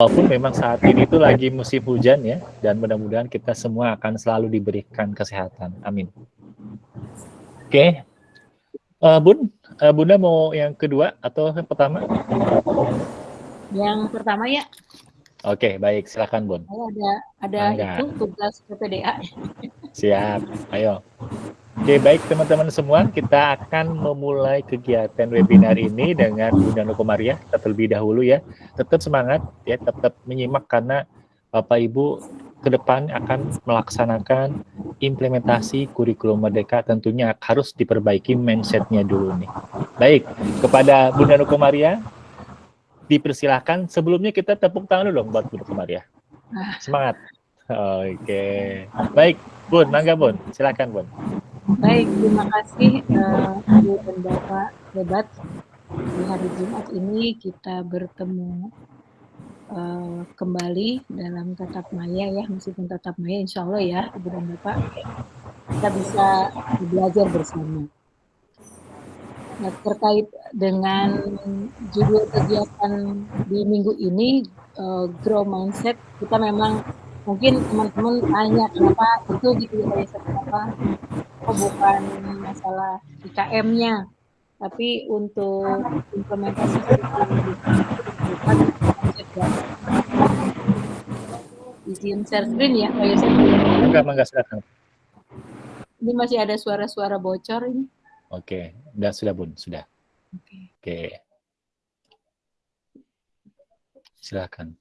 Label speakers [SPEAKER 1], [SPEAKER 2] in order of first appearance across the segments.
[SPEAKER 1] walaupun memang saat ini itu lagi musim hujan ya, dan mudah-mudahan kita semua akan selalu diberikan kesehatan. Amin. Oke, okay. uh, Bun, uh, Bunda mau yang kedua atau yang pertama?
[SPEAKER 2] Yang pertama ya.
[SPEAKER 1] Oke, okay, baik, silakan Bun.
[SPEAKER 2] Ada ada itu tugas PPDA.
[SPEAKER 1] Siap, ayo. Oke, baik teman-teman semua, kita akan memulai kegiatan webinar ini dengan Bunda Nukomaria terlebih dahulu ya. Tetap semangat ya, tetap menyimak karena Bapak Ibu ke depan akan melaksanakan implementasi kurikulum merdeka tentunya harus diperbaiki mindsetnya dulu nih. Baik, kepada Bunda Nukomaria, dipersilahkan. Sebelumnya kita tepuk tangan dulu buat Bunda Nukomaria. Semangat. Oke, baik Bun, mangga Bun, silakan Bun.
[SPEAKER 2] Baik, terima kasih uh, Ibu dan Bapak hebat. Di hari Jumat ini kita bertemu uh, kembali dalam tatap maya ya, meskipun tatap maya insya Allah ya Ibu dan Bapak kita bisa belajar bersama. Nah, terkait dengan judul kegiatan di minggu ini, uh, Grow Mindset, kita memang mungkin teman-teman tanya kenapa itu gitu ya kenapa oh bukan masalah IKM-nya tapi untuk implementasi izin share screen ya Pak Yosef
[SPEAKER 1] enggak enggak silakan
[SPEAKER 2] ini masih ada suara-suara bocor ini
[SPEAKER 1] oke sudah sudah bun sudah oke okay. okay. silakan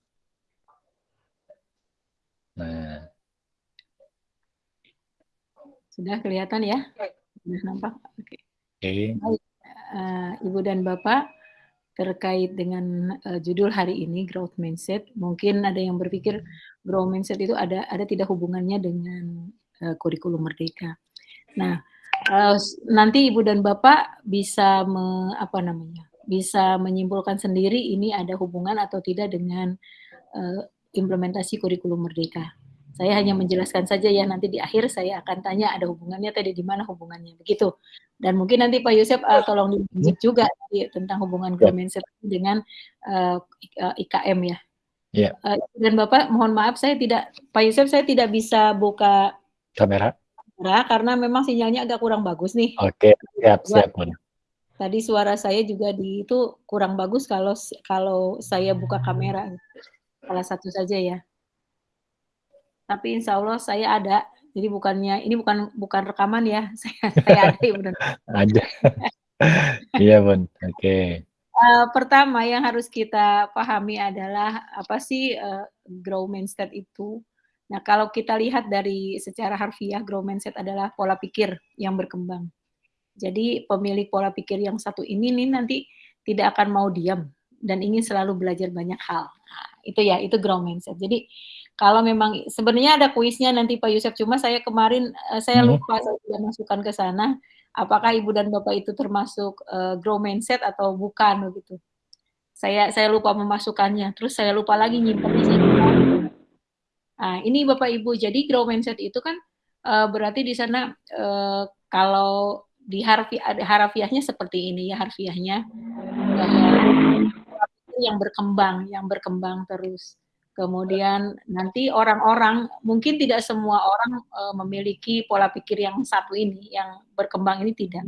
[SPEAKER 1] Nah.
[SPEAKER 2] Sudah kelihatan ya? Sudah nampak? Oke. Okay. Okay. Uh, Ibu dan Bapak, terkait dengan uh, judul hari ini growth mindset, mungkin ada yang berpikir growth mindset itu ada ada tidak hubungannya dengan uh, kurikulum merdeka. Nah, uh, nanti Ibu dan Bapak bisa me, apa namanya? bisa menyimpulkan sendiri ini ada hubungan atau tidak dengan uh, implementasi kurikulum merdeka. Saya hanya menjelaskan saja ya nanti di akhir saya akan tanya ada hubungannya tadi di mana hubungannya begitu. Dan mungkin nanti Pak Yusuf uh, tolong dilanjut juga ya, tentang hubungan ya. Mindset dengan uh, eh, IKM ya.
[SPEAKER 1] Ya.
[SPEAKER 2] Uh, dan Bapak mohon maaf saya tidak Pak Yusuf saya tidak bisa buka
[SPEAKER 1] kamera.
[SPEAKER 2] Kamera karena memang sinyalnya agak kurang bagus nih.
[SPEAKER 1] Oke, siap siap.
[SPEAKER 2] Tadi suara saya juga di itu kurang bagus kalau kalau saya buka kamera salah satu saja ya. Tapi insya Allah saya ada. Jadi bukannya ini bukan bukan rekaman ya. Saya saya ada ya benar.
[SPEAKER 1] ada. Iya bun. Oke. Okay.
[SPEAKER 2] Uh, pertama yang harus kita pahami adalah apa sih uh, grow mindset itu. Nah kalau kita lihat dari secara harfiah grow mindset adalah pola pikir yang berkembang. Jadi pemilik pola pikir yang satu ini nih nanti tidak akan mau diam dan ingin selalu belajar banyak hal. Nah, itu ya itu grow mindset jadi kalau memang sebenarnya ada kuisnya nanti Pak Yusuf cuma saya kemarin uh, saya hmm. lupa saya tidak masukkan ke sana. Apakah ibu dan bapak itu termasuk uh, grow mindset atau bukan begitu? Saya saya lupa memasukkannya. Terus saya lupa lagi nyimpan di sini. Nah ini bapak ibu. Jadi grow mindset itu kan uh, berarti di sana uh, kalau di harfiah harafiahnya seperti ini ya harfiahnya. Yang berkembang, yang berkembang terus. Kemudian nanti orang-orang mungkin tidak semua orang uh, memiliki pola pikir yang satu ini, yang berkembang ini tidak.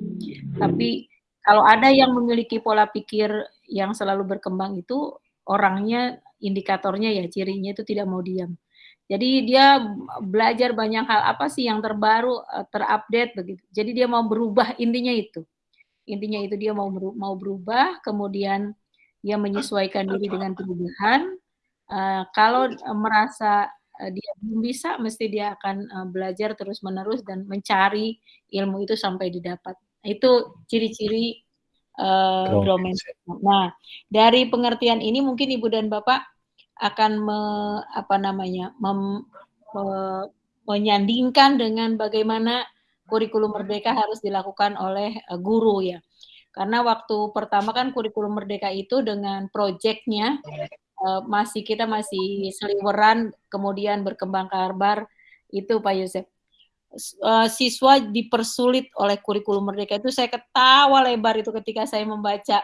[SPEAKER 2] Tapi kalau ada yang memiliki pola pikir yang selalu berkembang itu orangnya indikatornya ya cirinya itu tidak mau diam. Jadi dia belajar banyak hal apa sih yang terbaru, eh, terupdate begitu. Jadi dia mau berubah intinya itu. Intinya itu dia mau mau berubah, kemudian dia menyesuaikan diri dengan perubahan. Uh, kalau uh, merasa uh, dia belum bisa, mesti dia akan belajar terus-menerus dan mencari ilmu itu sampai didapat. Itu ciri-ciri uh, Nah, dari pengertian ini mungkin ibu dan bapak akan me, apa namanya mem, me, menyandingkan dengan bagaimana kurikulum merdeka harus dilakukan oleh uh, guru ya. Karena waktu pertama kan kurikulum merdeka itu dengan proyeknya uh, masih kita masih seliweran, kemudian berkembang kabar itu Pak Yosef. Uh, siswa dipersulit oleh kurikulum merdeka itu saya ketawa lebar itu ketika saya membaca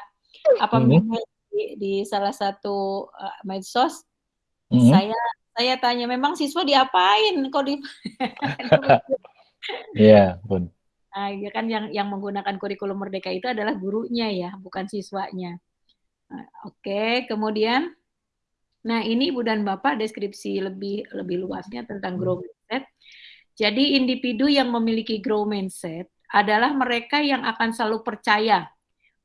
[SPEAKER 2] apa hmm. di, di salah satu uh, medsos
[SPEAKER 1] Mhm.
[SPEAKER 2] Saya saya tanya, "Memang siswa diapain kok di"
[SPEAKER 1] Iya, pun.
[SPEAKER 2] Nah, ya kan yang yang menggunakan kurikulum merdeka itu adalah gurunya ya, bukan siswanya. Nah, oke, kemudian nah ini Ibu dan Bapak deskripsi lebih lebih luasnya tentang growth mindset. Jadi individu yang memiliki growth mindset adalah mereka yang akan selalu percaya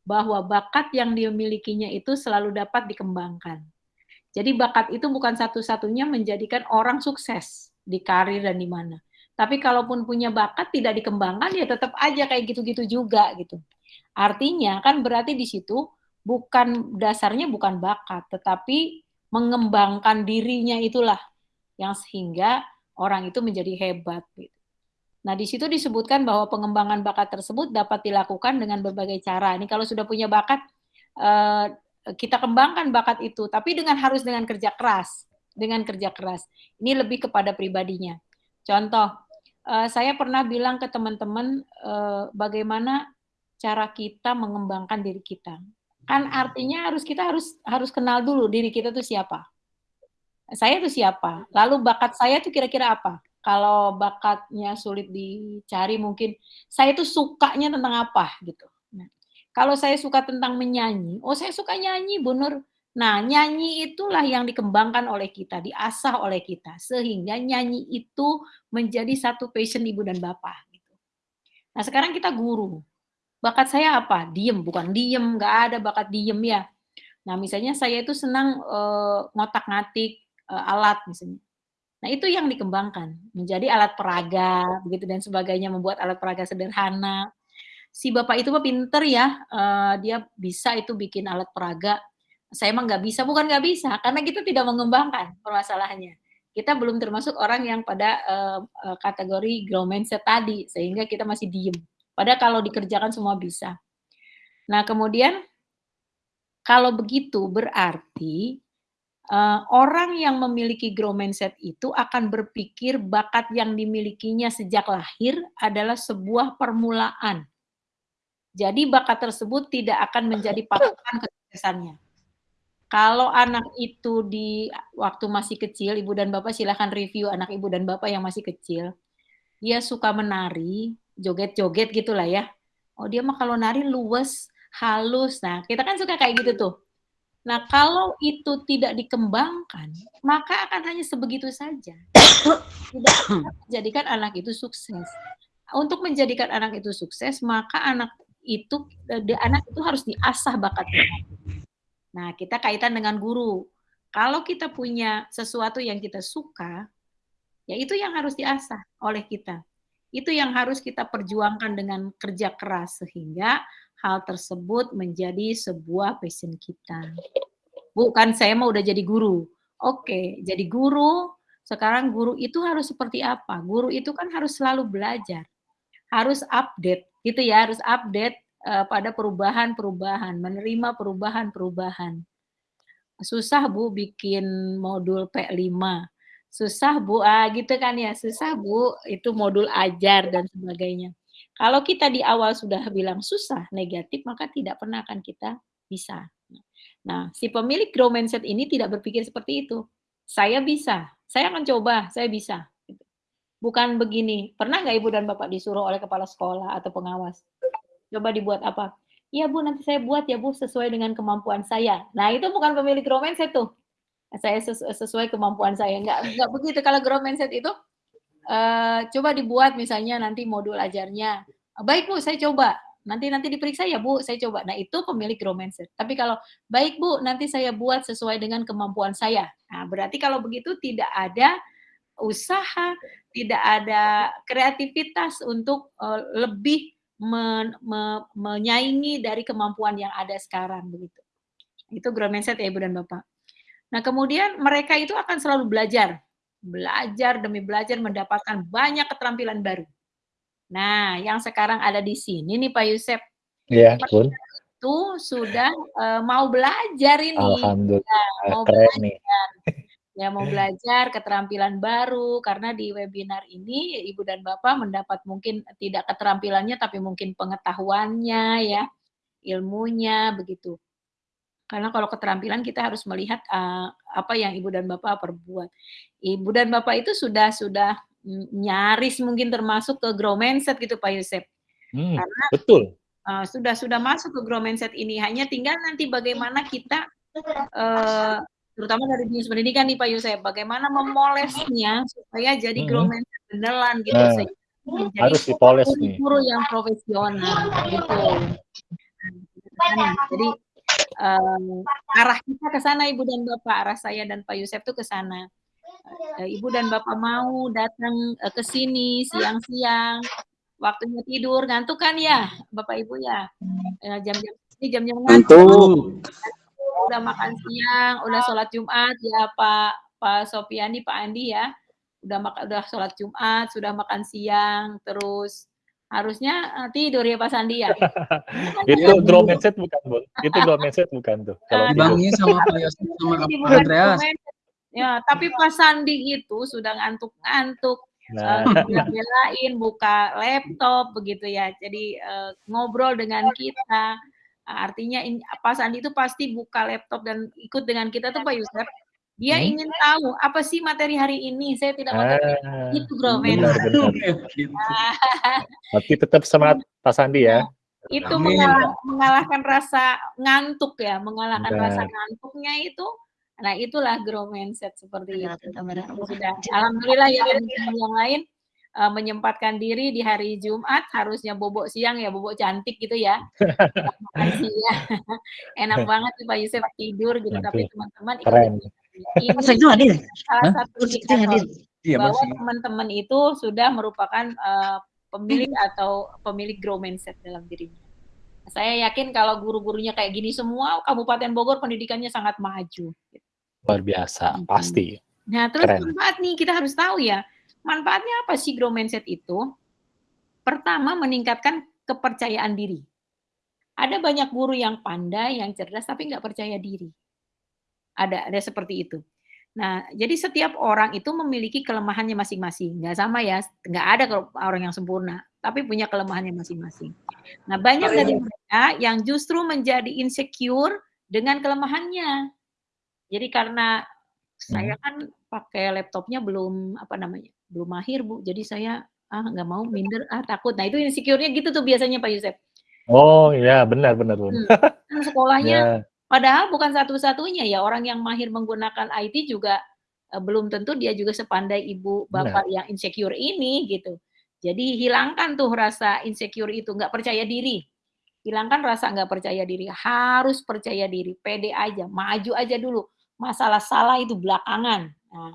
[SPEAKER 2] bahwa bakat yang dimilikinya itu selalu dapat dikembangkan. Jadi bakat itu bukan satu-satunya menjadikan orang sukses di karir dan di mana. Tapi kalaupun punya bakat tidak dikembangkan ya tetap aja kayak gitu-gitu juga gitu. Artinya kan berarti di situ bukan dasarnya bukan bakat, tetapi mengembangkan dirinya itulah yang sehingga orang itu menjadi hebat gitu. Nah, di situ disebutkan bahwa pengembangan bakat tersebut dapat dilakukan dengan berbagai cara. Ini kalau sudah punya bakat, eh, kita kembangkan bakat itu, tapi dengan harus dengan kerja keras, dengan kerja keras. Ini lebih kepada pribadinya. Contoh, eh, saya pernah bilang ke teman-teman eh, bagaimana cara kita mengembangkan diri kita. Kan artinya harus kita harus harus kenal dulu diri kita itu siapa. Saya itu siapa? Lalu bakat saya itu kira-kira apa? kalau bakatnya sulit dicari mungkin saya itu sukanya tentang apa gitu. Nah, kalau saya suka tentang menyanyi, oh saya suka nyanyi, Bu Nur. Nah, nyanyi itulah yang dikembangkan oleh kita, diasah oleh kita sehingga nyanyi itu menjadi satu passion ibu dan bapak gitu. Nah, sekarang kita guru. Bakat saya apa? Diem, bukan diem, nggak ada bakat diem ya. Nah, misalnya saya itu senang uh, ngotak-ngatik uh, alat misalnya Nah, itu yang dikembangkan menjadi alat peraga begitu dan sebagainya, membuat alat peraga sederhana. Si bapak itu mah pinter ya, uh, dia bisa itu bikin alat peraga. Saya mah nggak bisa, bukan nggak bisa, karena kita tidak mengembangkan permasalahannya. Kita belum termasuk orang yang pada uh, kategori grow mindset tadi, sehingga kita masih diem. Padahal kalau dikerjakan semua bisa. Nah, kemudian kalau begitu berarti Uh, orang yang memiliki grow mindset itu akan berpikir bakat yang dimilikinya sejak lahir adalah sebuah permulaan. Jadi bakat tersebut tidak akan menjadi patokan kesuksesannya. Kalau anak itu di waktu masih kecil, ibu dan bapak silahkan review anak ibu dan bapak yang masih kecil. Dia suka menari, joget-joget gitulah ya. Oh dia mah kalau nari luwes, halus. Nah kita kan suka kayak gitu tuh Nah, kalau itu tidak dikembangkan, maka akan hanya sebegitu saja. Tidak menjadikan anak itu sukses. Untuk menjadikan anak itu sukses, maka anak itu de, anak itu harus diasah bakatnya. Nah, kita kaitan dengan guru. Kalau kita punya sesuatu yang kita suka, ya itu yang harus diasah oleh kita. Itu yang harus kita perjuangkan dengan kerja keras sehingga hal tersebut menjadi sebuah passion kita. Bukan saya mau udah jadi guru. Oke, jadi guru, sekarang guru itu harus seperti apa? Guru itu kan harus selalu belajar. Harus update, gitu ya, harus update uh, pada perubahan-perubahan, menerima perubahan-perubahan. Susah Bu bikin modul P5. Susah Bu, ah gitu kan ya, susah Bu, itu modul ajar dan sebagainya. Kalau kita di awal sudah bilang susah, negatif, maka tidak pernah akan kita bisa. Nah, si pemilik grow mindset ini tidak berpikir seperti itu. Saya bisa, saya akan coba, saya bisa. Bukan begini, pernah nggak Ibu dan Bapak disuruh oleh kepala sekolah atau pengawas? Coba dibuat apa? Iya Bu, nanti saya buat ya Bu, sesuai dengan kemampuan saya. Nah, itu bukan pemilik grow mindset tuh. Saya sesuai kemampuan saya. Nggak, nggak begitu. Kalau grow mindset itu, uh, coba dibuat misalnya nanti modul ajarnya. Baik Bu, saya coba. Nanti nanti diperiksa ya Bu, saya coba. Nah itu pemilik grow mindset. Tapi kalau baik Bu, nanti saya buat sesuai dengan kemampuan saya. Nah berarti kalau begitu tidak ada usaha, tidak ada kreativitas untuk uh, lebih men, me, menyaingi dari kemampuan yang ada sekarang begitu. Itu grow mindset ya Ibu dan Bapak. Nah kemudian mereka itu akan selalu belajar belajar demi belajar mendapatkan banyak keterampilan baru. Nah, yang sekarang ada di sini nih Pak Yusef.
[SPEAKER 1] Iya, pun.
[SPEAKER 2] Itu sudah uh, mau belajar ini.
[SPEAKER 1] Alhamdulillah.
[SPEAKER 2] Ya, mau
[SPEAKER 1] Keren
[SPEAKER 2] belajar.
[SPEAKER 1] nih.
[SPEAKER 2] Ya, mau belajar keterampilan baru karena di webinar ini Ibu dan Bapak mendapat mungkin tidak keterampilannya tapi mungkin pengetahuannya ya, ilmunya begitu. Karena kalau keterampilan kita harus melihat, eee, apa yang ibu dan bapak perbuat. Ibu dan bapak itu sudah sudah, mmm, nyaris mungkin termasuk ke grow mindset gitu Pak Yusef.
[SPEAKER 1] Mmm,
[SPEAKER 2] Karena,
[SPEAKER 1] betul.
[SPEAKER 2] eee, sudah sudah masuk ke grow mindset ini, hanya tinggal nanti bagaimana kita, eee, terutama dari dinas pendidikan nih Pak Yusef, bagaimana memolesnya supaya jadi grow
[SPEAKER 1] Mhm.
[SPEAKER 2] mindset beneran gitu,
[SPEAKER 1] Nah,
[SPEAKER 2] sehingga menjadi
[SPEAKER 1] harus dipoles nih.
[SPEAKER 2] guru-guru yang profesional, gitu. Jadi, eee, arah kita ke sana Ibu dan Bapak, arah saya dan Pak Yusef tuh ke sana. Eee, ibu dan bapak mau datang, eee, ke sini siang-siang, waktunya tidur, ngantuk kan ya, Bapak Ibu ya? Jam-jam ini jam-jam ngantuk. Udah makan siang, udah sholat Jumat. Ya Pak Pak Sopiyandi, Pak Andi ya, udah maka udah sholat Jumat, sudah makan siang, terus harusnya, eee, tidur ya Pak Sandi ya?
[SPEAKER 1] Itu grow mindset bukan, Bun? Itu grow mindset bukan tuh kalau?
[SPEAKER 3] Dibangunin sama Pak Yosef sama
[SPEAKER 2] bukan
[SPEAKER 3] Andreas.
[SPEAKER 2] Ya, tapi Pak Sandi itu sudah ngantuk-ngantuk,
[SPEAKER 1] Nah.
[SPEAKER 2] bela-belain buka laptop begitu ya. Jadi, eee, ngobrol dengan kita, artinya in Pak Sandi itu pasti buka laptop dan ikut dengan kita tuh Pak Yusef, dia
[SPEAKER 1] Mhm.
[SPEAKER 2] ingin tahu, "Apa sih materi hari ini? Saya tidak materi."
[SPEAKER 1] Ah,
[SPEAKER 2] Itu grow
[SPEAKER 1] benar benar. Berarti tetap semangat Pak Sandi ya?
[SPEAKER 2] Itu
[SPEAKER 3] Amin.
[SPEAKER 2] mengalah mengalahkan rasa ngantuk ya, mengalahkan rasa
[SPEAKER 1] Benar.
[SPEAKER 2] ngantuknya itu, nah itulah grow mindset seperti
[SPEAKER 4] Benar,
[SPEAKER 2] itu.
[SPEAKER 4] benar,
[SPEAKER 2] sudah alhamdulillah ya teman-teman yang lain, eee, menyempatkan diri di hari Jumat, harusnya bobok siang ya, bobok cantik gitu ya. Makan siang. Enak banget tuh Pak Yusef tidur gitu, tapi
[SPEAKER 1] Waduh,
[SPEAKER 2] teman-teman
[SPEAKER 1] keren.
[SPEAKER 2] Ini
[SPEAKER 4] Masa itu hadir?
[SPEAKER 2] salah
[SPEAKER 3] Hah?
[SPEAKER 2] satu
[SPEAKER 4] Kursi itu hadir?
[SPEAKER 3] Iya,
[SPEAKER 2] bahwa
[SPEAKER 3] masih.
[SPEAKER 2] teman-teman itu sudah merupakan, eee, pemilik atau pemilik grow mindset dalam dirinya. Saya yakin kalau guru-gurunya kayak gini semua, Kabupaten Bogor pendidikannya sangat maju.
[SPEAKER 1] Luar biasa, pasti.
[SPEAKER 2] Nah, terus
[SPEAKER 1] Keren.
[SPEAKER 2] manfaat nih, kita harus tahu ya, manfaatnya apa sih grow mindset itu? Pertama, meningkatkan kepercayaan diri. Ada banyak guru yang pandai, yang cerdas, tapi nggak percaya diri. Ada ada seperti itu. Nah, jadi setiap orang itu memiliki kelemahannya masing-masing, nggak sama ya, nggak ada kalau orang yang sempurna, tapi punya kelemahannya masing-masing. Nah, banyak dari mereka yang justru menjadi insecure dengan kelemahannya. Jadi karena saya
[SPEAKER 1] Mhm.
[SPEAKER 2] kan pakai laptopnya belum, apa namanya, belum mahir Bu, jadi saya, ah nggak mau, minder, ah takut. Nah itu insecure-nya gitu tuh biasanya Pak Yusef.
[SPEAKER 1] Oh, iya, benar benar.
[SPEAKER 2] Hmm, kan sekolahnya
[SPEAKER 1] Ya.
[SPEAKER 2] Padahal bukan satu-satunya ya, orang yang mahir menggunakan IT juga, eee, belum tentu dia juga sepandai ibu,
[SPEAKER 1] Benar.
[SPEAKER 2] bapak yang insecure ini, gitu. Jadi hilangkan tuh rasa insecure itu, nggak percaya diri. Hilangkan rasa nggak percaya diri, harus percaya diri, pede aja, maju aja dulu. Masalah salah itu belakangan. Nah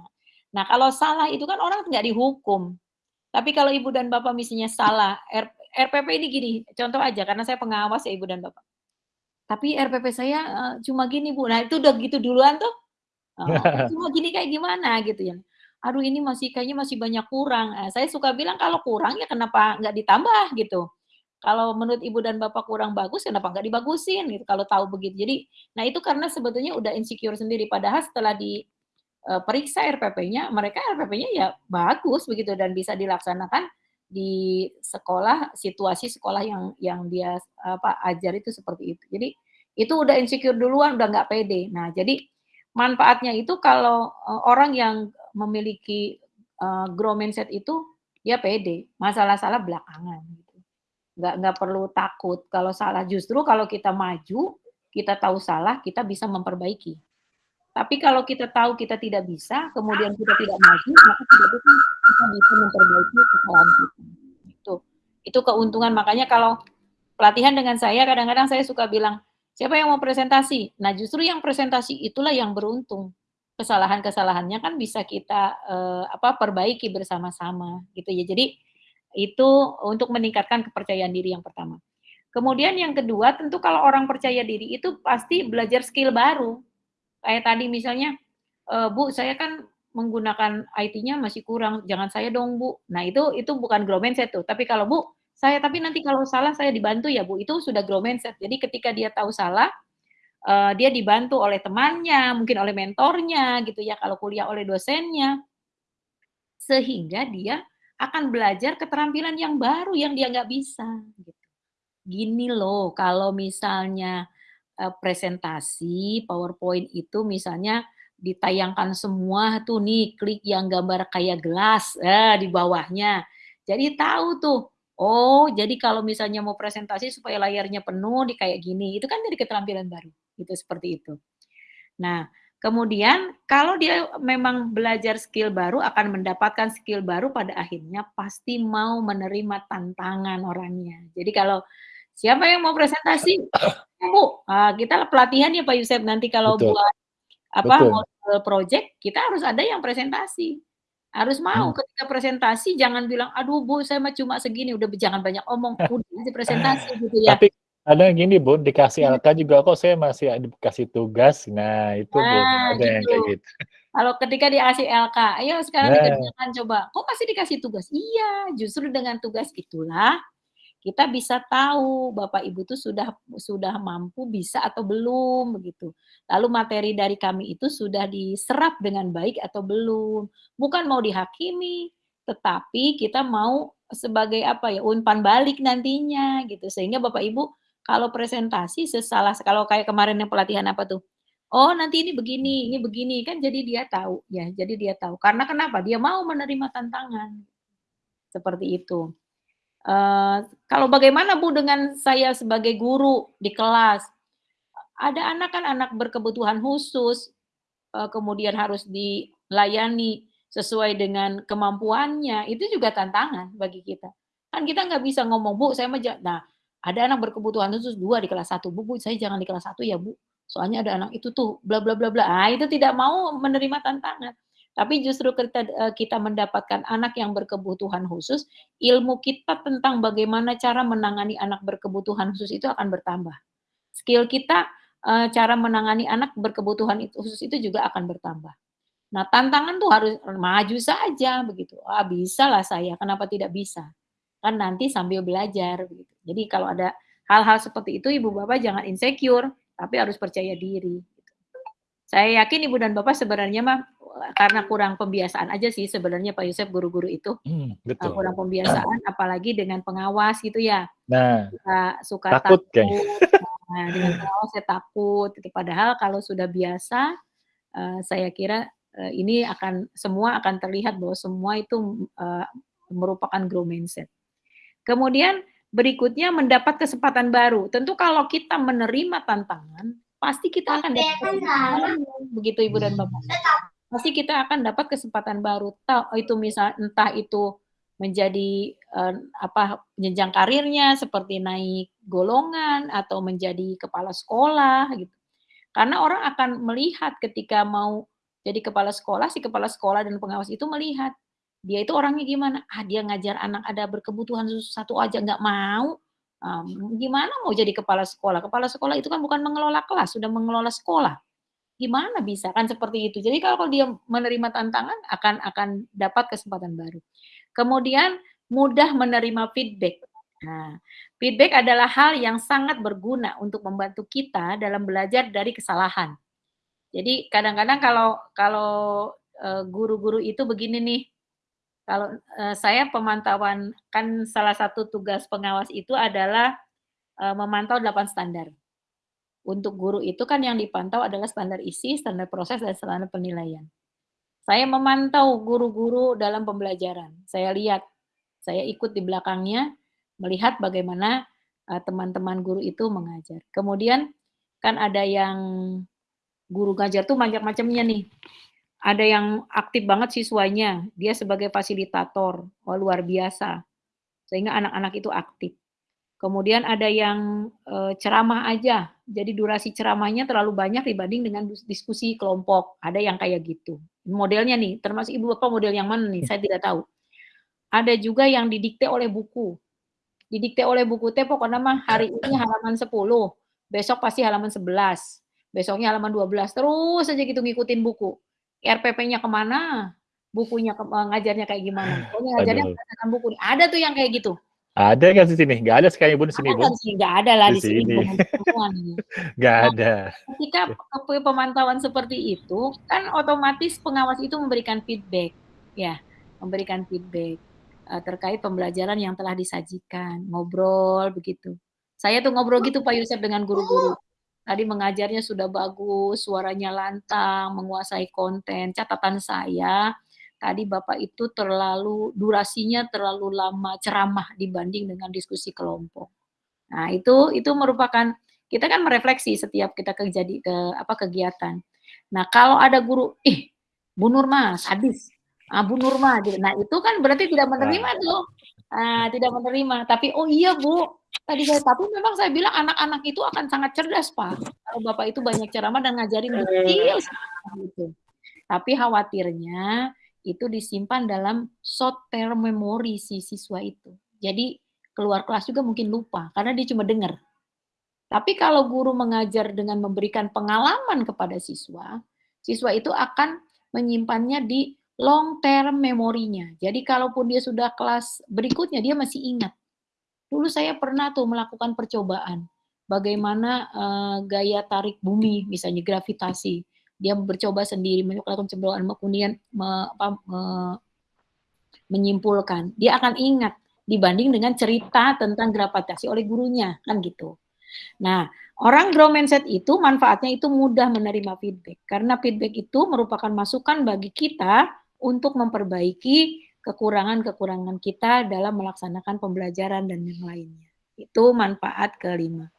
[SPEAKER 2] nah kalau salah itu kan orang nggak dihukum. Tapi kalau ibu dan bapak misalnya salah, R RPP ini gini, contoh aja karena saya pengawas ya ibu dan bapak. Tapi RPP saya, eee, cuma gini Bu, nah itu udah gitu duluan tuh, eee, cuma gini kayak gimana gitu ya. Aduh ini masih kayaknya masih banyak kurang. Eee, saya suka bilang kalau kurang ya kenapa nggak ditambah gitu. Kalau menurut ibu dan bapak kurang bagus, kenapa nggak dibagusin gitu, kalau tahu begitu. Jadi, nah itu karena sebetulnya udah insecure sendiri, padahal setelah di, periksa RPP-nya, mereka RPP-nya ya bagus begitu dan bisa dilaksanakan di sekolah, situasi sekolah yang yang dia, apa, ajar itu seperti itu. Jadi, itu udah insecure duluan, udah nggak pede. Nah, jadi manfaatnya itu kalau, eee, orang yang memiliki, eee, grow mindset itu, dia pede, masalah salah belakangan gitu. Nggak nggak perlu takut kalau salah, justru kalau kita maju, kita tahu salah, kita bisa memperbaiki. Tapi kalau kita tahu kita tidak bisa, kemudian kita tidak maju, maka tidak bisa kita bisa memperbaiki kesalahan kita. Itu itu keuntungan, makanya kalau pelatihan dengan saya, kadang-kadang saya suka bilang, "Siapa yang mau presentasi?" Nah, justru yang presentasi itulah yang beruntung. Kesalahan-kesalahannya kan bisa kita, eee, apa, perbaiki bersama-sama gitu ya. Jadi, itu untuk meningkatkan kepercayaan diri yang pertama. Kemudian yang kedua, tentu kalau orang percaya diri itu pasti belajar skill baru. Kayak tadi misalnya, eee, "Bu, saya kan menggunakan IT-nya masih kurang, jangan saya dong, Bu." Nah, itu itu bukan grow mindset tuh, tapi kalau, "Bu, saya tapi nanti kalau salah saya dibantu ya, Bu." Itu sudah grow mindset. Jadi ketika dia tahu salah, eee, dia dibantu oleh temannya, mungkin oleh mentornya gitu ya, kalau kuliah oleh dosennya. Sehingga dia akan belajar keterampilan yang baru yang dia nggak bisa, gitu. Gini loh, kalau misalnya uh, presentasi PowerPoint itu misalnya ditayangkan semua tuh nih klik yang gambar kayak gelas eh, di bawahnya. Jadi tahu tuh, oh jadi kalau misalnya mau presentasi supaya layarnya penuh di kayak gini, itu kan jadi keterampilan baru. Itu seperti itu. Nah, kemudian kalau dia memang belajar skill baru akan mendapatkan skill baru pada akhirnya pasti mau menerima tantangan orangnya. Jadi kalau siapa yang mau presentasi, Bu, uh, kita pelatihan ya Pak Yusef nanti kalau Betul. buat apa Betul. model project kita harus ada yang presentasi. Harus mau hmm. ketika presentasi jangan bilang aduh Bu saya mah cuma segini udah jangan banyak omong udah aja presentasi gitu ya.
[SPEAKER 1] Tapi ada yang gini Bu dikasih hmm. LK juga kok saya masih dikasih tugas. Nah, itu nah, Bu ada gitu. yang kayak gitu.
[SPEAKER 2] Kalau ketika dikasih LK, ayo sekarang nah. dikerjakan coba. Kok masih dikasih tugas? Iya, justru dengan tugas itulah kita bisa tahu Bapak Ibu itu sudah sudah mampu bisa atau belum begitu. Lalu materi dari kami itu sudah diserap dengan baik atau belum. Bukan mau dihakimi, tetapi kita mau sebagai apa ya umpan balik nantinya gitu. Sehingga Bapak Ibu kalau presentasi sesalah kalau kayak kemarin yang pelatihan apa tuh? Oh, nanti ini begini, ini begini kan jadi dia tahu ya. Jadi dia tahu. Karena kenapa? Dia mau menerima tantangan. Seperti itu. Uh, kalau bagaimana Bu dengan saya sebagai guru di kelas? Ada anak kan anak berkebutuhan khusus, uh, kemudian harus dilayani sesuai dengan kemampuannya, itu juga tantangan bagi kita. Kan kita nggak bisa ngomong, Bu, saya mah nah, ada anak berkebutuhan khusus dua di kelas satu, Bu, Bu, saya jangan di kelas satu ya, Bu. Soalnya ada anak itu tuh bla bla bla bla. Ah, itu tidak mau menerima tantangan. Tapi justru kita, eh, kita mendapatkan anak yang berkebutuhan khusus, ilmu kita tentang bagaimana cara menangani anak berkebutuhan khusus itu akan bertambah. Skill kita eh, cara menangani anak berkebutuhan khusus itu juga akan bertambah. Nah, tantangan tuh harus maju saja begitu. Ah, bisa lah saya, kenapa tidak bisa? Kan nanti sambil belajar begitu. Jadi kalau ada hal-hal seperti itu Ibu Bapak jangan insecure, tapi harus percaya diri. Saya yakin Ibu dan Bapak sebenarnya mah karena kurang pembiasaan aja sih sebenarnya Pak Yusuf guru-guru itu hmm, betul. kurang pembiasaan apalagi dengan pengawas gitu ya
[SPEAKER 1] nah
[SPEAKER 2] suka, suka
[SPEAKER 1] takut,
[SPEAKER 2] takut. nah dengan pengawas saya takut gitu. padahal kalau sudah biasa uh, saya kira uh, ini akan semua akan terlihat bahwa semua itu uh, merupakan grow mindset. Kemudian berikutnya mendapat kesempatan baru. Tentu kalau kita menerima tantangan pasti kita akan dapat begitu ibu dan bapak. Pasti kita akan dapat kesempatan baru. Tahu itu misal entah itu menjadi apa jenjang karirnya seperti naik golongan atau menjadi kepala sekolah gitu. Karena orang akan melihat ketika mau jadi kepala sekolah, si kepala sekolah dan pengawas itu melihat dia itu orangnya gimana. Ah dia ngajar anak ada berkebutuhan satu aja nggak mau. Um, gimana mau jadi kepala sekolah? Kepala sekolah itu kan bukan mengelola kelas, sudah mengelola sekolah gimana bisa kan seperti itu. Jadi kalau dia menerima tantangan akan akan dapat kesempatan baru. Kemudian mudah menerima feedback. Nah, feedback adalah hal yang sangat berguna untuk membantu kita dalam belajar dari kesalahan. Jadi kadang-kadang kalau kalau eh, guru-guru itu begini nih. Kalau uh, saya pemantauan kan salah satu tugas pengawas itu adalah uh, memantau 8 standar untuk guru itu kan yang dipantau adalah standar isi, standar proses, dan standar penilaian. Saya memantau guru-guru dalam pembelajaran. Saya lihat, saya ikut di belakangnya, melihat bagaimana eh, teman-teman uh, guru itu mengajar. Kemudian kan ada yang guru ngajar tuh macam-macamnya nih. Ada yang aktif banget siswanya, dia sebagai fasilitator, oh, luar biasa. Sehingga anak-anak itu aktif. Kemudian ada yang e, ceramah aja, jadi durasi ceramahnya terlalu banyak dibanding dengan diskusi kelompok. Ada yang kayak gitu. Modelnya nih, termasuk ibu bapak model yang mana nih? Saya tidak tahu. Ada juga yang didikte oleh buku. Didikte oleh buku teh pokoknya mah hari ini halaman 10, besok pasti halaman 11, besoknya halaman 12, terus aja gitu ngikutin buku. RPP-nya ke mana? Bukunya ke, ngajarnya kayak gimana? Pokoknya ngajarnya berdasarkan buku. Ada tuh yang kayak gitu
[SPEAKER 1] ada nggak di sini? Nggak ada sekali bun di sini bun.
[SPEAKER 2] Nggak ada lah di, sini.
[SPEAKER 1] Nggak nah, ada.
[SPEAKER 2] Ketika pemantauan seperti itu, kan otomatis pengawas itu memberikan feedback, ya, memberikan feedback uh, terkait pembelajaran yang telah disajikan, ngobrol begitu. Saya tuh ngobrol gitu Pak Yusuf dengan guru-guru. tadi mengajarnya sudah bagus, suaranya lantang, menguasai konten. Catatan saya, tadi Bapak itu terlalu durasinya terlalu lama ceramah dibanding dengan diskusi kelompok. Nah, itu itu merupakan kita kan merefleksi setiap kita kejadi ke apa kegiatan. Nah, kalau ada guru, ih, Bu Nurma sadis. Ah, Bu Nurma gitu. Nah, itu kan berarti tidak menerima tuh. Ah, tidak menerima. Tapi oh iya, Bu, tadi saya tapi memang saya bilang anak-anak itu akan sangat cerdas, Pak. Kalau Bapak itu banyak ceramah dan ngajarin detail gitu. Tapi khawatirnya itu disimpan dalam short term memory si siswa itu. Jadi keluar kelas juga mungkin lupa karena dia cuma dengar. Tapi kalau guru mengajar dengan memberikan pengalaman kepada siswa, siswa itu akan menyimpannya di long term memorinya. Jadi kalaupun dia sudah kelas berikutnya dia masih ingat. Dulu saya pernah tuh melakukan percobaan bagaimana uh, gaya tarik bumi misalnya gravitasi. Dia bercoba sendiri melakukan percobaan kemudian me, apa, me, menyimpulkan. Dia akan ingat dibanding dengan cerita tentang gravitasi oleh gurunya kan gitu. Nah, orang grow mindset itu manfaatnya itu mudah menerima feedback karena feedback itu merupakan masukan bagi kita untuk memperbaiki kekurangan-kekurangan kita dalam melaksanakan pembelajaran dan yang lainnya. Itu manfaat kelima.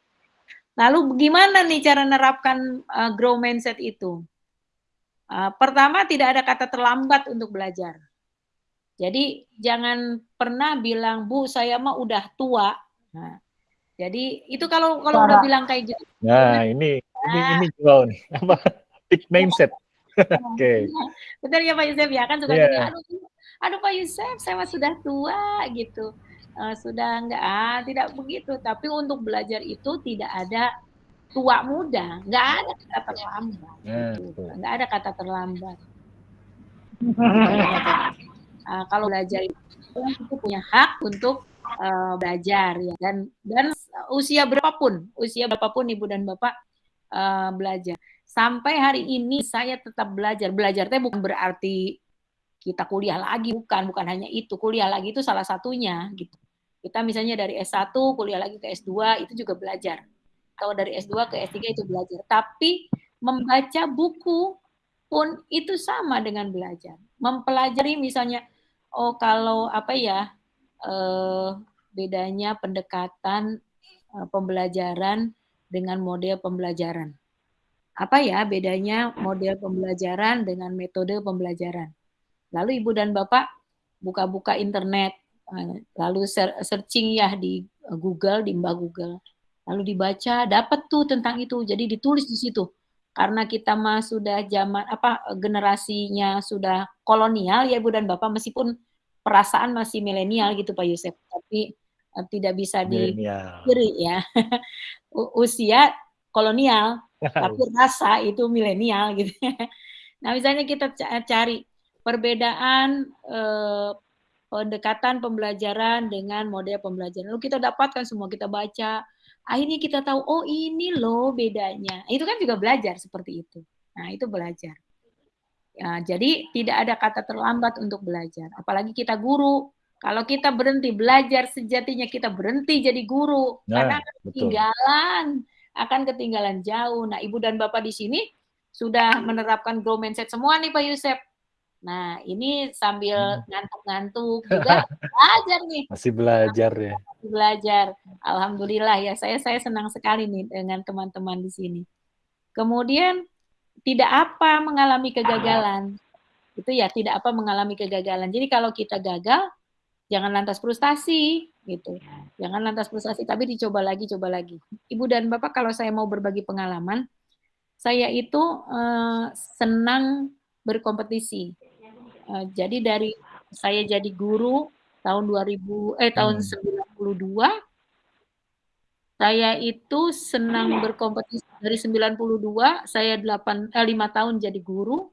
[SPEAKER 2] Lalu bagaimana nih cara menerapkan uh, grow mindset itu? Uh, pertama, tidak ada kata terlambat untuk belajar. Jadi jangan pernah bilang, Bu, saya mah udah tua. Nah, jadi itu kalau kalau udah bilang kayak gitu.
[SPEAKER 1] Nah, ini ini ini juga nih apa big mindset. Oke. Okay.
[SPEAKER 2] Betul ya Pak Yusuf ya kan suka yeah. aduh aduh Pak Yusuf saya sudah tua gitu. Uh, sudah enggak ah tidak begitu tapi untuk belajar itu tidak ada tua muda nggak ada kata terlambat yeah, gitu. nggak ada kata terlambat uh, kalau belajar itu itu punya hak untuk uh, belajar ya dan dan usia berapapun usia berapapun ibu dan bapak uh, belajar sampai hari ini saya tetap belajar. Belajar teh bukan berarti kita kuliah lagi bukan. Bukan hanya itu. Kuliah lagi itu salah satunya gitu. Kita misalnya dari S1 kuliah lagi ke S2 itu juga belajar. Atau dari S2 ke S3 itu belajar. Tapi membaca buku pun itu sama dengan belajar. Mempelajari misalnya oh kalau apa ya eh, bedanya pendekatan uh, pembelajaran dengan model pembelajaran. Apa ya bedanya model pembelajaran dengan metode pembelajaran? Lalu ibu dan bapak buka-buka internet, uh, lalu searching ya di Google, di Mbak Google, lalu dibaca, dapat tuh tentang itu, jadi ditulis di situ. Karena kita mah sudah zaman apa generasinya sudah kolonial ya ibu dan bapak, meskipun perasaan masih milenial gitu Pak Yusuf, tapi uh, tidak bisa dikiri ya. Usia kolonial, tapi rasa itu milenial gitu. nah, misalnya kita cari perbedaan eh, pendekatan pembelajaran dengan model pembelajaran. Lalu kita dapatkan semua, kita baca. Akhirnya kita tahu, oh ini loh bedanya. Itu kan juga belajar seperti itu. Nah, itu belajar. Ya, jadi tidak ada kata terlambat untuk belajar. Apalagi kita guru. Kalau kita berhenti belajar sejatinya kita berhenti jadi guru nah, karena ketinggalan, akan ketinggalan jauh. Nah, Ibu dan Bapak di sini sudah menerapkan grow mindset semua nih Pak Yusef. Nah, ini sambil hmm. ngantuk-ngantuk juga belajar nih.
[SPEAKER 1] Masih belajar ya.
[SPEAKER 2] Masih belajar. Alhamdulillah ya, saya saya senang sekali nih dengan teman-teman di sini. Kemudian tidak apa mengalami kegagalan. Itu ya tidak apa mengalami kegagalan. Jadi kalau kita gagal, jangan lantas frustasi gitu. Jangan lantas frustasi, tapi dicoba lagi, coba lagi. Ibu dan Bapak kalau saya mau berbagi pengalaman, saya itu uh, senang berkompetisi. Uh, jadi dari saya jadi guru tahun 2000 eh tahun 92 hmm. saya itu senang berkompetisi dari 92 saya 8 eh, 5 tahun jadi guru.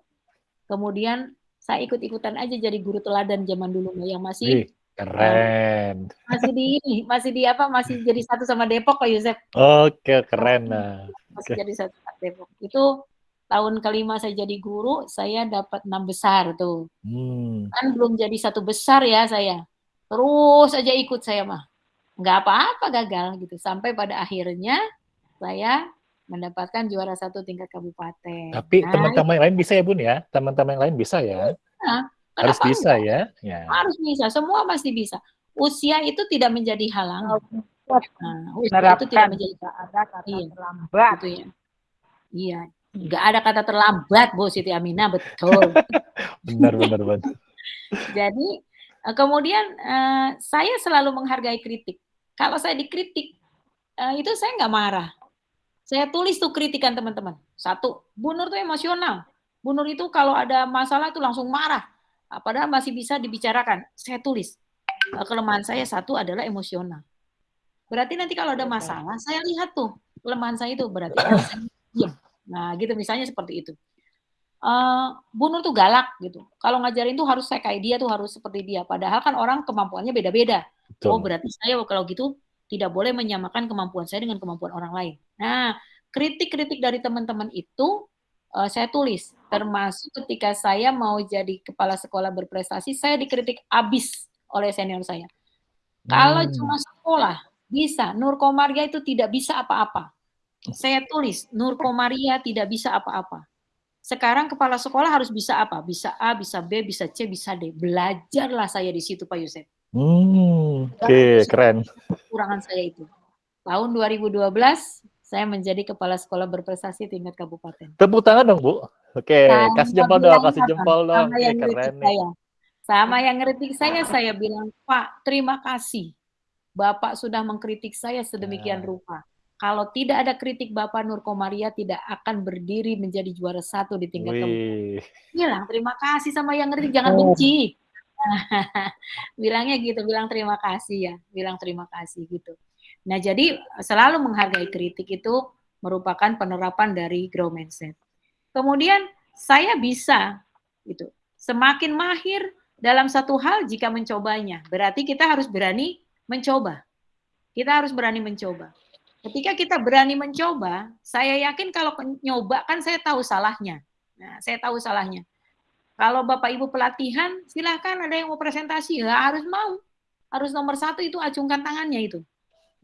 [SPEAKER 2] Kemudian saya ikut-ikutan aja jadi guru teladan zaman dulu yang masih
[SPEAKER 1] Ih, keren.
[SPEAKER 2] Masih di ini, masih di apa? Masih jadi satu sama Depok Pak Yusef.
[SPEAKER 1] Oke, keren nah.
[SPEAKER 2] Masih okay. jadi satu sama Depok. Itu tahun kelima saya jadi guru, saya dapat enam besar tuh. Hmm. Kan belum jadi satu besar ya saya. Terus aja ikut saya mah. Nggak apa-apa gagal gitu. Sampai pada akhirnya saya mendapatkan juara satu tingkat kabupaten.
[SPEAKER 1] Tapi
[SPEAKER 2] Nah,
[SPEAKER 1] teman-teman yang lain bisa ya Bun ya? Teman-teman yang lain bisa ya?
[SPEAKER 2] Nah,
[SPEAKER 1] Harus bisa
[SPEAKER 2] enggak?
[SPEAKER 1] ya? Ya.
[SPEAKER 2] Harus bisa, semua pasti bisa. Usia itu tidak menjadi halangan. Nah, usia itu
[SPEAKER 3] menerapkan
[SPEAKER 2] tidak menjadi
[SPEAKER 3] ada kata
[SPEAKER 2] Iya.
[SPEAKER 3] terlambat.
[SPEAKER 2] gitu ya. Iya, nggak ada kata terlambat, Bu Siti Aminah, betul.
[SPEAKER 1] Benar, benar, benar.
[SPEAKER 2] Jadi eh, kemudian eh, saya selalu menghargai kritik. Kalau saya dikritik, eh, itu saya nggak marah. Saya tulis tuh kritikan teman-teman. Satu, Bu Nur tuh emosional. Bu Nur itu kalau ada masalah itu langsung marah. Ah, Padahal masih bisa dibicarakan. Saya tulis. Eh, Kelemahan saya satu adalah emosional. Berarti nanti kalau ada masalah, saya lihat tuh kelemahan saya itu berarti saya. Nah, gitu misalnya seperti itu. Eh, Bu Nur tuh galak gitu. Kalau ngajarin tuh harus saya kayak dia tuh harus seperti dia. Padahal kan orang kemampuannya beda-beda. Oh, berarti saya kalau gitu tidak boleh menyamakan kemampuan saya dengan kemampuan orang lain. Nah, kritik-kritik dari teman-teman itu eh, saya tulis. Termasuk ketika saya mau jadi kepala sekolah berprestasi, saya dikritik abis oleh senior saya. Kalau
[SPEAKER 1] Hmm.
[SPEAKER 2] cuma sekolah bisa, Nur Komaria itu tidak bisa apa-apa. Saya tulis, Nur Komaria tidak bisa apa-apa. Sekarang kepala sekolah harus bisa apa? Bisa A, bisa B, bisa C, bisa D. Belajarlah saya di situ Pak Yusef.
[SPEAKER 1] Hmm, Oke, keren.
[SPEAKER 2] Kekurangan saya itu. Tahun 2012 saya menjadi kepala sekolah berprestasi tingkat kabupaten.
[SPEAKER 1] Tepuk tangan dong, Bu. Oke,
[SPEAKER 2] Sama
[SPEAKER 1] kasih jempol dong, kasih jempol dong.
[SPEAKER 2] Sama yang
[SPEAKER 1] keren
[SPEAKER 2] ngeritik
[SPEAKER 1] nih.
[SPEAKER 2] saya. Sama yang ngeritik saya, saya bilang, Pak, terima kasih. Bapak sudah mengkritik saya sedemikian
[SPEAKER 1] Nah.
[SPEAKER 2] rupa. Kalau tidak ada kritik Bapak Nur Komaria tidak akan berdiri menjadi juara satu di tingkat.
[SPEAKER 1] Wih,
[SPEAKER 2] Bilang terima kasih sama yang ngeritik, jangan benci. Bilangnya gitu, bilang terima kasih ya, bilang terima kasih gitu. Nah, jadi selalu menghargai kritik itu merupakan penerapan dari grow mindset. Kemudian saya bisa gitu. Semakin mahir dalam satu hal jika mencobanya. Berarti kita harus berani mencoba. Kita harus berani mencoba. Ketika kita berani mencoba, saya yakin kalau nyoba kan saya tahu salahnya. Nah, saya tahu salahnya. Kalau Bapak Ibu pelatihan, silahkan ada yang mau presentasi, ya harus mau. Harus nomor satu itu acungkan tangannya itu.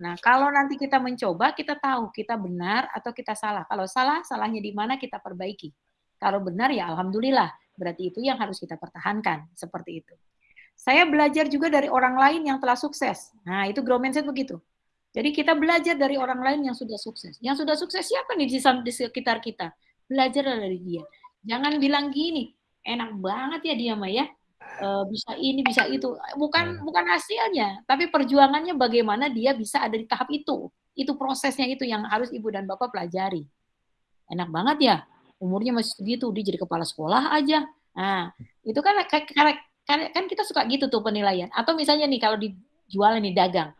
[SPEAKER 2] Nah, kalau nanti kita mencoba, kita tahu kita benar atau kita salah. Kalau salah, salahnya di mana kita perbaiki. Kalau benar, ya Alhamdulillah. Berarti itu yang harus kita pertahankan. Seperti itu. Saya belajar juga dari orang lain yang telah sukses. Nah, itu grow mindset begitu. Jadi kita belajar dari orang lain yang sudah sukses. Yang sudah sukses siapa nih di, sekitar kita? Belajar dari dia. Jangan bilang gini, enak banget ya dia mah ya. E, bisa ini, bisa itu. Bukan bukan hasilnya, tapi perjuangannya bagaimana dia bisa ada di tahap itu. Itu prosesnya itu yang harus Ibu dan Bapak pelajari. Enak banget ya. Umurnya masih segitu, dia jadi kepala sekolah aja. Nah, itu kan kan kita suka gitu tuh penilaian. Atau misalnya nih kalau dijual nih dagang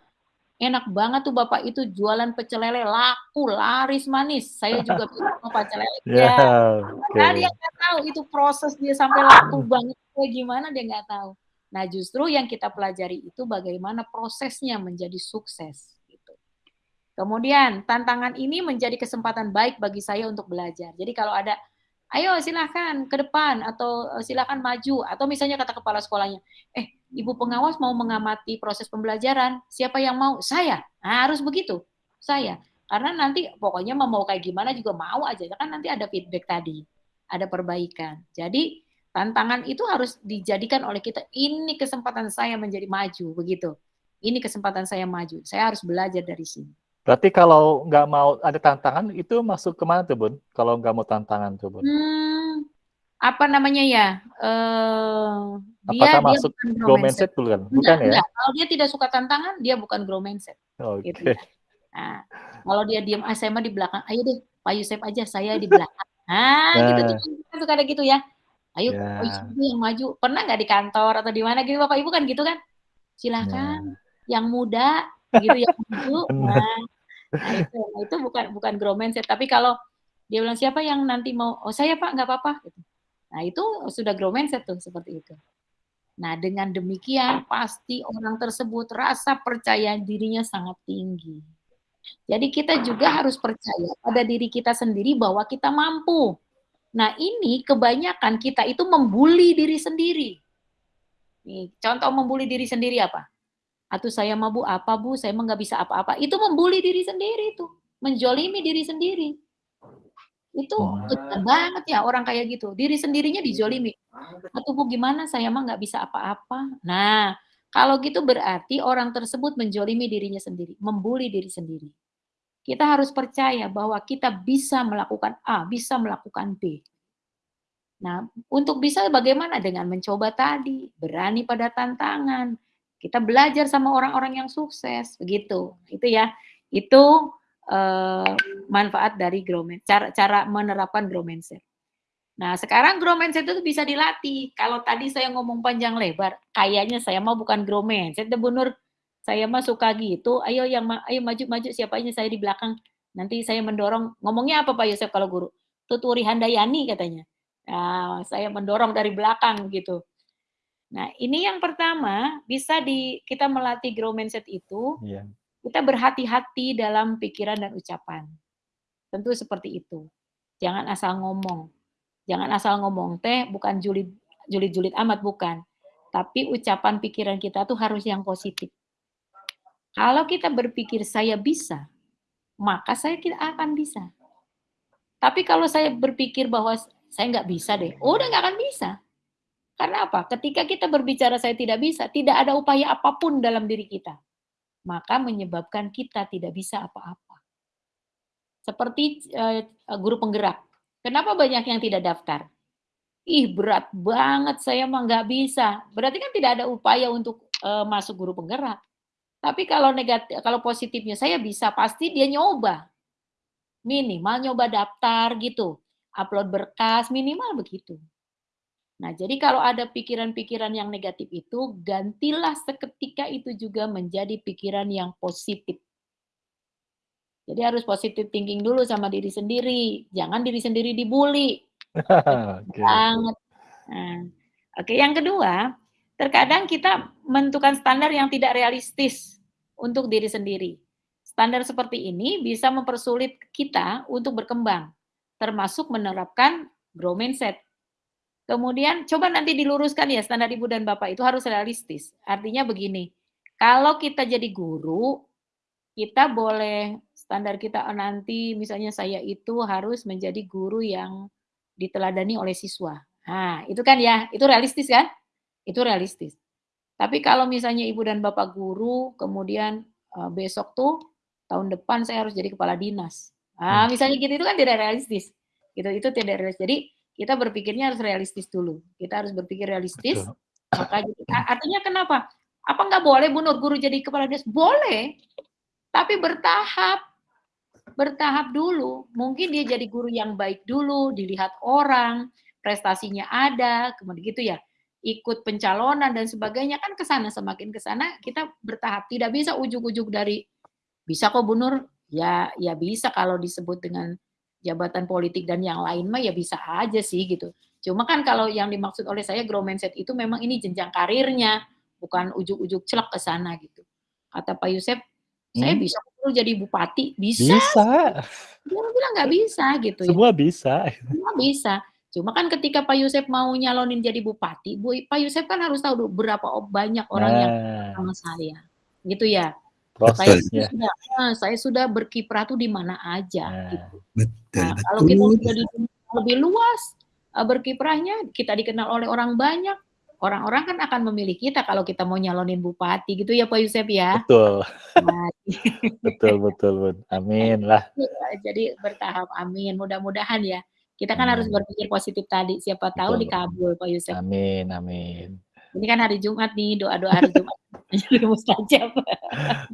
[SPEAKER 2] enak banget tuh bapak itu jualan pecel lele. Laku laris manis. Saya juga mau pecel lele.
[SPEAKER 1] Ya
[SPEAKER 2] yeah, okay. nah, dia nggak tahu itu proses dia sampai laku banget kayak gimana dia nggak tahu. Nah justru yang kita pelajari itu bagaimana prosesnya menjadi sukses gitu. Kemudian tantangan ini menjadi kesempatan baik bagi saya untuk belajar. Jadi kalau ada ayo silahkan ke depan atau silahkan maju atau misalnya kata kepala sekolahnya eh ibu pengawas mau mengamati proses pembelajaran siapa yang mau? Saya. Nah, harus begitu. Saya. Karena nanti pokoknya mau kayak gimana juga mau aja. Kan nanti ada feedback tadi ada perbaikan. Jadi tantangan itu harus dijadikan oleh kita ini kesempatan saya menjadi maju begitu. Ini kesempatan saya maju. Saya harus belajar dari sini.
[SPEAKER 1] Berarti kalau nggak mau ada tantangan itu masuk ke mana tuh bun? Kalau nggak mau tantangan tuh bun?
[SPEAKER 2] Hmm, apa namanya ya? Uh,
[SPEAKER 1] dia, dia masuk grow mindset dulu kan? Bukan
[SPEAKER 2] enggak,
[SPEAKER 1] ya?
[SPEAKER 2] Enggak. Kalau dia tidak suka tantangan, dia bukan grow mindset.
[SPEAKER 1] Oke. Okay.
[SPEAKER 2] Gitu ya. Nah, kalau dia diam, ah, saya mah di belakang. Ayo deh, Pak Yusuf aja, saya di belakang. Nah, nah. gitu tuh kan suka ada gitu ya. Ayo, yeah. Pak Yusuf yang maju. Pernah nggak di kantor atau di mana gitu, Bapak Ibu kan gitu kan? Silahkan, nah. yang muda gitu yang maju. Nah, nah itu, nah itu bukan bukan grow mindset. Tapi kalau dia bilang siapa yang nanti mau, oh saya Pak nggak apa-apa. Gitu. Nah itu sudah grow mindset tuh seperti itu. Nah dengan demikian pasti orang tersebut rasa percaya dirinya sangat tinggi. Jadi kita juga harus percaya pada diri kita sendiri bahwa kita mampu. Nah ini kebanyakan kita itu membuli diri sendiri. Nih, contoh membuli diri sendiri apa? Atau saya mau bu apa bu, saya emang nggak bisa apa-apa. Itu membuli diri sendiri itu, menjolimi diri sendiri. Itu kejam banget ya orang kayak gitu, diri sendirinya dijolimi. "Atuh Bu gimana saya mah nggak bisa apa-apa." Nah, kalau gitu berarti orang tersebut menjolimi dirinya sendiri, membuli diri sendiri. Kita harus percaya bahwa kita bisa melakukan A, bisa melakukan B. Nah, untuk bisa bagaimana? Dengan mencoba tadi, berani pada tantangan. Kita belajar sama orang-orang yang sukses, begitu. Itu ya, itu, eee, manfaat dari grow mind cara cara menerapkan grow mindset. Nah, sekarang grow mindset itu bisa dilatih. Kalau tadi saya ngomong panjang lebar, kayaknya saya mah bukan grow mindset Bu Nur, saya mah suka gitu, "Ayo yang ma ayo maju maju, siapa aja saya di belakang, nanti saya mendorong." Ngomongnya apa Pak Yosef kalau guru? "Tuturi handayani," katanya. Nah, saya mendorong dari belakang gitu. Nah, ini yang pertama, bisa di kita melatih grow mindset itu,
[SPEAKER 1] Iya.
[SPEAKER 2] Kita berhati-hati dalam pikiran dan ucapan. Tentu seperti itu. Jangan asal ngomong. Jangan asal ngomong teh bukan julid julid-julid amat, bukan. Tapi ucapan pikiran kita tuh harus yang positif. Kalau kita berpikir, "Saya bisa," maka saya tidak akan bisa. Tapi kalau saya berpikir bahwa, "Saya nggak bisa deh," udah nggak akan bisa. Karena apa? Ketika kita berbicara saya tidak bisa, tidak ada upaya apa pun dalam diri kita. Maka menyebabkan kita tidak bisa apa-apa. Seperti, eee, guru penggerak. Kenapa banyak yang tidak daftar? "Ih berat banget, saya mah nggak bisa." Berarti kan tidak ada upaya untuk, eee, masuk guru penggerak. Tapi kalau negati kalau positifnya, "Saya bisa," pasti dia nyoba. Minimal nyoba daftar gitu, upload berkas, minimal begitu. Nah, jadi kalau ada pikiran-pikiran yang negatif itu, gantilah seketika itu juga menjadi pikiran yang positif. Jadi harus positive thinking dulu sama diri sendiri, jangan diri sendiri dibully.
[SPEAKER 1] Oke.
[SPEAKER 2] Banget. Nah, oke yang kedua, terkadang kita menentukan standar yang tidak realistis untuk diri sendiri. Standar seperti ini bisa mempersulit kita untuk berkembang, termasuk menerapkan grow mindset. Kemudian coba nanti diluruskan ya standar Ibu dan Bapak itu harus realistis. Artinya begini, kalau kita jadi guru, kita boleh standar kita nanti misalnya saya itu harus menjadi guru yang diteladani oleh siswa. Nah, itu kan ya, itu realistis kan? Itu realistis. Tapi kalau misalnya Ibu dan Bapak guru, kemudian, eee, besok tuh tahun depan saya harus jadi kepala dinas. Nah, misalnya gitu itu kan tidak realistis. Gitu, itu tidak realis jadi kita berpikirnya harus realistis dulu. Kita harus berpikir realistis,
[SPEAKER 1] Betul.
[SPEAKER 2] maka artinya kenapa? Apa nggak boleh Bu Nur guru jadi kepala dinas? Boleh, tapi bertahap. Bertahap dulu. Mungkin dia jadi guru yang baik dulu, dilihat orang, prestasinya ada, kemudian gitu ya, ikut pencalonan dan sebagainya, kan ke sana, semakin ke sana kita bertahap. Tidak bisa ujug-ujug dari, "Bisa kok Bu Nur." Ya ya bisa kalau disebut dengan jabatan politik dan yang lain mah ya bisa aja sih gitu. Cuma kan kalau yang dimaksud oleh saya grow mindset itu memang ini jenjang karirnya, bukan ujug-ujug celek ke sana gitu. Kata Pak Yusef, "Saya
[SPEAKER 1] Hmm.
[SPEAKER 2] bisa kok jadi bupati." Bisa
[SPEAKER 1] Bisa.
[SPEAKER 2] Dia bilang nggak bisa gitu ya.
[SPEAKER 1] Semua bisa.
[SPEAKER 2] Semua bisa. Cuma kan ketika Pak Yusef mau nyalonin jadi bupati, Bu Pak Yusef kan harus tahu dulu berapa banyak orang yang
[SPEAKER 1] Nah,
[SPEAKER 2] sama saya, gitu ya. Saya
[SPEAKER 1] prosesnya.
[SPEAKER 2] sudah nah, saya sudah berkiprah tuh di mana aja
[SPEAKER 1] Nah,
[SPEAKER 2] gitu.
[SPEAKER 3] Betul
[SPEAKER 2] Nah, kalau kita
[SPEAKER 3] betul.
[SPEAKER 2] sudah di dunia lebih luas, eee, berkiprahnya, kita dikenal oleh orang banyak, orang-orang kan akan memilih kita kalau kita mau nyalonin bupati gitu ya Pak Yusef ya.
[SPEAKER 1] betul.
[SPEAKER 2] Nah,
[SPEAKER 1] Betul betul, Bun. Amin lah.
[SPEAKER 2] iya, jadi bertahap, amin. Mudah-mudahan ya. Kita kan harus
[SPEAKER 1] Hmm.
[SPEAKER 2] berpikir positif tadi, siapa tahu
[SPEAKER 1] Betul.
[SPEAKER 2] dikabul Pak Yusef.
[SPEAKER 1] Amin amin.
[SPEAKER 2] Ini kan hari Jumat nih, doa-doa hari Jumat mustajab.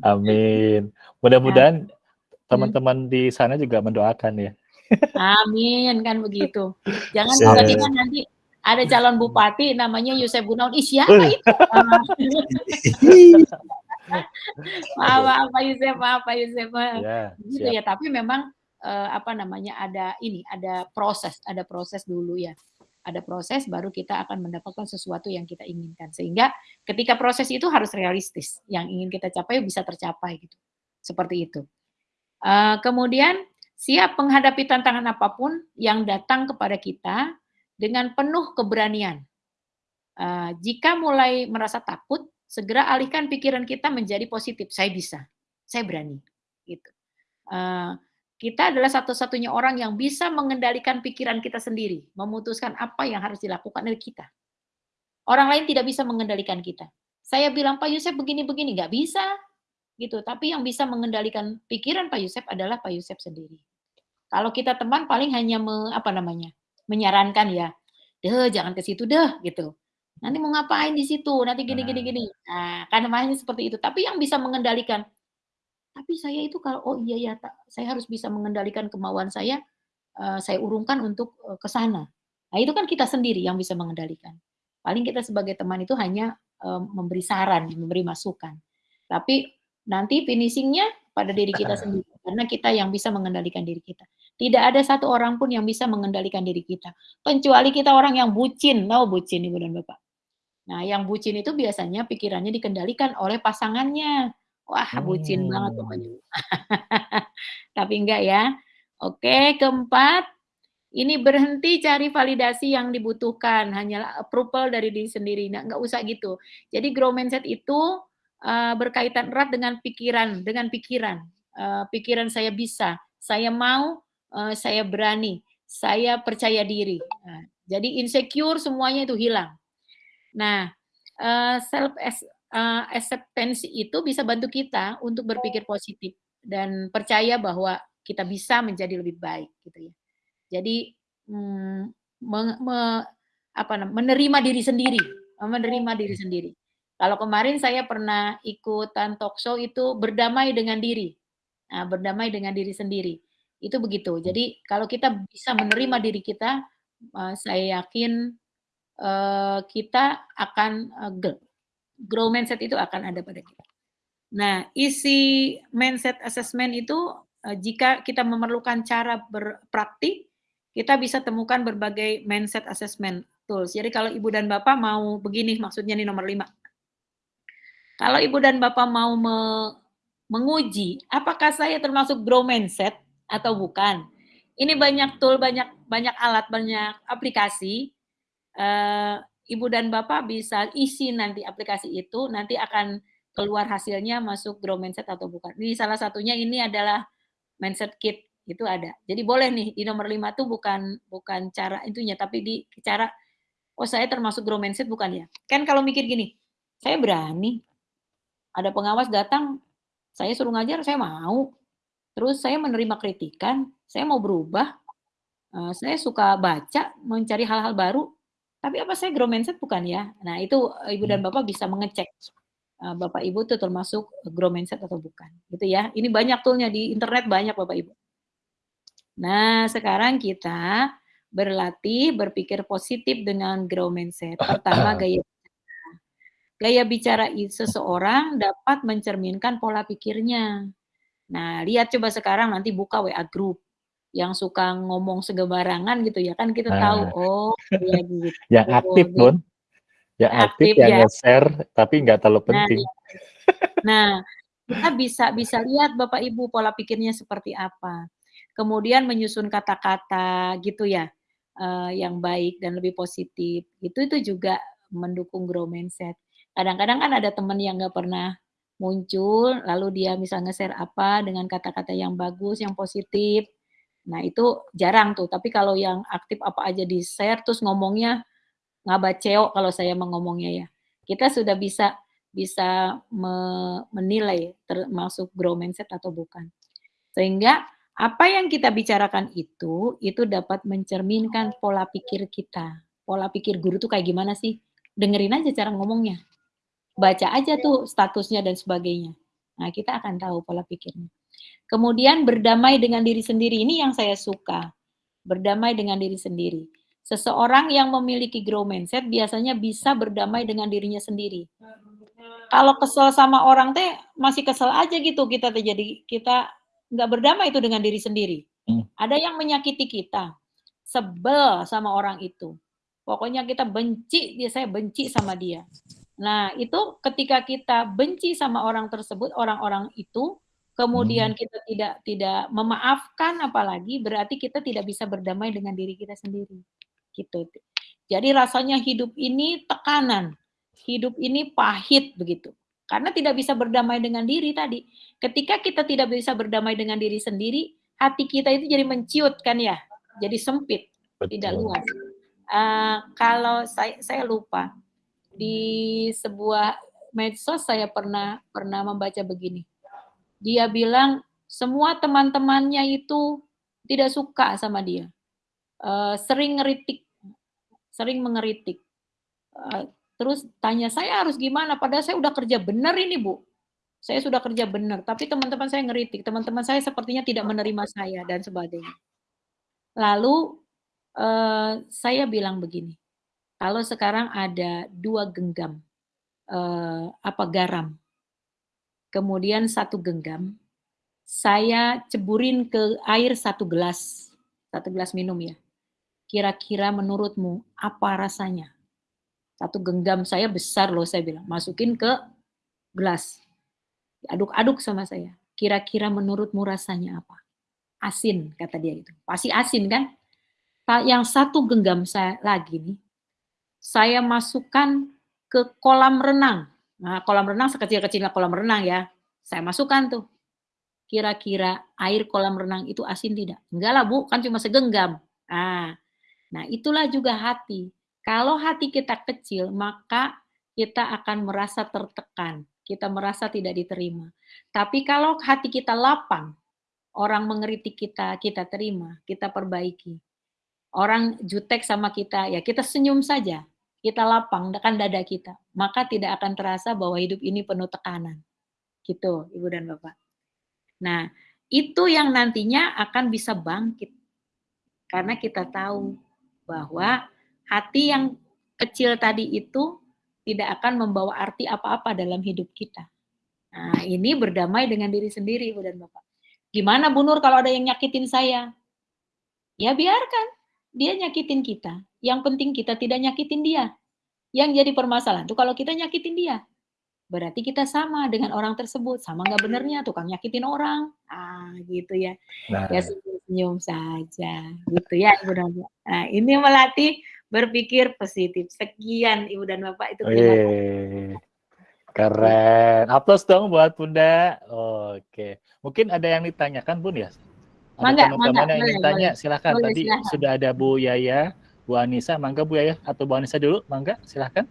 [SPEAKER 1] Amin. Mudah-mudahan
[SPEAKER 2] hmm.
[SPEAKER 1] teman-teman di sana juga mendoakan ya.
[SPEAKER 2] Amin, kan begitu. Jangan tiba-tiba nanti ada calon bupati namanya Yusef Gunawan, "Ih siapa itu?" Maaf maaf Pak Yusef, maaf Pak Yusef,
[SPEAKER 1] Ya,
[SPEAKER 2] gitu
[SPEAKER 1] siap.
[SPEAKER 2] ya. Tapi memang, eee, apa namanya, ada ini, ada proses ada proses dulu ya. Ada proses baru kita akan mendapatkan sesuatu yang kita inginkan. Sehingga ketika proses itu harus realistis, yang ingin kita capai bisa tercapai gitu, seperti itu. Eee, kemudian siap menghadapi tantangan apa pun yang datang kepada kita dengan penuh keberanian. Eee, jika mulai merasa takut, segera alihkan pikiran kita menjadi positif, "Saya bisa, saya berani." Gitu. Eee, kita adalah satu-satunya orang yang bisa mengendalikan pikiran kita sendiri, memutuskan apa yang harus dilakukan oleh kita. Orang lain tidak bisa mengendalikan kita. Saya bilang Pak Yusuf begini-begini, nggak bisa, gitu. Tapi yang bisa mengendalikan pikiran Pak Yusuf adalah Pak Yusuf sendiri. Kalau kita teman paling hanya me, apa namanya menyarankan ya, deh jangan ke situ deh, gitu. Nanti mau ngapain di situ? Nanti gini gini gini. Nah, kan namanya seperti itu. Tapi yang bisa mengendalikan, tapi saya itu kalau oh iya ya, saya harus bisa mengendalikan kemauan saya, uh, saya urungkan untuk uh, ke sana. Nah, itu kan kita sendiri yang bisa mengendalikan. Paling kita sebagai teman itu hanya uh, memberi saran, memberi masukan. Tapi nanti finishingnya pada diri kita sendiri karena kita yang bisa mengendalikan diri kita. Tidak ada satu orang pun yang bisa mengendalikan diri kita. Kecuali kita orang yang bucin. Tahu bucin Ibu dan Bapak? Nah, yang bucin itu biasanya pikirannya dikendalikan oleh pasangannya. Wah, bucin hmm. banget pokoknya. Tapi enggak ya. Oke, keempat, ini berhenti cari validasi yang dibutuhkan, hanya approval dari diri sendiri. Nah, enggak usah gitu. Jadi grow mindset itu uh, berkaitan erat dengan pikiran, dengan pikiran. Uh, pikiran saya bisa, saya mau, uh, saya berani, saya percaya diri. Nah, jadi insecure semuanya itu hilang. Nah, uh, self uh, acceptance itu bisa bantu kita untuk berpikir positif dan percaya bahwa kita bisa menjadi lebih baik gitu ya. Jadi hmm, me, me, apa menerima diri sendiri, menerima diri sendiri. Kalau kemarin saya pernah ikutan talk show itu berdamai dengan diri. Nah, berdamai dengan diri sendiri. Itu begitu. Jadi kalau kita bisa menerima diri kita, saya yakin uh, kita akan grow mindset itu akan ada pada kita. Nah, isi mindset assessment itu uh, jika kita memerlukan cara berpraktik, kita bisa temukan berbagai mindset assessment tools. Jadi kalau ibu dan bapak mau begini, maksudnya ini nomor lima. Kalau ibu dan bapak mau me menguji apakah saya termasuk grow mindset atau bukan, ini banyak tool, banyak banyak alat, banyak aplikasi uh, ibu dan bapak bisa isi nanti aplikasi itu, nanti akan keluar hasilnya masuk grow mindset atau bukan. Ini salah satunya ini adalah mindset kit itu ada. Jadi boleh nih di nomor lima tuh bukan bukan cara itunya, tapi di cara oh saya termasuk grow mindset bukan ya? Kan kalau mikir gini, saya berani. Ada pengawas datang, saya suruh ngajar, saya mau. Terus saya menerima kritikan, saya mau berubah. Uh, saya suka baca, mencari hal-hal baru, tapi apa saya grow mindset bukan ya? Nah, itu Ibu dan hmm. Bapak bisa mengecek Bapak Ibu itu termasuk grow mindset atau bukan. Gitu ya. Ini banyak toolnya di internet banyak Bapak Ibu. Nah, sekarang kita berlatih berpikir positif dengan grow mindset. Pertama gaya bicara. Gaya bicara seseorang dapat mencerminkan pola pikirnya. Nah, lihat coba sekarang nanti buka WA group yang suka ngomong segebarangan gitu ya kan kita nah. tahu oh ya gitu.
[SPEAKER 1] yang aktif gitu. pun yang aktif, aktif yang ya. share tapi nggak terlalu nah, penting. Nah,
[SPEAKER 2] nah kita bisa bisa lihat bapak ibu pola pikirnya seperti apa. Kemudian menyusun kata-kata gitu ya uh, yang baik dan lebih positif. Itu itu juga mendukung grow mindset. Kadang-kadang kan ada teman yang nggak pernah muncul, lalu dia misalnya share apa dengan kata-kata yang bagus, yang positif, Nah, itu jarang tuh. Tapi kalau yang aktif apa aja di-share terus ngomongnya ngabaceo kalau saya mengomongnya ya. Kita sudah bisa bisa me menilai termasuk grow mindset atau bukan. Sehingga apa yang kita bicarakan itu itu dapat mencerminkan pola pikir kita. Pola pikir guru tuh kayak gimana sih? Dengerin aja cara ngomongnya. Baca aja tuh statusnya dan sebagainya. Nah, kita akan tahu pola pikirnya. Kemudian berdamai dengan diri sendiri ini yang saya suka. Berdamai dengan diri sendiri. Seseorang yang memiliki grow mindset biasanya bisa berdamai dengan dirinya sendiri. Kalau kesel sama orang teh masih kesel aja gitu kita terjadi kita nggak berdamai itu dengan diri sendiri. Hmm. Ada yang menyakiti kita, sebel sama orang itu. Pokoknya kita benci, dia saya benci sama dia. Nah, itu ketika kita benci sama orang tersebut, orang-orang itu, kemudian hmm. kita tidak tidak memaafkan apalagi berarti kita tidak bisa berdamai dengan diri kita sendiri gitu jadi rasanya hidup ini tekanan hidup ini pahit begitu karena tidak bisa berdamai dengan diri tadi ketika kita tidak bisa berdamai dengan diri sendiri hati kita itu jadi menciut kan ya, jadi sempit, Betul. tidak luas. Uh, kalau saya saya lupa di sebuah medsos saya pernah pernah membaca begini. Dia bilang semua teman-temannya itu tidak suka sama dia, uh, sering ngeritik, sering mengeritik. Uh, terus tanya saya harus gimana? Padahal saya udah kerja benar ini bu, saya sudah kerja benar, tapi teman-teman saya ngeritik, teman-teman saya sepertinya tidak menerima saya dan sebagainya. Lalu uh, saya bilang begini, kalau sekarang ada dua genggam uh, apa garam, kemudian satu genggam, saya ceburin ke air satu gelas, satu gelas minum ya. Kira-kira menurutmu apa rasanya? Satu genggam saya besar loh saya bilang, masukin ke gelas. Aduk-aduk sama saya. Kira-kira menurutmu rasanya apa? Asin, kata dia itu. Pasti asin kan? Yang satu genggam saya lagi nih, saya masukkan ke kolam renang. Nah, kolam renang sekecil-kecilnya kolam renang ya. Saya masukkan tuh. Kira-kira air kolam renang itu asin tidak? Enggak lah Bu, kan cuma segenggam. Nah, nah itulah juga hati. Kalau hati kita kecil, maka kita akan merasa tertekan. Kita merasa tidak diterima. Tapi kalau hati kita lapang, orang mengeritik kita, kita terima, kita perbaiki. Orang jutek sama kita, ya kita senyum saja kita lapang kan dada kita, maka tidak akan terasa bahwa hidup ini penuh tekanan. Gitu, Ibu dan Bapak. Nah, itu yang nantinya akan bisa bangkit. Karena kita tahu bahwa hati yang kecil tadi itu tidak akan membawa arti apa-apa dalam hidup kita. Nah, ini berdamai dengan diri sendiri, Ibu dan Bapak. Gimana Bu Nur kalau ada yang nyakitin saya? Ya biarkan, dia nyakitin kita. Yang penting kita tidak nyakitin dia. Yang jadi permasalahan itu kalau kita nyakitin dia. Berarti kita sama dengan orang tersebut. Sama nggak benernya tukang nyakitin orang. Ah, gitu ya. Nah. Ya senyum-senyum saja. Gitu ya Ibu dan Bapak. Nah, ini melatih berpikir positif. Sekian Ibu dan Bapak itu kasih.
[SPEAKER 1] Keren. Aplaus dong buat Bunda. Oke. Mungkin ada yang ditanyakan Bun ya? Ada teman-teman yang ingin tanya, silakan. Tadi sudah ada Bu Yaya, Bu Anissa, mangga Bu ya atau Bu Anissa dulu, mangga silahkan.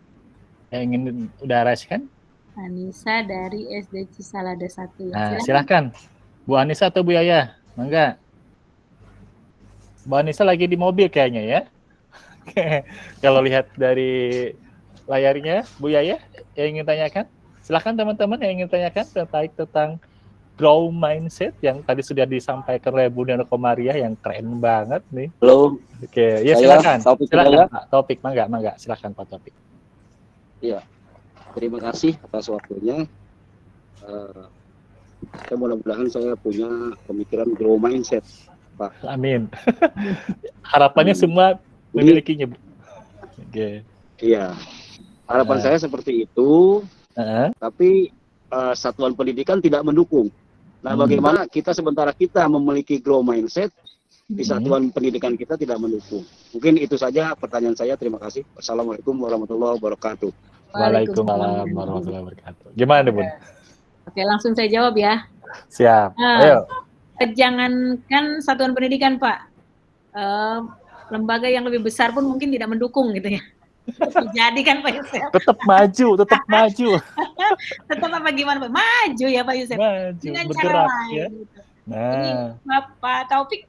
[SPEAKER 1] Yang ingin udah kan?
[SPEAKER 2] Anissa dari SD Cisalada 1.
[SPEAKER 1] Nah, silahkan. Bu Anissa atau Bu Yaya, mangga. Bu Anissa lagi di mobil kayaknya ya. Kalau lihat dari layarnya, Bu Yaya yang ingin tanyakan, silahkan teman-teman yang ingin tanyakan terkait tentang grow mindset yang tadi sudah disampaikan oleh Bunda Komaria yang keren banget nih.
[SPEAKER 3] Halo.
[SPEAKER 1] Oke, ya silakan. Topik silakan Pak. Topik, mangga, mangga. Silakan Pak Topik.
[SPEAKER 3] Iya. Terima kasih atas waktunya. Uh, saya mudah-mudahan saya punya pemikiran grow mindset, Pak.
[SPEAKER 1] Amin. Harapannya hmm. semua memilikinya. Oke.
[SPEAKER 3] Okay. Iya. Harapan uh. saya seperti itu. Uh -huh. Tapi uh, satuan pendidikan tidak mendukung. Nah, hmm. bagaimana kita sementara kita memiliki grow mindset, di hmm. satuan pendidikan kita tidak mendukung. Mungkin itu saja pertanyaan saya. Terima kasih. Assalamualaikum warahmatullahi wabarakatuh.
[SPEAKER 1] Waalaikumsalam warahmatullahi wabarakatuh. Gimana, Bun?
[SPEAKER 2] Oke, langsung saya jawab ya.
[SPEAKER 1] Siap. Uh, Ayo.
[SPEAKER 2] Jangankan satuan pendidikan, Pak. Uh, lembaga yang lebih besar pun mungkin tidak mendukung gitu ya. Jadi kan Pak Yusuf.
[SPEAKER 1] Tetap maju, tetap maju.
[SPEAKER 2] tetap apa gimana Pak? Maju ya Pak Yusuf.
[SPEAKER 1] Maju, Dengan bergerak cara lain. Ya. Gitu.
[SPEAKER 2] Nah. Jadi Bapak Taufik,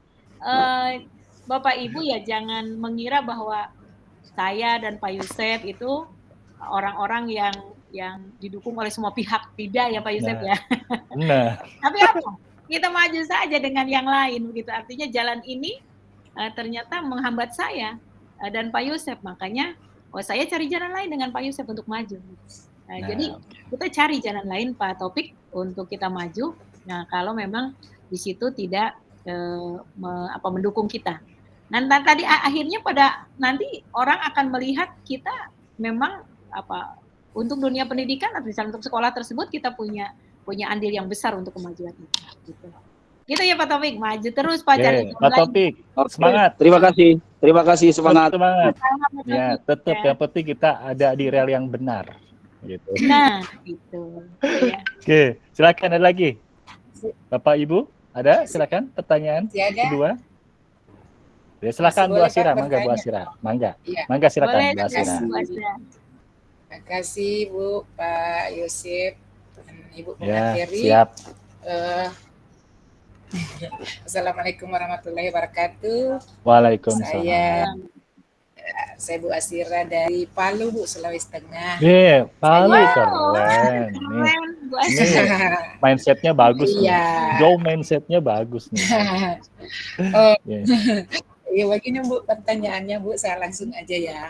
[SPEAKER 2] uh, Bapak Ibu ya jangan mengira bahwa saya dan Pak Yusuf itu orang-orang yang yang didukung oleh semua pihak tidak ya Pak Yusuf nah. ya. Nah. Tapi apa? Kita maju saja dengan yang lain begitu. Artinya jalan ini uh, ternyata menghambat saya uh, dan Pak Yusuf. Makanya oh saya cari jalan lain dengan Pak Yusuf untuk maju. Nah, nah jadi kita cari jalan lain Pak Topik untuk kita maju. Nah kalau memang di situ tidak eh, me, apa mendukung kita. Nah tadi akhirnya pada nanti orang akan melihat kita memang apa untuk dunia pendidikan atau misalnya untuk sekolah tersebut kita punya punya andil yang besar untuk kemajuan itu. Gitu. Gitu ya Pak Topik, maju terus Pak
[SPEAKER 1] cari. Pak Topik, semangat.
[SPEAKER 3] Terima kasih. Terima kasih semangat.
[SPEAKER 1] Semangat. Ya, tetap ya. yang penting kita ada di rel yang benar. Gitu.
[SPEAKER 2] Nah, gitu.
[SPEAKER 1] Ya. Oke, silakan ada lagi. Bapak Ibu. Ada? Silakan pertanyaan
[SPEAKER 4] ada.
[SPEAKER 1] kedua. Ya, silakan Bu Asira, mangga Bu Asira. Mangga. Ya. Mangga silakan Bu Asira.
[SPEAKER 4] Terima kasih Bu, Pak Yosef, Ibu
[SPEAKER 1] ya, Siap. Uh,
[SPEAKER 4] Assalamualaikum warahmatullahi wabarakatuh.
[SPEAKER 1] Waalaikumsalam.
[SPEAKER 4] Saya saya Bu Asira dari Palu Bu Sulawesi Tengah.
[SPEAKER 1] Iya, yeah, Palu wow. keren. Nih, nih mindsetnya bagus
[SPEAKER 4] Iya.
[SPEAKER 1] Joe mindsetnya bagus nih.
[SPEAKER 4] oh, yeah. ya begini Bu pertanyaannya Bu, saya langsung aja ya.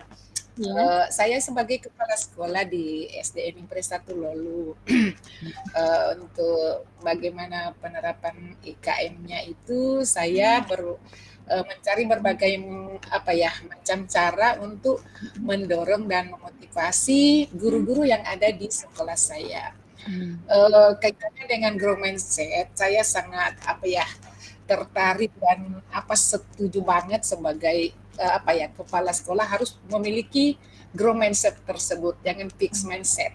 [SPEAKER 4] Yeah. Uh, saya sebagai kepala sekolah di SDN Impres 1 Lolu uh, untuk bagaimana penerapan IKM-nya itu saya ber, uh, mencari berbagai apa ya macam cara untuk mendorong dan memotivasi guru-guru yang ada di sekolah saya. Hmm. Uh, kaitannya dengan grow mindset, saya sangat apa ya tertarik dan apa setuju banget sebagai apa ya kepala sekolah harus memiliki grow mindset tersebut, jangan fix mindset.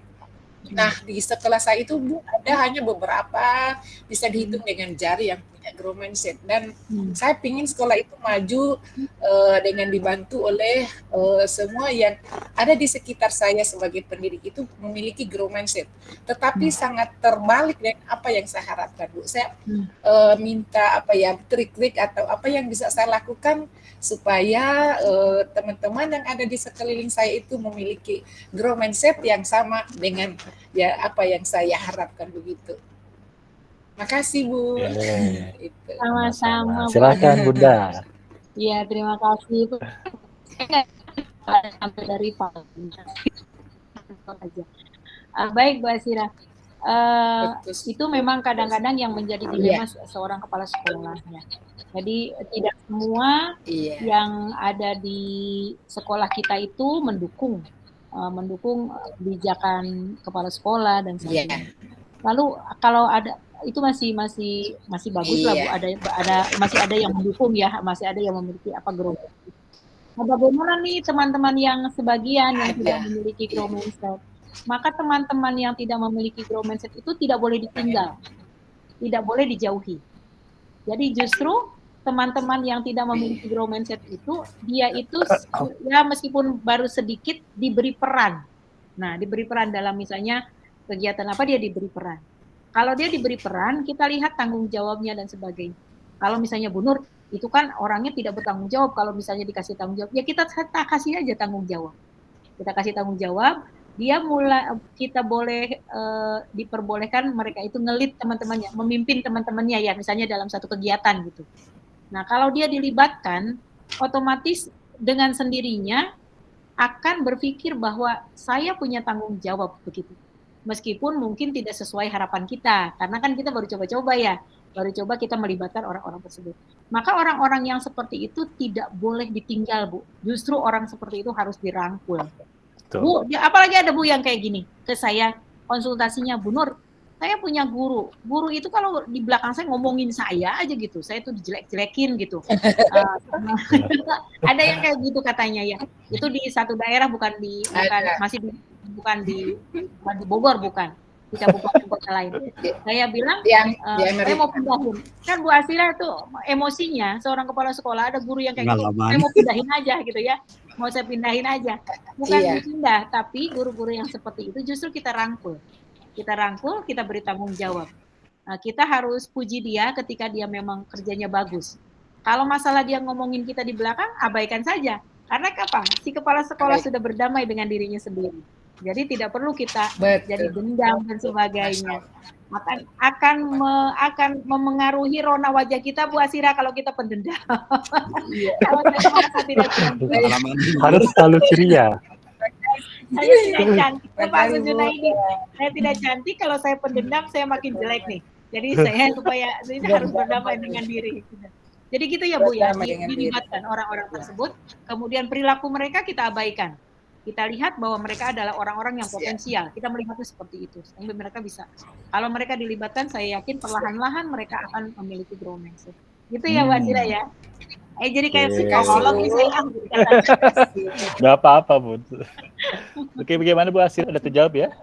[SPEAKER 4] Nah, di sekolah saya itu Bu ada hanya beberapa bisa dihitung dengan jari yang punya grow mindset dan hmm. saya ingin sekolah itu maju uh, dengan dibantu oleh uh, semua yang ada di sekitar saya sebagai pendidik itu memiliki grow mindset. Tetapi hmm. sangat terbalik dengan apa yang saya harapkan, Bu. Saya hmm. uh, minta apa ya trik-trik atau apa yang bisa saya lakukan supaya teman-teman uh, yang ada di sekeliling saya itu memiliki grow mindset yang sama dengan ya apa yang saya harapkan begitu. Makasih Bu.
[SPEAKER 2] Sama-sama.
[SPEAKER 1] Silakan Bunda.
[SPEAKER 2] Iya terima kasih. Sampai dari Pak. Uh, baik Bu Asira. Uh, itu memang kadang-kadang yang menjadi dilema yeah. seorang kepala sekolah ya. Jadi tidak semua yeah. yang ada di sekolah kita itu mendukung uh, mendukung kebijakan kepala sekolah dan sebagainya. Yeah. Lalu kalau ada itu masih masih masih bagus yeah. lah bu ada ada masih ada yang mendukung ya masih ada yang memiliki apa grow nah, bagaimana nih teman-teman yang sebagian yang ada. tidak memiliki grow mindset maka teman-teman yang tidak memiliki grow mindset itu tidak boleh ditinggal tidak boleh dijauhi jadi justru teman-teman yang tidak memiliki grow mindset itu dia itu ya meskipun baru sedikit diberi peran. Nah, diberi peran dalam misalnya kegiatan apa dia diberi peran. Kalau dia diberi peran, kita lihat tanggung jawabnya dan sebagainya. Kalau misalnya Bu Nur, itu kan orangnya tidak bertanggung jawab kalau misalnya dikasih tanggung jawab. Ya kita kasih aja tanggung jawab. Kita kasih tanggung jawab, dia mulai kita boleh uh, diperbolehkan mereka itu ngelit teman-temannya, memimpin teman-temannya ya misalnya dalam satu kegiatan gitu. Nah, kalau dia dilibatkan, otomatis dengan sendirinya akan berpikir bahwa saya punya tanggung jawab begitu. Meskipun mungkin tidak sesuai harapan kita, karena kan kita baru coba-coba ya, baru coba kita melibatkan orang-orang tersebut. Maka orang-orang yang seperti itu tidak boleh ditinggal, Bu. Justru orang seperti itu harus dirangkul. Betul. Bu, apalagi ada Bu yang kayak gini ke saya konsultasinya, Bu Nur, saya punya guru. Guru itu kalau di belakang saya ngomongin saya aja gitu. Saya tuh dijelek-jelekin gitu. uh, ada yang kayak gitu katanya ya. Itu di satu daerah bukan di bukan masih di, bukan di bukan di Bogor bukan di kabupaten kota lain. Saya bilang yang, uh, saya mau pindahin. Kan Bu Asira tuh emosinya seorang kepala sekolah ada guru yang kayak gitu. Saya mau pindahin aja gitu ya. Mau saya pindahin aja. Bukan iya. pindah, tapi guru-guru yang seperti itu justru kita rangkul kita rangkul, kita beri tanggung jawab. Nah, kita harus puji dia ketika dia memang kerjanya bagus. Kalau masalah dia ngomongin kita di belakang, abaikan saja. Karena apa? Si kepala sekolah sudah berdamai dengan dirinya sendiri. Jadi tidak perlu kita Betul. jadi dendam dan sebagainya. Akan akan me, akan memengaruhi rona wajah kita Bu Asira kalau kita pendendam. Iya. kalau
[SPEAKER 1] kita tidak harus selalu ceria
[SPEAKER 2] saya tidak cantik. Pak ini saya tidak cantik. Kalau saya pendendam saya makin jelek nih. Jadi saya supaya ini harus berdamai dengan diri. Jadi gitu ya Bu ya. Dilibatkan orang-orang tersebut. Kemudian perilaku mereka kita abaikan. Kita lihat bahwa mereka adalah orang-orang yang potensial. Kita melihatnya seperti itu, sehingga mereka bisa. Kalau mereka dilibatkan, saya yakin perlahan-lahan mereka akan memiliki growth mindset. Gitu ya, Mbak Sira ya. Eh jadi kayak okay. psikolog nih saya
[SPEAKER 1] Gak apa-apa Bu. Oke bagaimana Bu Asir? Ada terjawab ya?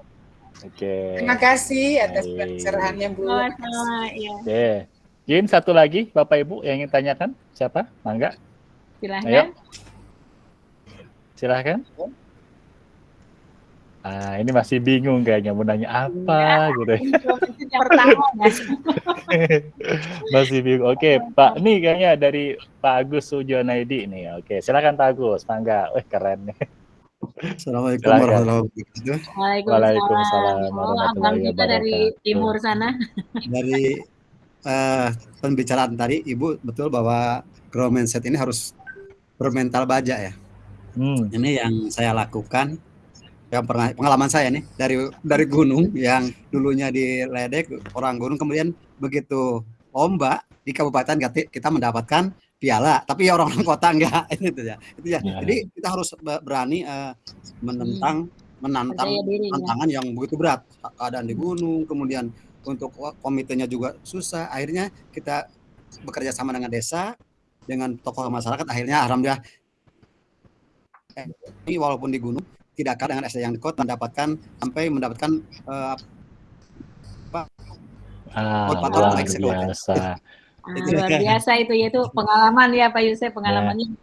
[SPEAKER 1] Oke.
[SPEAKER 4] Terima kasih atas pencerahannya Bu. Oh, sama,
[SPEAKER 1] ya. Oke. Mungkin satu lagi Bapak Ibu yang ingin tanyakan siapa? Mangga.
[SPEAKER 2] Silahkan. Ayo.
[SPEAKER 1] Silahkan. Ah, ini masih bingung kayaknya mau nanya apa ya, gitu. masih bingung. Oke, Pak, ini kayaknya dari Pak Agus Sujonaidi nih. Oke, silakan Pak Agus, mangga. Wih, keren nih.
[SPEAKER 5] Assalamualaikum warahmatullahi wabarakatuh.
[SPEAKER 2] Waalaikumsalam warahmatullahi wabarakatuh. dari timur sana.
[SPEAKER 5] Dari uh, pembicaraan tadi, Ibu betul bahwa grow mindset ini harus bermental baja ya. Hmm. Ini yang saya lakukan yang pernah pengalaman saya nih dari dari gunung yang dulunya di ledek orang gunung kemudian begitu lomba di kabupaten kita mendapatkan piala. Tapi ya orang-orang kota enggak itu ya itu ya. ya jadi kita harus berani uh, menentang menantang tantangan yang begitu berat. Keadaan di gunung kemudian untuk komitenya juga susah. Akhirnya kita bekerja sama dengan desa dengan tokoh masyarakat. Akhirnya alhamdulillah eh, ini walaupun di gunung tidak kalah dengan SD yang di kota mendapatkan sampai mendapatkan uh,
[SPEAKER 1] apa? Ah, luar biasa.
[SPEAKER 2] Ah, luar biasa itu yaitu pengalaman ya Pak Yusuf pengalamannya. Ya.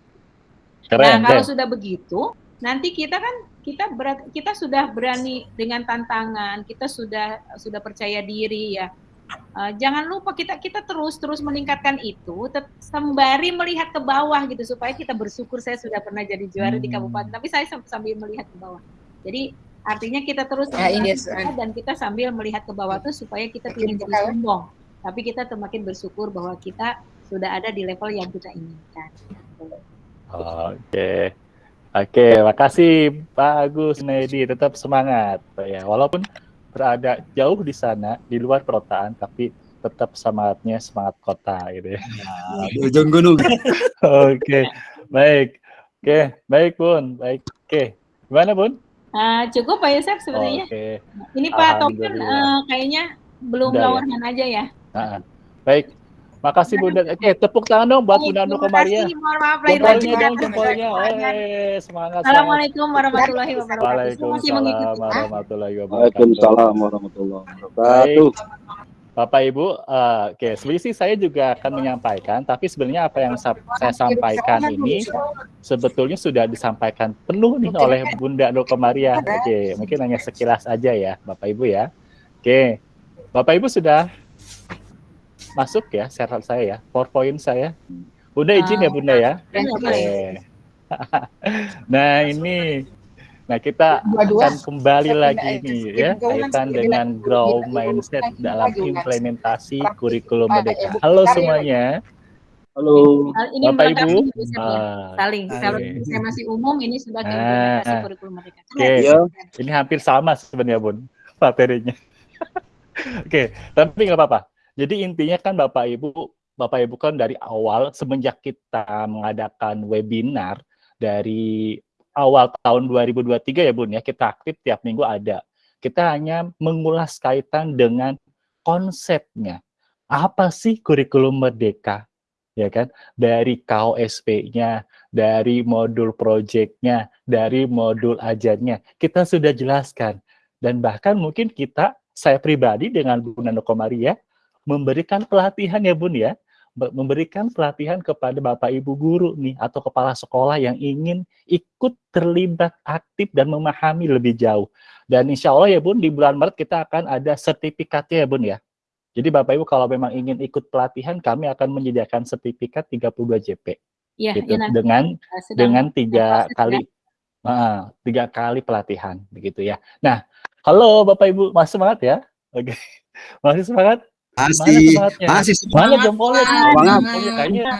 [SPEAKER 2] Keren, nah kalau sudah begitu nanti kita kan kita berat, kita sudah berani dengan tantangan kita sudah sudah percaya diri ya Uh, jangan lupa kita kita terus terus meningkatkan itu sembari melihat ke bawah gitu supaya kita bersyukur saya sudah pernah jadi juara hmm. di kabupaten. Tapi saya sambil melihat ke bawah. Jadi artinya kita terus ya, ini, dan kita sambil melihat ke bawah tuh supaya kita tidak jadi sombong. Tapi kita semakin bersyukur bahwa kita sudah ada di level yang kita inginkan.
[SPEAKER 1] Oke. Oke makasih Pak Agus Nedi. Tetap semangat ya. Walaupun berada jauh di sana di luar perkotaan tapi tetap semangatnya semangat kota gitu ya.
[SPEAKER 5] Nah, di ujung gunung.
[SPEAKER 1] Oke, baik. Oke, baik Bun, baik. Oke, gimana Bun?
[SPEAKER 2] Uh, cukup Pak Yosef sebenarnya. Oke. Ini Pak Token uh, kayaknya belum lawanan ya? aja ya.
[SPEAKER 1] Nah, baik, Makasih Bunda. Oke, tepuk tangan dong buat Bunda Nuko Maria.
[SPEAKER 2] Mohon maaf lahir batin.
[SPEAKER 1] dong, jempolnya. Eh, semangat.
[SPEAKER 2] Assalamualaikum warahmatullahi wabarakatuh.
[SPEAKER 1] Waalaikumsalam warahmatullahi wabarakatuh.
[SPEAKER 3] Waalaikumsalam warahmatullahi wabarakatuh.
[SPEAKER 1] Bapak Ibu, uh, oke, okay, selisih saya juga akan menyampaikan, tapi sebenarnya apa yang saya sampaikan ini sebetulnya sudah disampaikan penuh nih oleh Bunda Nuko Maria. Oke, okay, mungkin hanya sekilas aja ya, Bapak Ibu ya. Oke, okay. Bapak Ibu sudah masuk ya share saya ya, PowerPoint saya. Bunda izin ya Bunda ya. Oke. nah ini, nah kita akan kembali lagi nih ya kaitan dengan grow mindset dalam implementasi kurikulum merdeka. Halo semuanya.
[SPEAKER 3] Halo.
[SPEAKER 2] Ini Bapak Ibu. Ah, saling. Kalau saya masih umum ini sudah implementasi ah, kurikulum merdeka.
[SPEAKER 1] Oke. Okay. Ya. Ini hampir sama sebenarnya Bun materinya. Oke, okay. tapi nggak apa-apa. Jadi intinya kan Bapak Ibu, Bapak Ibu kan dari awal semenjak kita mengadakan webinar dari awal tahun 2023 ya Bun ya, kita aktif tiap minggu ada. Kita hanya mengulas kaitan dengan konsepnya. Apa sih kurikulum merdeka? Ya kan? Dari KOSP-nya, dari modul project-nya, dari modul ajarnya. Kita sudah jelaskan. Dan bahkan mungkin kita, saya pribadi dengan Bu Nano Komaria, memberikan pelatihan ya Bun ya, memberikan pelatihan kepada Bapak Ibu guru nih atau kepala sekolah yang ingin ikut terlibat aktif dan memahami lebih jauh. Dan insya Allah ya Bun, di bulan Maret kita akan ada sertifikatnya ya Bun ya. Jadi Bapak Ibu kalau memang ingin ikut pelatihan, kami akan menyediakan sertifikat 32 JP. Ya, gitu, ya, dengan dengan tiga kali uh, tiga kali pelatihan begitu ya. Nah, halo Bapak Ibu, masih semangat ya? Oke, masih semangat?
[SPEAKER 5] Masih, masih
[SPEAKER 1] semangat jempolnya.
[SPEAKER 3] Semangat,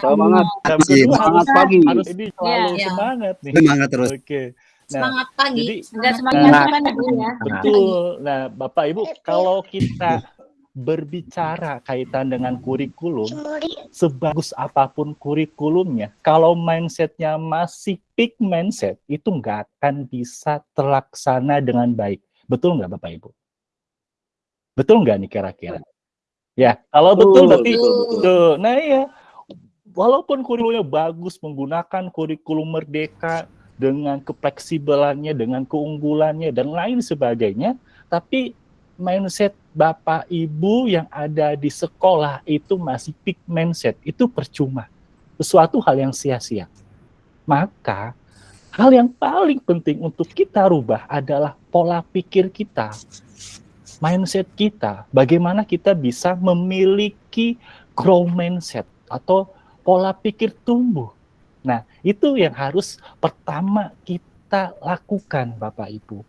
[SPEAKER 3] semangat. Semangat pagi.
[SPEAKER 1] Harus ini selalu ya, semangat nih.
[SPEAKER 5] Semangat terus.
[SPEAKER 1] Oke.
[SPEAKER 2] Nah, semangat pagi. Jadi, Enggak semangat nah, ya.
[SPEAKER 1] Betul. Nah, Bapak Ibu, kalau kita berbicara kaitan dengan kurikulum, sebagus apa pun kurikulumnya, kalau mindsetnya masih peak mindset, itu nggak akan bisa terlaksana dengan baik. Betul nggak Bapak Ibu? Betul nggak nih kira-kira? Ya, kalau betul berarti tuh. Nah iya, walaupun kurikulumnya bagus menggunakan kurikulum merdeka dengan kefleksibelannya, dengan keunggulannya dan lain sebagainya, tapi mindset Bapak Ibu yang ada di sekolah itu masih peak mindset, itu percuma. Sesuatu hal yang sia-sia. Maka hal yang paling penting untuk kita rubah adalah pola pikir kita, mindset kita. Bagaimana kita bisa memiliki grow mindset atau pola pikir tumbuh. Nah, itu yang harus pertama kita lakukan Bapak Ibu.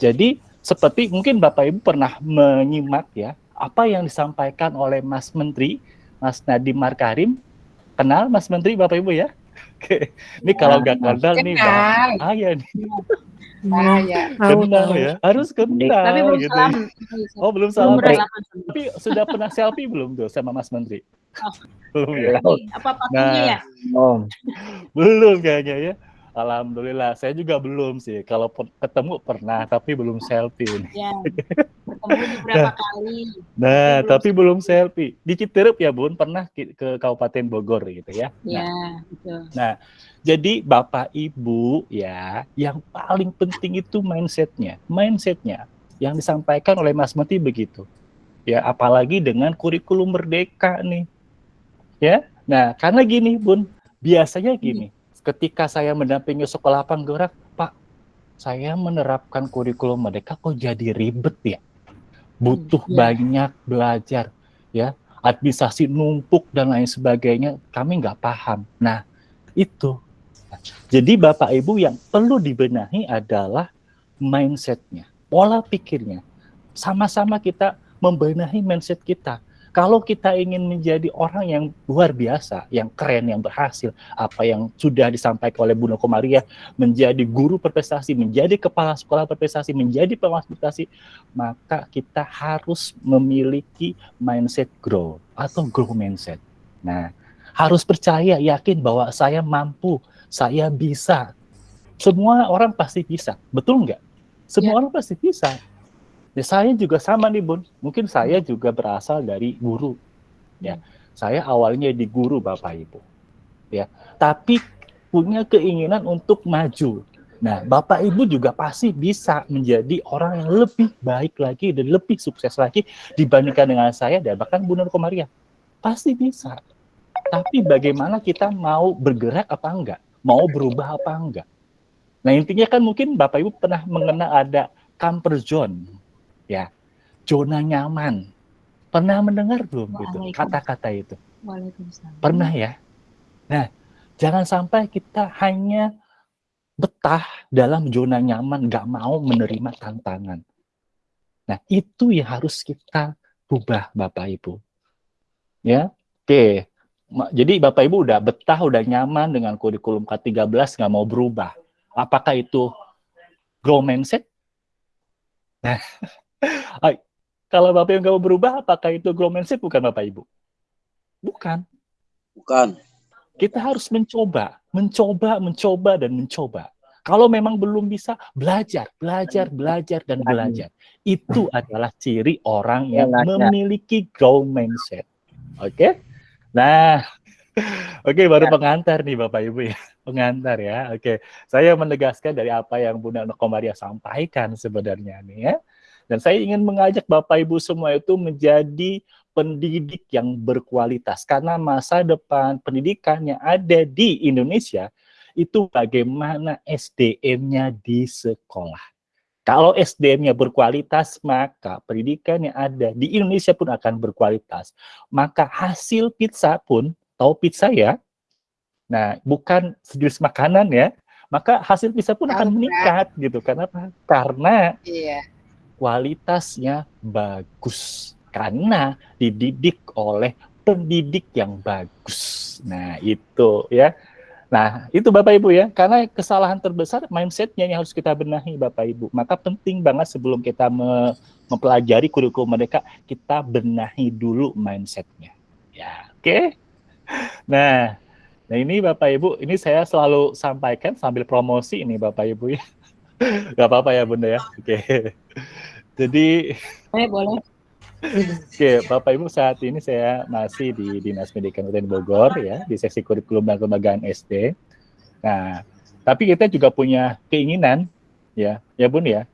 [SPEAKER 1] Jadi seperti mungkin Bapak Ibu pernah menyimak ya apa yang disampaikan oleh Mas Menteri Mas Nadiem Markarim kenal Mas Menteri Bapak Ibu ya Oke. Ini ya, kalau nggak kenal nih Bang Ayah nih.
[SPEAKER 4] Ah, ya.
[SPEAKER 1] Kenal ya. Harus kenal
[SPEAKER 2] Tapi belum
[SPEAKER 1] gitu.
[SPEAKER 2] salam.
[SPEAKER 1] Oh, belum salam. Tapi sudah pernah selfie belum tuh sama Mas Menteri? Oh. Belum ya.
[SPEAKER 2] Apa nah, ya?
[SPEAKER 1] Oh. Belum kayaknya ya. Alhamdulillah, saya juga belum sih. Kalau ketemu pernah, tapi belum selfie.
[SPEAKER 2] Ya, ketemu beberapa nah, kali.
[SPEAKER 1] Nah, tapi, tapi belum, selfie. Di Citerup ya Bun, pernah ke, ke Kabupaten Bogor gitu ya.
[SPEAKER 2] Ya,
[SPEAKER 1] nah,
[SPEAKER 2] betul.
[SPEAKER 1] Nah, jadi Bapak Ibu ya, yang paling penting itu mindsetnya. Mindsetnya yang disampaikan oleh Mas Menteri begitu. Ya, apalagi dengan kurikulum merdeka nih. Ya, nah karena gini Bun, biasanya gini ketika saya mendampingi sekolah penggerak, Pak, saya menerapkan kurikulum mereka kok jadi ribet ya. Butuh hmm, ya. banyak belajar, ya. Administrasi numpuk dan lain sebagainya, kami nggak paham. Nah, itu. Jadi Bapak Ibu yang perlu dibenahi adalah mindsetnya, pola pikirnya. Sama-sama kita membenahi mindset kita kalau kita ingin menjadi orang yang luar biasa, yang keren, yang berhasil, apa yang sudah disampaikan oleh Bunda Komaria, menjadi guru berprestasi, menjadi kepala sekolah berprestasi, menjadi pengawas maka kita harus memiliki mindset grow atau grow mindset. Nah, harus percaya, yakin bahwa saya mampu, saya bisa. Semua orang pasti bisa, betul nggak? Semua ya. orang pasti bisa Ya, saya juga sama nih Bun. Mungkin saya juga berasal dari guru. Ya, saya awalnya di guru Bapak Ibu. Ya, tapi punya keinginan untuk maju. Nah, Bapak Ibu juga pasti bisa menjadi orang yang lebih baik lagi dan lebih sukses lagi dibandingkan dengan saya dan bahkan Bu Nur Komaria. Pasti bisa. Tapi bagaimana kita mau bergerak apa enggak? Mau berubah apa enggak? Nah, intinya kan mungkin Bapak Ibu pernah mengenal ada comfort zone ya zona nyaman. Pernah mendengar belum itu kata-kata itu? Pernah ya. Nah, jangan sampai kita hanya betah dalam zona nyaman, nggak mau menerima tantangan. Nah, itu yang harus kita ubah, Bapak Ibu. Ya, oke. Jadi Bapak Ibu udah betah, udah nyaman dengan kurikulum K13, nggak mau berubah. Apakah itu grow mindset? Nah, kalau Bapak Ibu berubah, apakah itu grow mindset bukan Bapak Ibu? Bukan.
[SPEAKER 3] Bukan.
[SPEAKER 1] Kita harus mencoba, mencoba, mencoba, dan mencoba. Kalau memang belum bisa, belajar, belajar, belajar, dan belajar. Itu adalah ciri orang yang memiliki grow mindset. Oke? Okay? Nah, oke okay, baru ya. pengantar nih Bapak Ibu ya. Pengantar ya. Oke, okay. saya menegaskan dari apa yang Bunda Nokomaria sampaikan sebenarnya nih ya. Dan saya ingin mengajak Bapak Ibu semua itu menjadi pendidik yang berkualitas karena masa depan pendidikan yang ada di Indonesia itu bagaimana SDM-nya di sekolah. Kalau SDM-nya berkualitas, maka pendidikan yang ada di Indonesia pun akan berkualitas. Maka hasil pizza pun, tahu pizza ya? Nah, bukan sejenis makanan ya, maka hasil pizza pun akan meningkat gitu. Karena apa? Karena iya kualitasnya bagus karena dididik oleh pendidik yang bagus. Nah, itu ya. Nah, itu Bapak Ibu ya, karena kesalahan terbesar mindsetnya yang harus kita benahi Bapak Ibu. Maka penting banget sebelum kita me mempelajari kurikulum mereka, kita benahi dulu mindsetnya. Ya, oke. Okay? Nah, nah ini Bapak Ibu, ini saya selalu sampaikan sambil promosi ini Bapak Ibu ya. Gak apa-apa ya Bunda ya. Oke. Jadi
[SPEAKER 2] eh, boleh.
[SPEAKER 1] Oke, Bapak Ibu saat ini saya masih di Dinas Pendidikan Kabupaten Bogor ya, di seksi kurikulum dan kelembagaan SD. Nah, tapi kita juga punya keinginan ya, ya Bun ya,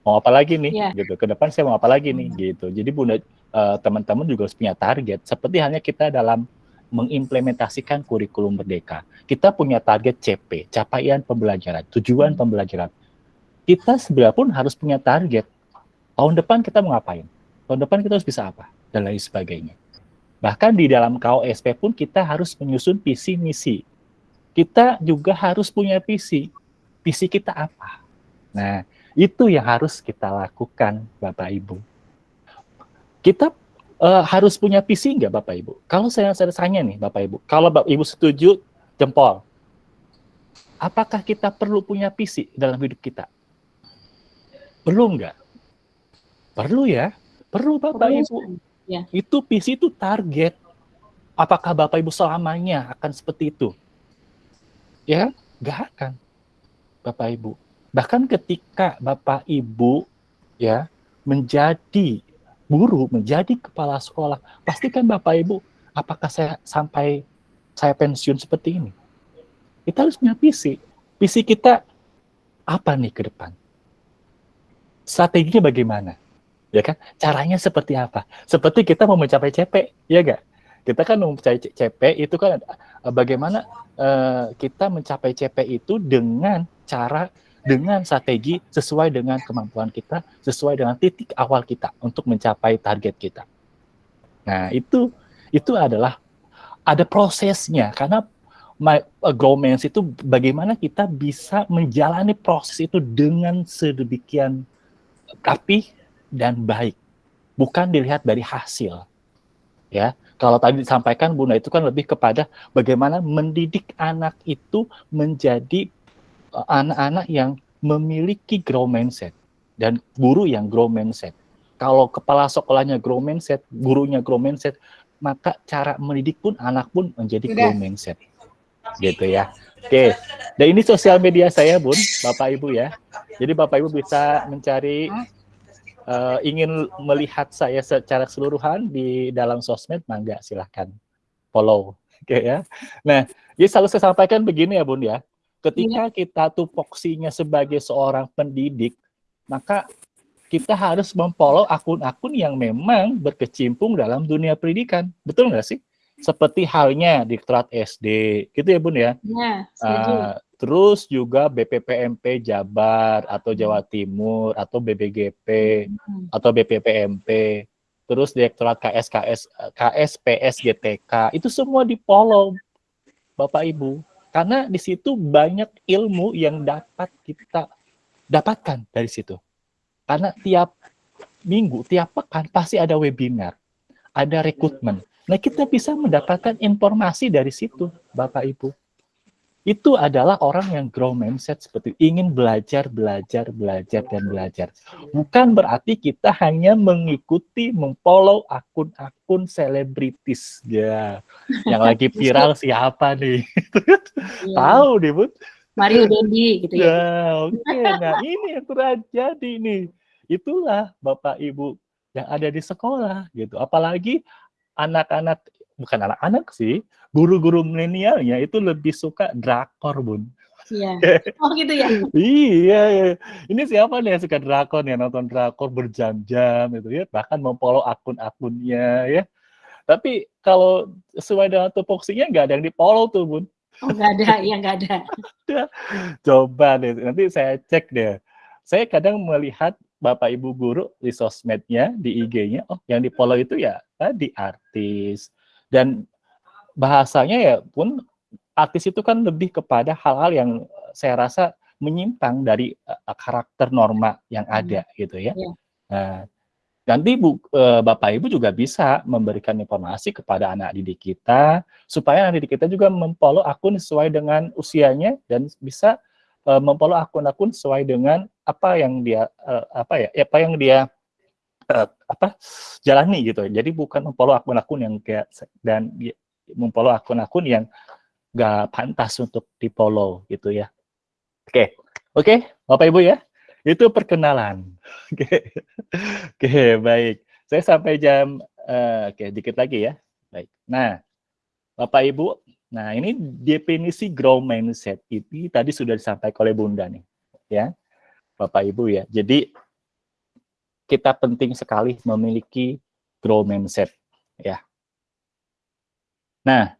[SPEAKER 1] mau apa lagi nih? Yeah. gitu. Ke depan saya mau apa lagi nih? Gitu. Jadi bunda uh, teman-teman juga harus punya target. Seperti halnya kita dalam mengimplementasikan kurikulum merdeka. Kita punya target CP capaian pembelajaran tujuan pembelajaran. Kita sebenarnya pun harus punya target. Tahun depan kita mau ngapain tahun depan kita harus bisa apa dan lain sebagainya bahkan di dalam KOSP pun kita harus menyusun visi misi kita juga harus punya visi visi kita apa nah itu yang harus kita lakukan, Bapak Ibu. Kita uh, harus punya visi nggak, Bapak Ibu? Kalau saya, saya tanya nih, Bapak Ibu, kalau Bapak Ibu setuju, jempol. Apakah kita perlu punya visi dalam hidup kita? Perlu nggak? Perlu ya, perlu Bapak perlu. Ibu. Ya. Itu visi itu target. Apakah Bapak Ibu selamanya akan seperti itu? Ya, nggak akan, Bapak Ibu. Bahkan ketika Bapak Ibu ya menjadi guru, menjadi kepala sekolah, pastikan Bapak Ibu apakah saya sampai saya pensiun seperti ini? Kita harus punya visi. Visi kita apa nih ke depan? Strateginya bagaimana? Ya kan? Caranya seperti apa? Seperti kita mau mencapai CP, ya enggak? Kita kan mau mencapai CP itu kan eh, bagaimana uh, kita mencapai CP itu dengan cara dengan strategi sesuai dengan kemampuan kita, sesuai dengan titik awal kita untuk mencapai target kita. Nah, itu itu adalah ada prosesnya karena my agreements itu bagaimana kita bisa menjalani proses itu dengan sedemikian rapi dan baik. Bukan dilihat dari hasil. Ya, kalau tadi disampaikan Bunda itu kan lebih kepada bagaimana mendidik anak itu menjadi anak-anak yang memiliki grow mindset dan guru yang grow mindset. Kalau kepala sekolahnya grow mindset, gurunya grow mindset, maka cara mendidik pun anak pun menjadi grow mindset. Gitu ya. Oke. Dan ini sosial media saya, Bun, Bapak Ibu ya. Jadi Bapak Ibu bisa mencari uh, ingin melihat saya secara keseluruhan di dalam sosmed, mangga silahkan follow. Oke ya. Nah, jadi selalu saya sampaikan begini ya, Bun ya Ketika iya. kita tupoksinya sebagai seorang pendidik, maka kita harus memfollow akun-akun yang memang berkecimpung dalam dunia pendidikan. Betul nggak sih? Seperti halnya Diklat SD, gitu ya Bun ya? Ya, uh, terus juga BPPMP Jabar atau Jawa Timur atau BBGP hmm. atau BPPMP, terus Direktorat KSKS KSPS GTK itu semua di follow Bapak Ibu karena di situ banyak ilmu yang dapat kita dapatkan dari situ. Karena tiap minggu, tiap pekan pasti ada webinar, ada rekrutmen. Nah, kita bisa mendapatkan informasi dari situ, Bapak Ibu itu adalah orang yang grow mindset seperti ingin belajar, belajar, belajar, dan belajar. Bukan berarti kita hanya mengikuti, memfollow akun-akun selebritis. Ya, yang lagi viral siapa nih? ya. Tahu nih, Bu?
[SPEAKER 2] Mario Dendi, gitu ya. ya
[SPEAKER 1] Oke, okay. nah ini yang terjadi nih. Itulah Bapak Ibu yang ada di sekolah, gitu. Apalagi anak-anak bukan anak-anak sih, guru-guru milenialnya itu lebih suka drakor, Bun.
[SPEAKER 2] Iya. Oh gitu ya.
[SPEAKER 1] iya, iya. Ini siapa nih yang suka drakor ya nonton drakor berjam-jam gitu ya, bahkan memfollow akun-akunnya ya. Tapi kalau sesuai dengan tupoksinya nggak ada yang di-follow tuh, Bun.
[SPEAKER 2] Oh nggak ada, iya nggak ada.
[SPEAKER 1] Coba deh, nanti saya cek deh. Saya kadang melihat Bapak Ibu guru di sosmednya, di IG-nya, oh yang di-follow itu ya tadi artis, dan bahasanya ya pun artis itu kan lebih kepada hal-hal yang saya rasa menyimpang dari uh, karakter norma yang hmm. ada hmm. gitu ya. Yeah. Nah, nanti Bu, uh, Bapak Ibu juga bisa memberikan informasi kepada anak didik kita supaya anak didik kita juga memfollow akun sesuai dengan usianya dan bisa uh, memfollow akun-akun sesuai dengan apa yang dia uh, apa ya apa yang dia uh, apa jalani gitu. Jadi bukan memfollow akun-akun yang kayak dan memfollow akun-akun yang gak pantas untuk di follow gitu ya. Oke, okay. oke, okay, Bapak Ibu ya, itu perkenalan. Oke, okay. oke okay, baik. Saya sampai jam, uh, oke okay, dikit lagi ya. Baik. Nah, Bapak Ibu, nah ini definisi grow mindset ini tadi sudah disampaikan oleh Bunda nih, ya, Bapak Ibu ya. Jadi kita penting sekali memiliki grow mindset ya. Nah,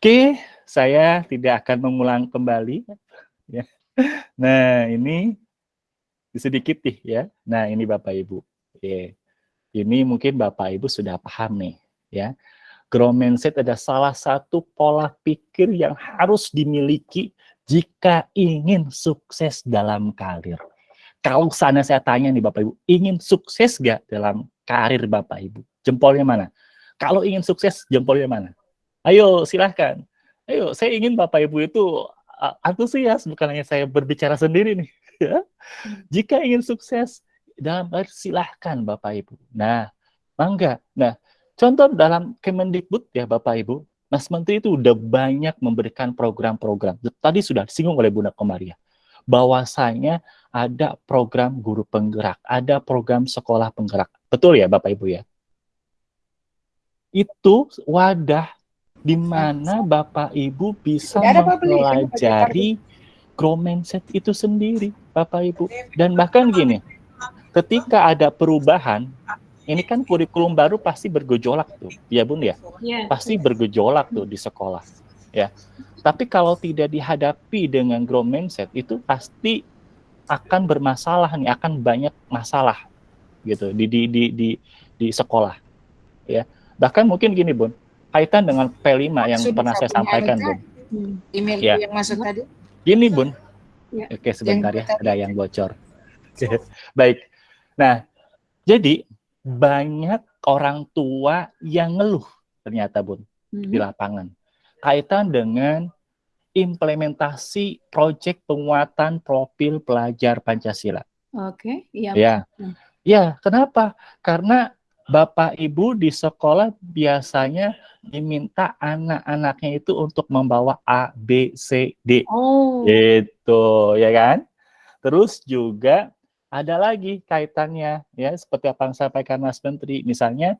[SPEAKER 1] oke, saya tidak akan mengulang kembali ya. Nah, ini sedikit nih ya. Nah, ini Bapak Ibu. Yeah. Ini mungkin Bapak Ibu sudah paham nih ya. Grow mindset ada salah satu pola pikir yang harus dimiliki jika ingin sukses dalam karir. Kalau sana saya tanya nih Bapak Ibu, ingin sukses gak dalam karir Bapak Ibu? Jempolnya mana? Kalau ingin sukses, jempolnya mana? Ayo silahkan. Ayo, saya ingin Bapak Ibu itu antusias, bukan hanya saya berbicara sendiri nih. Ya. Jika ingin sukses dalam karir, silahkan Bapak Ibu. Nah, mangga. Nah, contoh dalam Kemendikbud ya Bapak Ibu, Mas Menteri itu udah banyak memberikan program-program. Tadi sudah disinggung oleh Bunda Komaria bahwasanya ada program guru penggerak, ada program sekolah penggerak. Betul ya Bapak Ibu ya? Itu wadah di mana Bapak Ibu bisa mempelajari grow mindset itu sendiri, Bapak Ibu. Dan bahkan gini, ketika ada perubahan, ini kan kurikulum baru pasti bergejolak tuh, ya Bun ya? Yeah. Pasti bergejolak tuh di sekolah, ya. Tapi kalau tidak dihadapi dengan grow mindset itu pasti akan bermasalah nih, akan banyak masalah gitu di di di di, di sekolah. Ya. Bahkan mungkin gini, Bun, kaitan dengan P5 yang Sudah pernah saya sampaikan, Bun.
[SPEAKER 4] Hmm. Email ya. yang masuk tadi.
[SPEAKER 1] Gini, Bun. Ya. Oke, sebentar yang ya, ada yang bocor. Baik. Nah, jadi banyak orang tua yang ngeluh ternyata, Bun, hmm. di lapangan kaitan dengan implementasi proyek penguatan profil pelajar Pancasila.
[SPEAKER 2] Oke, okay, iya.
[SPEAKER 1] Ya. Ya, kenapa? Karena Bapak Ibu di sekolah biasanya diminta anak-anaknya itu untuk membawa A, B, C, D. Oh. Itu, ya kan? Terus juga ada lagi kaitannya ya seperti apa yang sampaikan Mas Menteri. Misalnya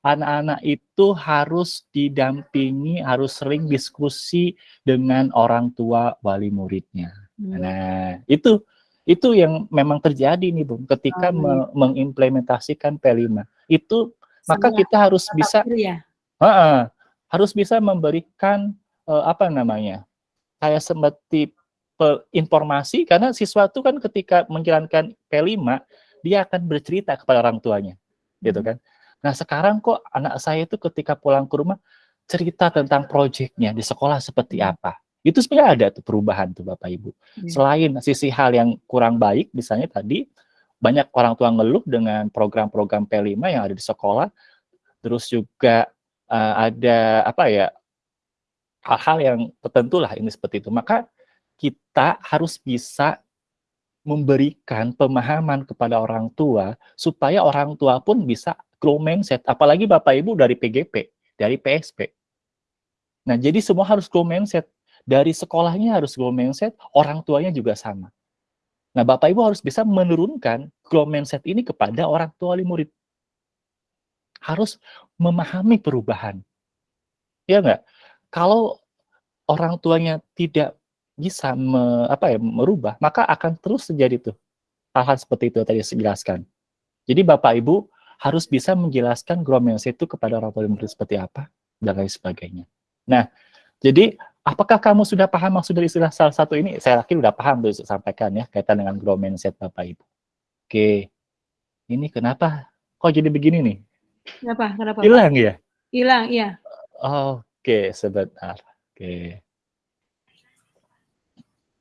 [SPEAKER 1] anak-anak itu harus didampingi, harus sering diskusi dengan orang tua wali muridnya. Hmm. Nah, itu itu yang memang terjadi nih, Bung, ketika oh, me mengimplementasikan P5. Itu maka kita harus bisa ya? uh -uh, harus bisa memberikan uh, apa namanya? kayak seperti informasi karena siswa itu kan ketika menjalankan P5 dia akan bercerita kepada orang tuanya, gitu hmm. kan. Nah sekarang kok anak saya itu ketika pulang ke rumah cerita tentang proyeknya di sekolah seperti hmm. apa. Itu sebenarnya ada tuh perubahan tuh Bapak Ibu. Hmm. Selain sisi hal yang kurang baik, misalnya tadi banyak orang tua ngeluh dengan program-program P5 yang ada di sekolah, terus juga uh, ada apa ya hal-hal yang tertentu lah ini seperti itu. Maka kita harus bisa memberikan pemahaman kepada orang tua supaya orang tua pun bisa grow mindset, apalagi Bapak Ibu dari PGP, dari PSP. Nah, jadi semua harus grow mindset. Dari sekolahnya harus grow mindset, orang tuanya juga sama. Nah, Bapak Ibu harus bisa menurunkan grow mindset ini kepada orang tua murid. Harus memahami perubahan. Ya enggak? Kalau orang tuanya tidak bisa me, apa ya, merubah, maka akan terus terjadi tuh hal-hal seperti itu tadi saya jelaskan. Jadi Bapak Ibu harus bisa menjelaskan gromelse itu kepada orang tua murid seperti apa dan lain sebagainya. Nah, jadi apakah kamu sudah paham maksud dari istilah salah satu ini? Saya yakin sudah paham tuh sampaikan ya kaitan dengan grow mindset Bapak Ibu. Oke. Ini kenapa kok jadi begini nih?
[SPEAKER 2] Kenapa? Kenapa?
[SPEAKER 1] Hilang ya?
[SPEAKER 2] Hilang, iya.
[SPEAKER 1] Oke, sebentar. Oke.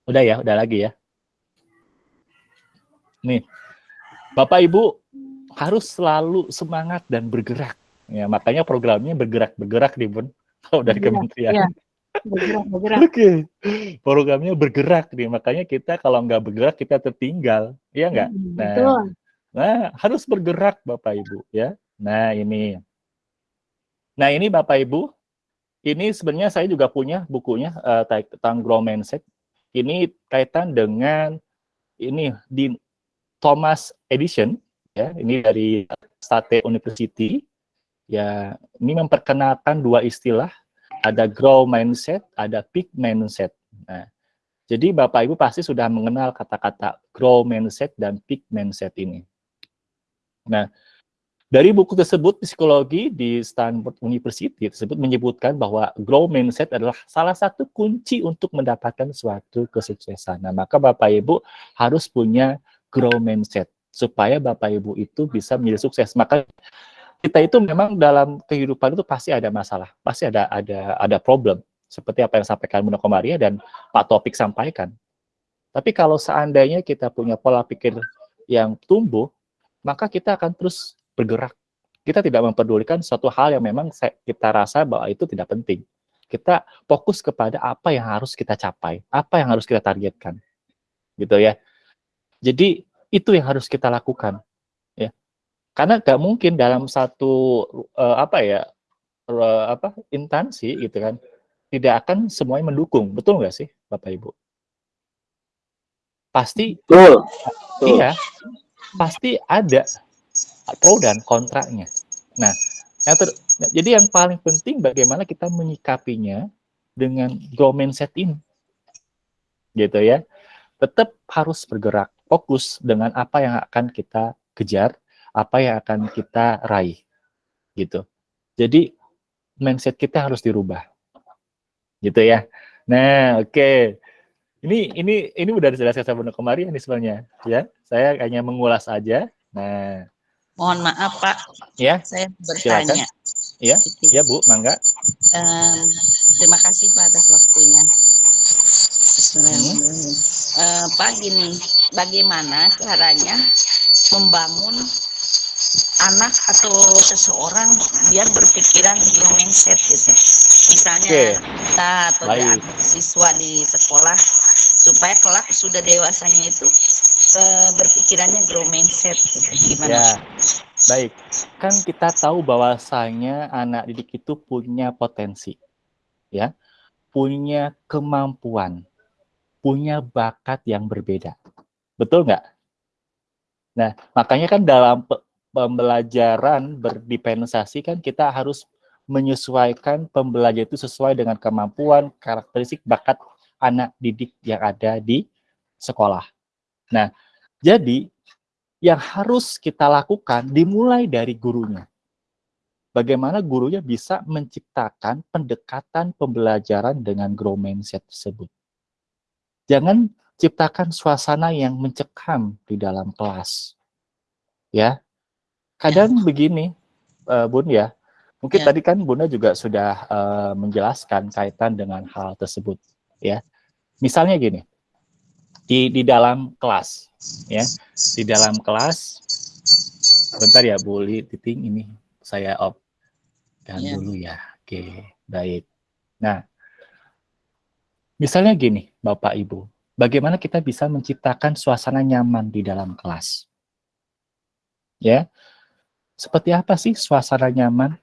[SPEAKER 1] Udah ya, udah lagi ya. Nih. Bapak Ibu harus selalu semangat dan bergerak. Ya, makanya programnya bergerak-bergerak nih, Bun. Kalau dari kementerian. Ya. Bergerak, bergerak. Oke. Okay. Programnya bergerak nih. Makanya kita kalau nggak bergerak kita tertinggal. Iya nggak? Hmm, nah, betul. nah, harus bergerak Bapak Ibu ya. Nah, ini. Nah, ini Bapak Ibu. Ini sebenarnya saya juga punya bukunya uh, tentang grow mindset. Ini kaitan dengan ini di Thomas Edition ya. Ini dari State University. Ya ini memperkenalkan dua istilah. Ada grow mindset ada peak mindset. Nah jadi bapak ibu pasti sudah mengenal kata-kata grow mindset dan peak mindset ini. Nah, dari buku tersebut, psikologi di Stanford University tersebut menyebutkan bahwa grow mindset adalah salah satu kunci untuk mendapatkan suatu kesuksesan. Nah, maka Bapak Ibu harus punya grow mindset supaya Bapak Ibu itu bisa menjadi sukses. Maka kita itu memang dalam kehidupan itu pasti ada masalah, pasti ada ada ada problem seperti apa yang disampaikan Bunda Komaria dan Pak Topik sampaikan. Tapi kalau seandainya kita punya pola pikir yang tumbuh, maka kita akan terus bergerak. Kita tidak memperdulikan suatu hal yang memang kita rasa bahwa itu tidak penting. Kita fokus kepada apa yang harus kita capai, apa yang harus kita targetkan. Gitu ya. Jadi itu yang harus kita lakukan. Ya. Karena nggak mungkin dalam satu uh, apa ya uh, apa intansi gitu kan tidak akan semuanya mendukung, betul nggak sih Bapak Ibu? Pasti,
[SPEAKER 3] betul.
[SPEAKER 1] iya, pasti ada pro dan kontranya. Nah, yang ter, jadi yang paling penting bagaimana kita menyikapinya dengan grow mindset ini. Gitu ya. Tetap harus bergerak, fokus dengan apa yang akan kita kejar, apa yang akan kita raih. Gitu. Jadi mindset kita harus dirubah. Gitu ya. Nah, oke. Okay. Ini ini ini udah dijelaskan sama kemarin ini sebenarnya ya. Saya hanya mengulas aja. Nah,
[SPEAKER 6] Mohon maaf Pak,
[SPEAKER 1] ya,
[SPEAKER 6] saya bertanya.
[SPEAKER 1] Iya, ya Bu, mangga.
[SPEAKER 6] Um, terima kasih Pak atas waktunya. Hmm. Uh, Pak gini, bagaimana caranya membangun anak atau seseorang biar berpikiran grow mindset gitu. Misalnya okay. kita atau siswa di sekolah supaya kelak sudah dewasanya itu berpikirannya grow mindset gitu. gimana?
[SPEAKER 1] Ya, baik. Kan kita tahu bahwasanya anak didik itu punya potensi, ya, punya kemampuan, punya bakat yang berbeda. Betul nggak? Nah, makanya kan dalam pembelajaran berdispensasi kan kita harus menyesuaikan pembelajaran itu sesuai dengan kemampuan, karakteristik, bakat anak didik yang ada di sekolah. Nah, jadi yang harus kita lakukan dimulai dari gurunya. Bagaimana gurunya bisa menciptakan pendekatan pembelajaran dengan grow mindset tersebut. Jangan ciptakan suasana yang mencekam di dalam kelas. Ya. Kadang ya. begini, uh, Bun ya. Mungkin ya. tadi kan Bunda juga sudah uh, menjelaskan kaitan dengan hal tersebut, ya. Misalnya gini di di dalam kelas ya. Di dalam kelas. Bentar ya Bu Titing ini saya off dan yeah. dulu ya. Oke baik. Nah misalnya gini Bapak Ibu. Bagaimana kita bisa menciptakan suasana nyaman di dalam kelas? Ya seperti apa sih suasana nyaman?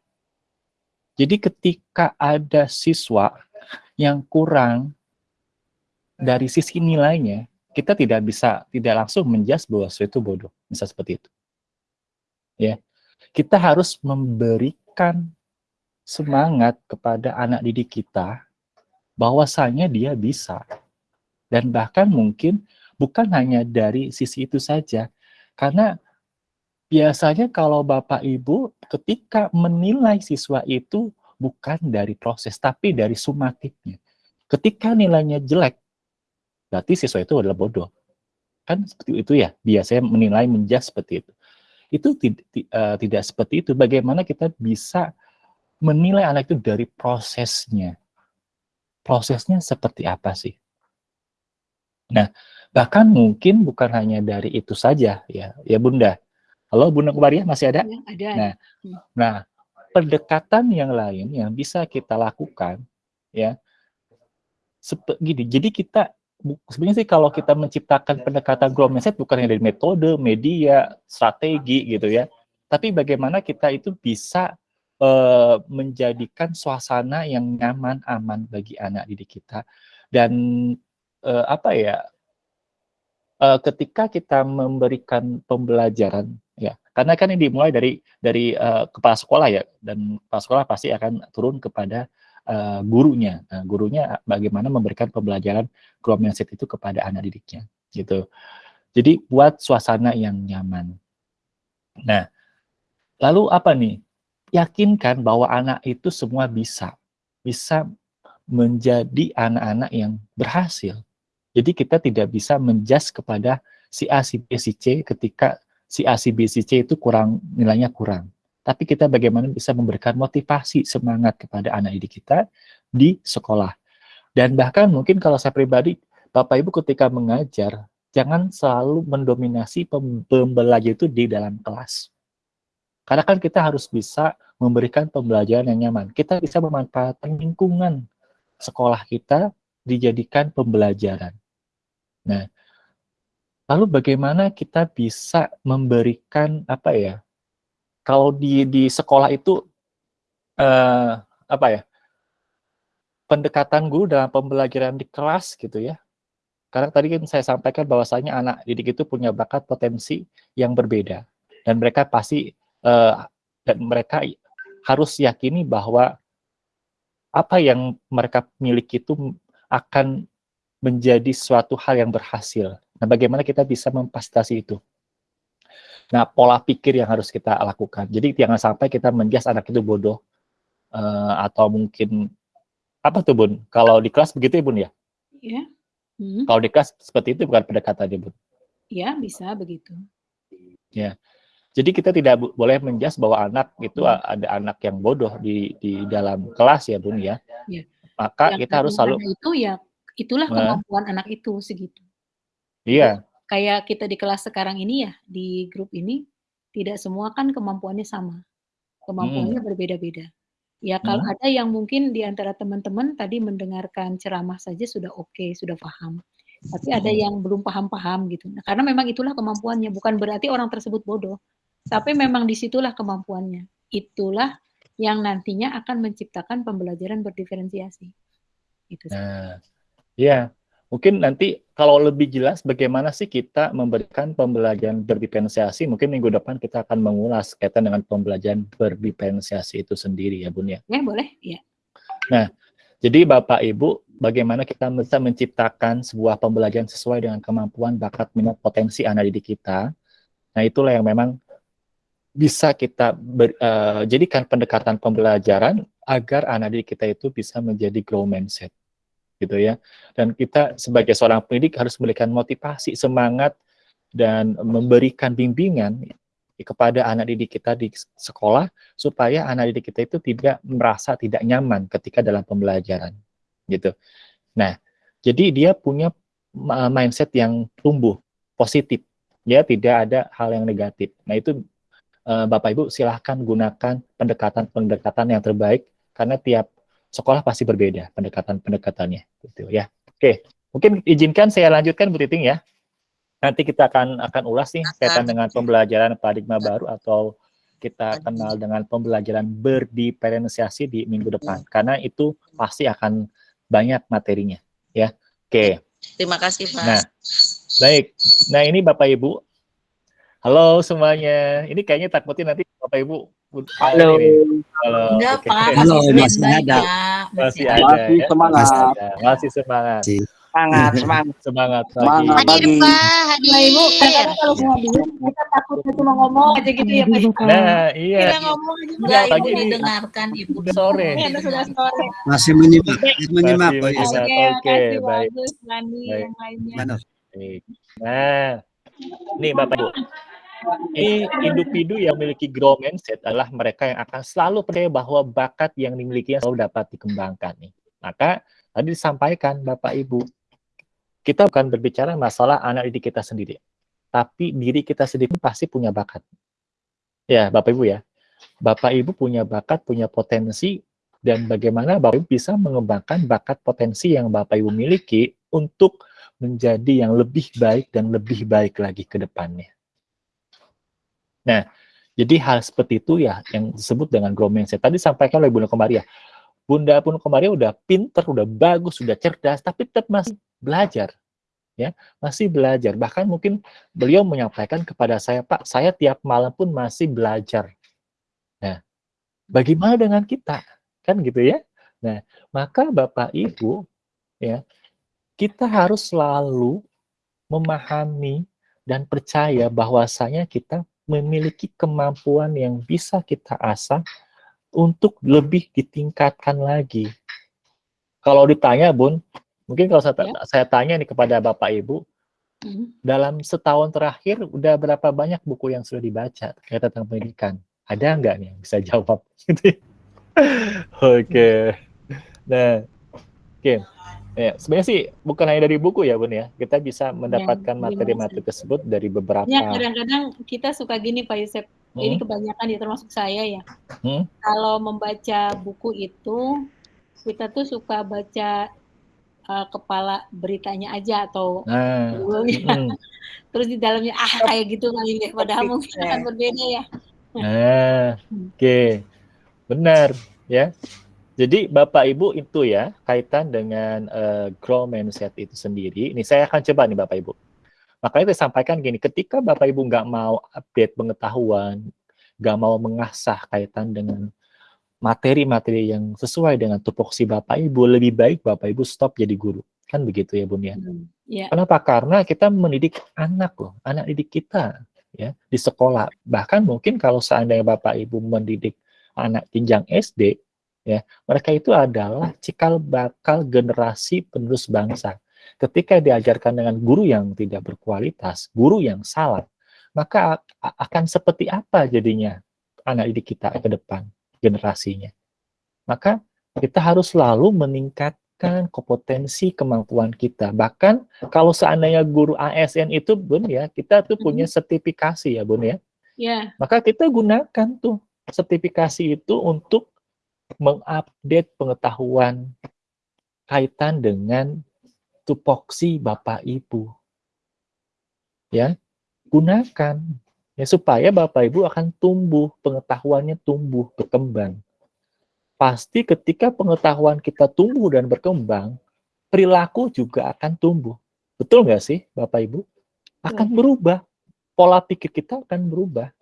[SPEAKER 1] Jadi ketika ada siswa yang kurang dari sisi nilainya kita tidak bisa tidak langsung menjas bahwa itu bodoh, bisa seperti itu. Ya, kita harus memberikan semangat kepada anak didik kita bahwasanya dia bisa. Dan bahkan mungkin bukan hanya dari sisi itu saja. Karena biasanya kalau Bapak Ibu ketika menilai siswa itu bukan dari proses tapi dari sumatifnya ketika nilainya jelek berarti siswa itu adalah bodoh. Kan seperti itu ya, biasanya menilai menjas seperti itu. Itu uh, tidak seperti itu. Bagaimana kita bisa menilai anak itu dari prosesnya. Prosesnya seperti apa sih? Nah, bahkan mungkin bukan hanya dari itu saja ya, ya Bunda. Halo Bunda Kubaria masih ada?
[SPEAKER 2] Ya, ada.
[SPEAKER 1] Nah, hmm. nah pendekatan yang lain yang bisa kita lakukan ya, gini. Jadi kita sebenarnya sih kalau kita menciptakan pendekatan growth mindset bukan hanya dari metode, media, strategi gitu ya, tapi bagaimana kita itu bisa uh, menjadikan suasana yang nyaman, aman bagi anak didik kita. Dan uh, apa ya, uh, ketika kita memberikan pembelajaran ya, karena kan ini dimulai dari dari uh, kepala sekolah ya, dan kepala sekolah pasti akan turun kepada uh, gurunya. Nah, gurunya bagaimana memberikan pembelajaran growth mindset itu kepada anak didiknya, gitu. Jadi buat suasana yang nyaman. Nah, lalu apa nih? Yakinkan bahwa anak itu semua bisa. Bisa menjadi anak-anak yang berhasil. Jadi kita tidak bisa menjudge kepada si A, si B, si C ketika si A, si B, si C itu kurang nilainya kurang. Tapi kita bagaimana bisa memberikan motivasi, semangat kepada anak didik kita di sekolah. Dan bahkan mungkin kalau saya pribadi, Bapak Ibu ketika mengajar, jangan selalu mendominasi pembelajar itu di dalam kelas. Karena kan kita harus bisa memberikan pembelajaran yang nyaman. Kita bisa memanfaatkan lingkungan sekolah kita dijadikan pembelajaran. Nah, lalu bagaimana kita bisa memberikan apa ya? Kalau di di sekolah itu eh, apa ya? Pendekatan guru dalam pembelajaran di kelas gitu ya. Karena tadi kan saya sampaikan bahwasanya anak didik itu punya bakat potensi yang berbeda dan mereka pasti uh, dan mereka harus yakini bahwa apa yang mereka miliki itu akan menjadi suatu hal yang berhasil. Nah, bagaimana kita bisa memfasilitasi itu? Nah, pola pikir yang harus kita lakukan. Jadi jangan sampai kita menjas anak itu bodoh uh, atau mungkin apa tuh bun? Kalau di kelas begitu ya bun ya? Iya. Hmm. Kalau di kelas seperti itu bukan pendekatannya bun?
[SPEAKER 2] Iya bisa begitu.
[SPEAKER 1] Ya. Jadi kita tidak boleh menjas bahwa anak itu hmm. ada anak yang bodoh di di dalam kelas ya Bun ya. ya. Maka yang kita harus selalu
[SPEAKER 2] itu ya itulah nah. kemampuan anak itu segitu.
[SPEAKER 1] Iya.
[SPEAKER 2] Kayak kita di kelas sekarang ini ya di grup ini tidak semua kan kemampuannya sama. Kemampuannya hmm. berbeda-beda. Ya kalau hmm. ada yang mungkin di antara teman-teman tadi mendengarkan ceramah saja sudah oke, okay, sudah paham. Tapi ada hmm. yang belum paham-paham gitu. Nah, karena memang itulah kemampuannya, bukan berarti orang tersebut bodoh. Tapi memang di situlah kemampuannya. Itulah yang nantinya akan menciptakan pembelajaran berdiferensiasi.
[SPEAKER 1] Itu nah, ya mungkin nanti kalau lebih jelas bagaimana sih kita memberikan pembelajaran berdiferensiasi, mungkin minggu depan kita akan mengulas kaitan dengan pembelajaran berdiferensiasi itu sendiri ya Bun ya.
[SPEAKER 2] Ya boleh, ya.
[SPEAKER 1] Nah, jadi Bapak Ibu, bagaimana kita bisa menciptakan sebuah pembelajaran sesuai dengan kemampuan, bakat, minat, potensi anak didik kita. Nah, itulah yang memang bisa kita ber, uh, jadikan pendekatan pembelajaran agar anak didik kita itu bisa menjadi grow mindset gitu ya. Dan kita sebagai seorang pendidik harus memberikan motivasi semangat dan memberikan bimbingan kepada anak didik kita di sekolah supaya anak didik kita itu tidak merasa tidak nyaman ketika dalam pembelajaran gitu. Nah jadi dia punya mindset yang tumbuh positif. Ya tidak ada hal yang negatif. Nah itu uh, Bapak Ibu silahkan gunakan pendekatan-pendekatan yang terbaik karena tiap sekolah pasti berbeda pendekatan-pendekatannya gitu ya. Oke, mungkin izinkan saya lanjutkan Bu Titing ya. Nanti kita akan akan ulas nih kaitan dengan pembelajaran paradigma baru atau kita kenal dengan pembelajaran berdiferensiasi di minggu depan karena itu pasti akan banyak materinya ya. Oke.
[SPEAKER 6] Terima kasih Pak.
[SPEAKER 1] Nah, baik. Nah, ini Bapak Ibu Halo semuanya. Ini kayaknya takutnya nanti Bapak Ibu.
[SPEAKER 3] Halo.
[SPEAKER 1] Halo.
[SPEAKER 3] Enggak,
[SPEAKER 1] okay.
[SPEAKER 3] Pak. Halo,
[SPEAKER 1] masih ada. Masih ada. Masih ya? semangat. Masih, ada. masih semangat.
[SPEAKER 3] Semangat, semangat.
[SPEAKER 1] Semangat
[SPEAKER 6] Semangat Hadir, Pak. Hadir. Ibu,
[SPEAKER 2] kalau semua bingung, kita takutnya cuma ngomong aja gitu ya, Pak.
[SPEAKER 1] Nah, iya.
[SPEAKER 6] Kita ngomong aja. Enggak, Ibu didengarkan, Ibu.
[SPEAKER 1] Sore.
[SPEAKER 2] Iya, sudah sore.
[SPEAKER 5] Masih menyimak. Masih menyimak.
[SPEAKER 1] Oke,
[SPEAKER 2] oke. Baik. Bagus, Lani, yang lainnya.
[SPEAKER 1] Baik. Nah, nih Bapak Ibu ini individu yang memiliki grow mindset adalah mereka yang akan selalu percaya bahwa bakat yang dimilikinya selalu dapat dikembangkan nih. Maka tadi disampaikan Bapak Ibu, kita bukan berbicara masalah anak didik kita sendiri, tapi diri kita sendiri pasti punya bakat. Ya, Bapak Ibu ya. Bapak Ibu punya bakat, punya potensi, dan bagaimana Bapak Ibu bisa mengembangkan bakat potensi yang Bapak Ibu miliki untuk menjadi yang lebih baik dan lebih baik lagi ke depannya. Nah, jadi hal seperti itu ya yang disebut dengan growth mindset. Tadi sampaikan oleh Bunda Komaria. Bunda pun Komaria udah pinter, udah bagus, sudah cerdas, tapi tetap masih belajar. ya Masih belajar. Bahkan mungkin beliau menyampaikan kepada saya, Pak, saya tiap malam pun masih belajar. Nah, bagaimana dengan kita? Kan gitu ya. Nah, maka Bapak Ibu, ya kita harus selalu memahami dan percaya bahwasanya kita memiliki kemampuan yang bisa kita asah untuk lebih ditingkatkan lagi. Kalau ditanya, Bun, mungkin kalau saya, ya. saya tanya nih kepada Bapak Ibu, hmm. dalam setahun terakhir udah berapa banyak buku yang sudah dibaca terkait tentang pendidikan? Ada nggak nih yang bisa jawab? Oke. okay. Nah, oke. Okay. Ya, sebenarnya sih bukan hanya dari buku ya, Bun ya. Kita bisa mendapatkan iya, materi-materi tersebut dari beberapa.
[SPEAKER 2] Ya, kadang-kadang kita suka gini Pak Yusef. Hmm? Ini kebanyakan ya termasuk saya ya. Hmm? Kalau membaca buku itu kita tuh suka baca uh, kepala beritanya aja atau nah, hmm. terus di dalamnya ah kayak gitu kali ya padahal mungkin akan berbeda ya.
[SPEAKER 1] Nah, oke. Okay. Benar ya. Jadi Bapak Ibu itu ya kaitan dengan uh, grow mindset itu sendiri. Ini saya akan coba nih Bapak Ibu. Makanya saya sampaikan gini, ketika Bapak Ibu nggak mau update pengetahuan, nggak mau mengasah kaitan dengan materi-materi yang sesuai dengan tupoksi Bapak Ibu, lebih baik Bapak Ibu stop jadi guru. Kan begitu ya Bun ya? Hmm, yeah. Kenapa? Karena kita mendidik anak loh, anak didik kita ya di sekolah. Bahkan mungkin kalau seandainya Bapak Ibu mendidik anak jenjang SD, ya mereka itu adalah cikal bakal generasi penerus bangsa. Ketika diajarkan dengan guru yang tidak berkualitas guru yang salah maka akan seperti apa jadinya anak didik kita ke depan generasinya? Maka kita harus selalu meningkatkan kompetensi kemampuan kita. Bahkan kalau seandainya guru ASN itu bun ya kita tuh punya sertifikasi ya bun ya. Yeah. maka kita gunakan tuh sertifikasi itu untuk mengupdate pengetahuan kaitan dengan tupoksi Bapak Ibu. Ya, gunakan ya supaya Bapak Ibu akan tumbuh, pengetahuannya tumbuh, berkembang. Pasti ketika pengetahuan kita tumbuh dan berkembang, perilaku juga akan tumbuh. Betul nggak sih Bapak Ibu? Akan berubah. Pola pikir kita akan berubah.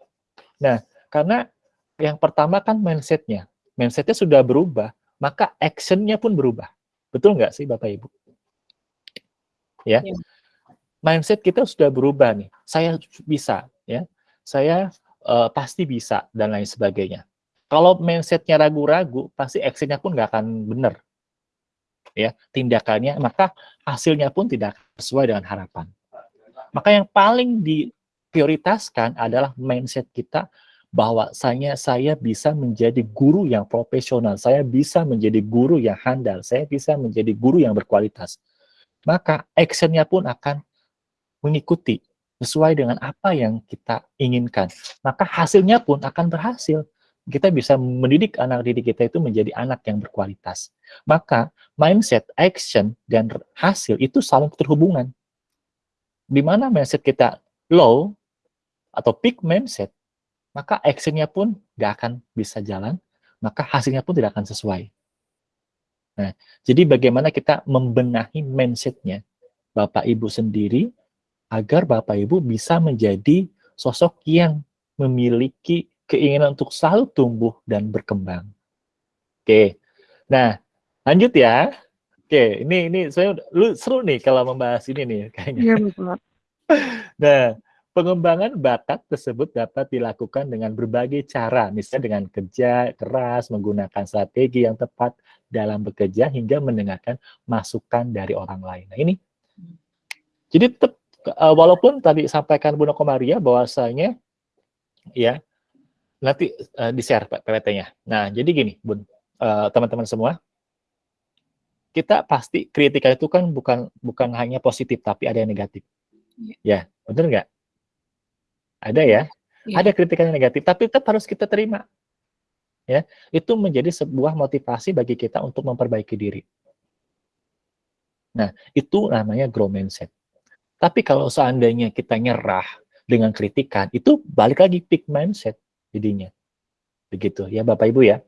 [SPEAKER 1] Nah, karena yang pertama kan mindsetnya mindsetnya sudah berubah, maka actionnya pun berubah. Betul nggak sih Bapak Ibu? Ya. ya. Mindset kita sudah berubah nih. Saya bisa, ya. Saya uh, pasti bisa dan lain sebagainya. Kalau mindsetnya ragu-ragu, pasti actionnya pun nggak akan benar. Ya, tindakannya, maka hasilnya pun tidak sesuai dengan harapan. Maka yang paling diprioritaskan adalah mindset kita bahwasanya saya bisa menjadi guru yang profesional, saya bisa menjadi guru yang handal, saya bisa menjadi guru yang berkualitas. Maka actionnya pun akan mengikuti sesuai dengan apa yang kita inginkan. Maka hasilnya pun akan berhasil. Kita bisa mendidik anak didik kita itu menjadi anak yang berkualitas. Maka mindset, action, dan hasil itu saling terhubungan. Di mana mindset kita low atau peak mindset, maka actionnya pun nggak akan bisa jalan, maka hasilnya pun tidak akan sesuai. Nah, jadi bagaimana kita membenahi mindsetnya Bapak Ibu sendiri agar Bapak Ibu bisa menjadi sosok yang memiliki keinginan untuk selalu tumbuh dan berkembang. Oke, nah lanjut ya. Oke, ini ini saya lu seru nih kalau membahas ini nih kayaknya. Iya betul. nah, Pengembangan bakat tersebut dapat dilakukan dengan berbagai cara, misalnya dengan kerja keras, menggunakan strategi yang tepat dalam bekerja, hingga mendengarkan masukan dari orang lain. Nah ini, jadi tetap, uh, walaupun tadi sampaikan Bu Nokomaria bahwasanya, ya, nanti uh, di-share PPT-nya. Nah, jadi gini, Bun, eh, teman-teman uh, semua, kita pasti kritika itu kan bukan bukan hanya positif, tapi ada yang negatif. Ya, benar nggak? Ada ya, ya. ada kritikan yang negatif, tapi tetap harus kita terima. Ya, itu menjadi sebuah motivasi bagi kita untuk memperbaiki diri. Nah, itu namanya grow mindset. Tapi kalau seandainya kita nyerah dengan kritikan, itu balik lagi peak mindset jadinya. Begitu ya Bapak Ibu ya.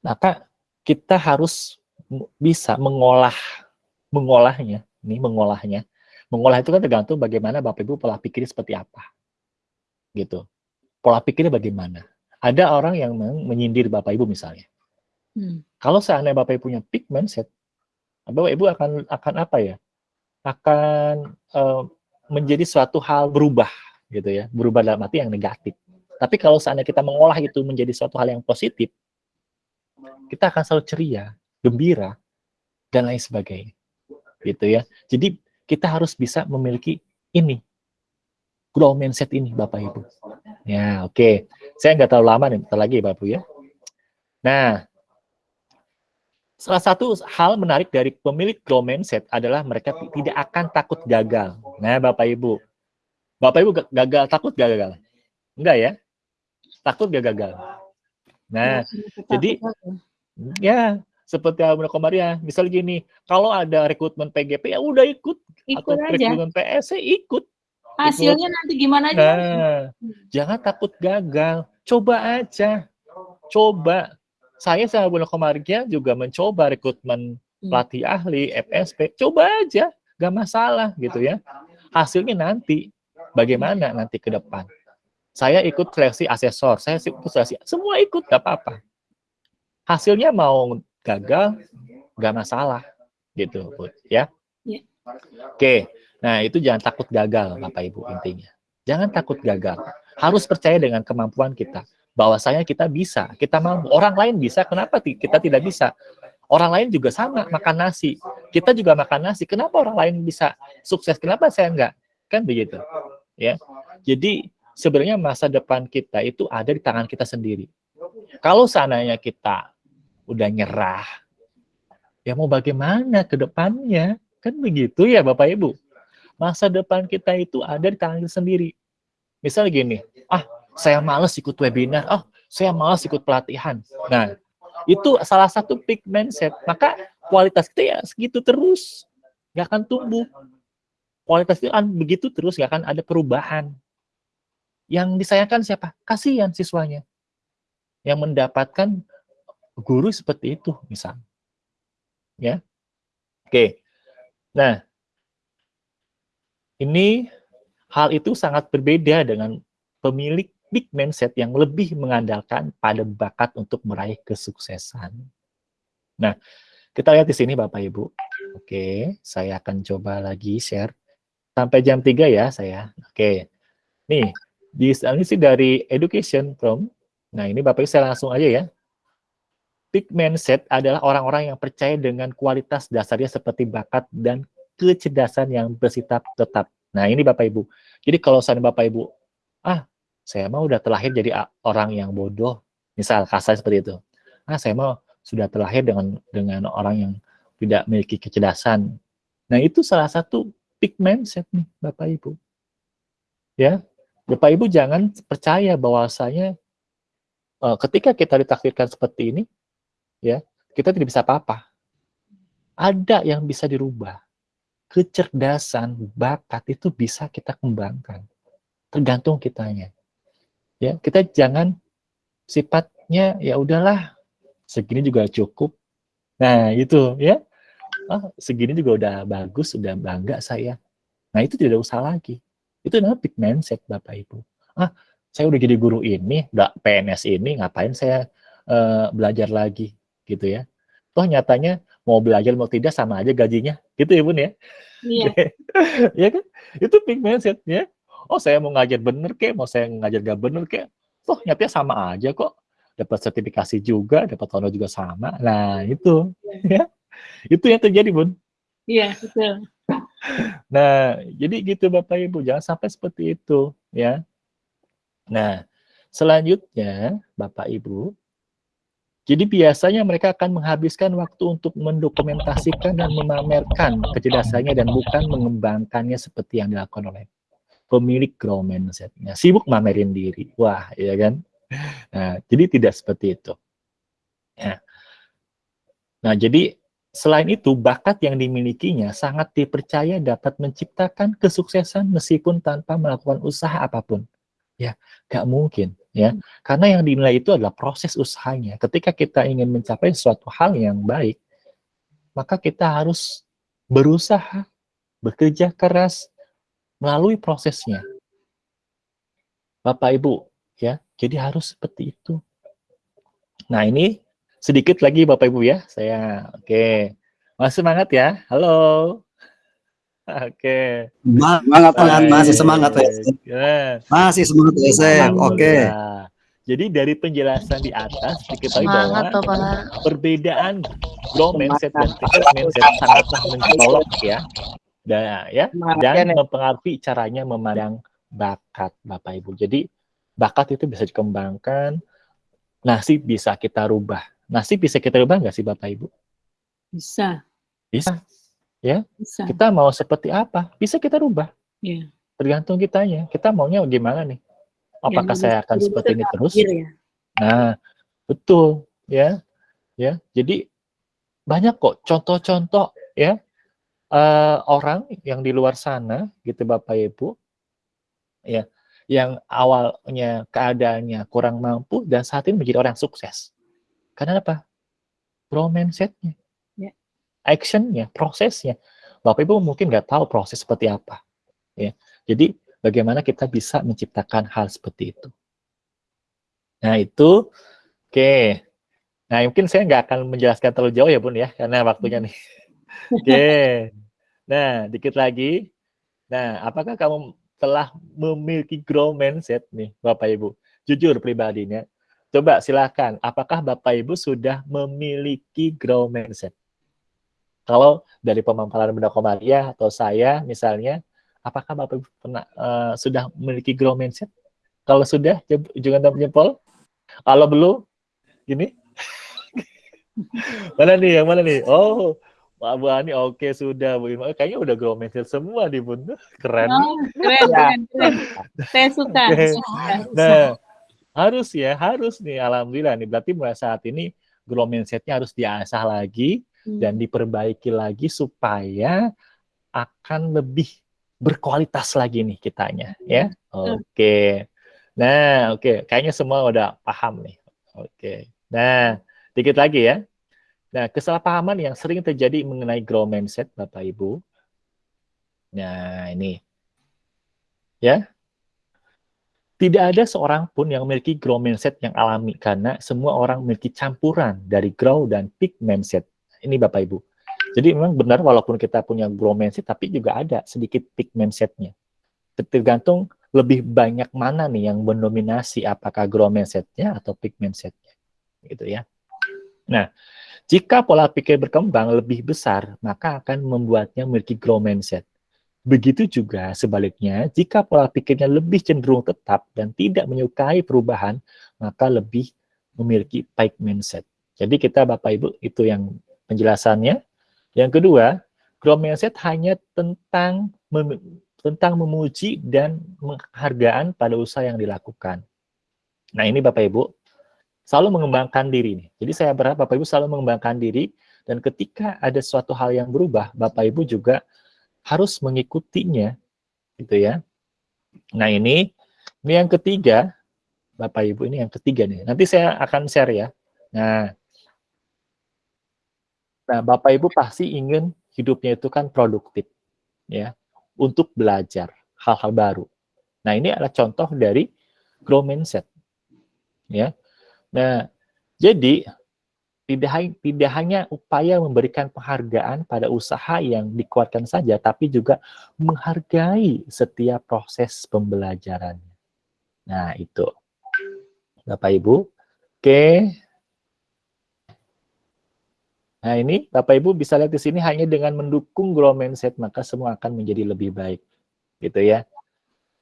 [SPEAKER 1] Maka kita harus bisa mengolah mengolahnya, ini mengolahnya Mengolah itu kan tergantung bagaimana Bapak Ibu pola pikirnya seperti apa. Gitu. Pola pikirnya bagaimana. Ada orang yang menyindir Bapak Ibu misalnya. Hmm. Kalau seandainya Bapak Ibu punya peak mindset, Bapak Ibu akan akan apa ya? Akan uh, menjadi suatu hal berubah gitu ya. Berubah dalam arti yang negatif. Tapi kalau seandainya kita mengolah itu menjadi suatu hal yang positif, kita akan selalu ceria, gembira, dan lain sebagainya. Gitu ya. Jadi kita harus bisa memiliki ini, grow mindset ini Bapak Ibu. Ya, oke. Okay. Saya nggak terlalu lama nih, bentar lagi Bapak Ibu ya. Nah, salah satu hal menarik dari pemilik grow mindset adalah mereka tidak akan takut gagal. Nah, Bapak Ibu. Bapak Ibu gagal, takut gagal? Enggak ya? takut gak gagal. Nah, ya, jadi ya seperti Abang Komaria, misalnya gini, kalau ada rekrutmen PGP ya udah ikut,
[SPEAKER 2] ikut atau aja. rekrutmen
[SPEAKER 1] PS ya ikut.
[SPEAKER 2] Hasilnya ikut. nanti gimana aja.
[SPEAKER 1] Nah, jangan takut gagal, coba aja, coba. Saya sama Bunda Komaria juga mencoba rekrutmen hmm. pelatih ahli, FSP, coba aja, gak masalah gitu ya. Hasilnya nanti, bagaimana nanti ke depan. Saya ikut seleksi asesor, saya ikut seleksi, semua ikut, gak apa-apa. Hasilnya mau gagal, gak masalah, gitu, ya. ya. Oke, nah itu jangan takut gagal, Bapak Ibu intinya. Jangan takut gagal. Harus percaya dengan kemampuan kita. Bahwasanya kita bisa, kita mampu. Orang lain bisa, kenapa kita tidak bisa? Orang lain juga sama, makan nasi. Kita juga makan nasi. Kenapa orang lain bisa sukses? Kenapa saya enggak? Kan begitu. Ya. Jadi sebenarnya masa depan kita itu ada di tangan kita sendiri. Kalau seandainya kita udah nyerah, ya mau bagaimana ke depannya? Kan begitu ya Bapak Ibu. Masa depan kita itu ada di tangan kita sendiri. Misal gini, ah saya males ikut webinar, oh saya males ikut pelatihan. Nah, itu salah satu peak mindset. Maka kualitas kita ya segitu terus. Nggak akan tumbuh. Kualitas itu begitu terus, nggak akan ada perubahan. Yang disayangkan siapa? Kasihan siswanya. Yang mendapatkan guru seperti itu, misal. Ya. Oke. Nah, ini hal itu sangat berbeda dengan pemilik big mindset yang lebih mengandalkan pada bakat untuk meraih kesuksesan. Nah, kita lihat di sini Bapak Ibu. Oke, saya akan coba lagi share. Sampai jam 3 ya saya. Oke. Nih, di sih dari education from. Nah, ini Bapak Ibu saya langsung aja ya. Peak mindset adalah orang-orang yang percaya dengan kualitas dasarnya seperti bakat dan kecerdasan yang bersifat tetap. Nah, ini Bapak Ibu. Jadi kalau saya Bapak Ibu, ah, saya mau udah terlahir jadi orang yang bodoh, misal kasar seperti itu. Ah, saya mau sudah terlahir dengan dengan orang yang tidak memiliki kecerdasan. Nah, itu salah satu peak mindset nih, Bapak Ibu. Ya, Bapak Ibu jangan percaya bahwasanya uh, ketika kita ditakdirkan seperti ini, ya kita tidak bisa apa-apa. Ada yang bisa dirubah. Kecerdasan, bakat itu bisa kita kembangkan. Tergantung kitanya. Ya, kita jangan sifatnya ya udahlah segini juga cukup. Nah, itu ya. Oh, segini juga udah bagus, udah bangga saya. Nah, itu tidak usah lagi. Itu adalah big mindset Bapak Ibu. Ah, saya udah jadi guru ini, udah PNS ini, ngapain saya uh, belajar lagi gitu ya. Toh nyatanya mau belajar mau tidak sama aja gajinya, gitu ya Bun ya. Iya. ya kan? Itu big mindset ya. Oh saya mau ngajar bener kek, mau saya ngajar gak bener kek. Toh nyatanya sama aja kok. Dapat sertifikasi juga, dapat honor juga sama. Nah itu ya. Itu yang terjadi Bun.
[SPEAKER 2] Iya, betul.
[SPEAKER 1] Nah, jadi gitu Bapak Ibu, jangan sampai seperti itu ya. Nah, selanjutnya Bapak Ibu, jadi biasanya mereka akan menghabiskan waktu untuk mendokumentasikan dan memamerkan kecerdasannya dan bukan mengembangkannya seperti yang dilakukan oleh pemilik grow mindsetnya. Sibuk mamerin diri. Wah, ya kan? Nah, jadi tidak seperti itu. Ya. Nah, jadi Selain itu, bakat yang dimilikinya sangat dipercaya dapat menciptakan kesuksesan meskipun tanpa melakukan usaha apa pun. Ya, gak mungkin ya. Karena yang dinilai itu adalah proses usahanya. Ketika kita ingin mencapai suatu hal yang baik, maka kita harus berusaha, bekerja keras melalui prosesnya. Bapak Ibu, ya. Jadi harus seperti itu. Nah, ini sedikit lagi Bapak Ibu ya. Saya oke. Okay. Masih semangat ya. Halo. Oke.
[SPEAKER 5] Semangat tangan masih semangat ya. Masih semangat ya. Oke.
[SPEAKER 1] Jadi dari penjelasan di atas diketahui bahwa perbedaan grow mindset dan fixed mindset sangatlah mencolok ya. Dan ya dan mempengaruhi caranya memandang bakat Bapak Ibu. Jadi bakat itu bisa dikembangkan, nasib bisa kita rubah. Nasib bisa kita rubah nggak sih Bapak Ibu?
[SPEAKER 2] Bisa.
[SPEAKER 1] Bisa ya Bisa. kita mau seperti apa? Bisa kita rubah. Ya. tergantung kitanya. Kita maunya gimana nih? Apakah ya, saya akan seperti ini terus? ya. nah betul. Ya ya. Jadi banyak kok contoh-contoh ya. Uh, orang yang di luar sana gitu bapak ibu ya yang awalnya keadaannya kurang mampu dan saat ini menjadi orang sukses. Karena apa? Mindsetnya actionnya, prosesnya. Bapak Ibu mungkin nggak tahu proses seperti apa. Ya, jadi bagaimana kita bisa menciptakan hal seperti itu. Nah itu, oke. Okay. Nah mungkin saya nggak akan menjelaskan terlalu jauh ya Bun ya, karena waktunya nih. Oke. Okay. Nah dikit lagi. Nah apakah kamu telah memiliki grow mindset nih Bapak Ibu? Jujur pribadinya. Coba silakan, apakah Bapak Ibu sudah memiliki grow mindset? Kalau dari pemaparan Bunda Komaria atau saya misalnya, apakah Bapak Ibu pernah uh, sudah memiliki grow mindset? Kalau sudah, jangan jempol. Kalau belum, gini. mana nih, yang mana nih? Oh, Pak Bu Ani, oke okay, sudah. Bu Kayaknya udah grow mindset semua di Bunda. Keren. Oh,
[SPEAKER 2] keren, ya. keren, keren. Saya suka. Okay.
[SPEAKER 1] Nah, harus ya, harus nih. Alhamdulillah nih. Berarti mulai saat ini grow mindsetnya harus diasah lagi dan hmm. diperbaiki lagi supaya akan lebih berkualitas lagi nih kitanya ya. Hmm. Oke. Okay. Nah, oke, okay. kayaknya semua udah paham nih. Oke. Okay. Nah, dikit lagi ya. Nah, kesalahpahaman yang sering terjadi mengenai grow mindset Bapak Ibu. Nah, ini. Ya. Tidak ada seorang pun yang memiliki grow mindset yang alami karena semua orang memiliki campuran dari grow dan peak mindset ini Bapak Ibu. Jadi memang benar walaupun kita punya grow mindset, tapi juga ada sedikit peak mindsetnya. Tergantung lebih banyak mana nih yang mendominasi apakah grow mindsetnya atau peak mindsetnya. Gitu ya. Nah, jika pola pikir berkembang lebih besar, maka akan membuatnya memiliki grow mindset. Begitu juga sebaliknya, jika pola pikirnya lebih cenderung tetap dan tidak menyukai perubahan, maka lebih memiliki peak mindset. Jadi kita Bapak Ibu itu yang penjelasannya. Yang kedua, growth mindset hanya tentang mem tentang memuji dan penghargaan pada usaha yang dilakukan. Nah ini Bapak Ibu, selalu mengembangkan diri. Nih. Jadi saya berharap Bapak Ibu selalu mengembangkan diri, dan ketika ada suatu hal yang berubah, Bapak Ibu juga harus mengikutinya. gitu ya. Nah ini, ini yang ketiga, Bapak Ibu ini yang ketiga nih. Nanti saya akan share ya. Nah, Nah, Bapak Ibu pasti ingin hidupnya itu kan produktif, ya, untuk belajar hal-hal baru. Nah, ini adalah contoh dari grow mindset, ya. Nah, jadi tidak tidak hanya upaya memberikan penghargaan pada usaha yang dikuatkan saja, tapi juga menghargai setiap proses pembelajarannya. Nah, itu. Bapak Ibu. Oke, Nah ini Bapak Ibu bisa lihat di sini hanya dengan mendukung grow mindset maka semua akan menjadi lebih baik. Gitu ya.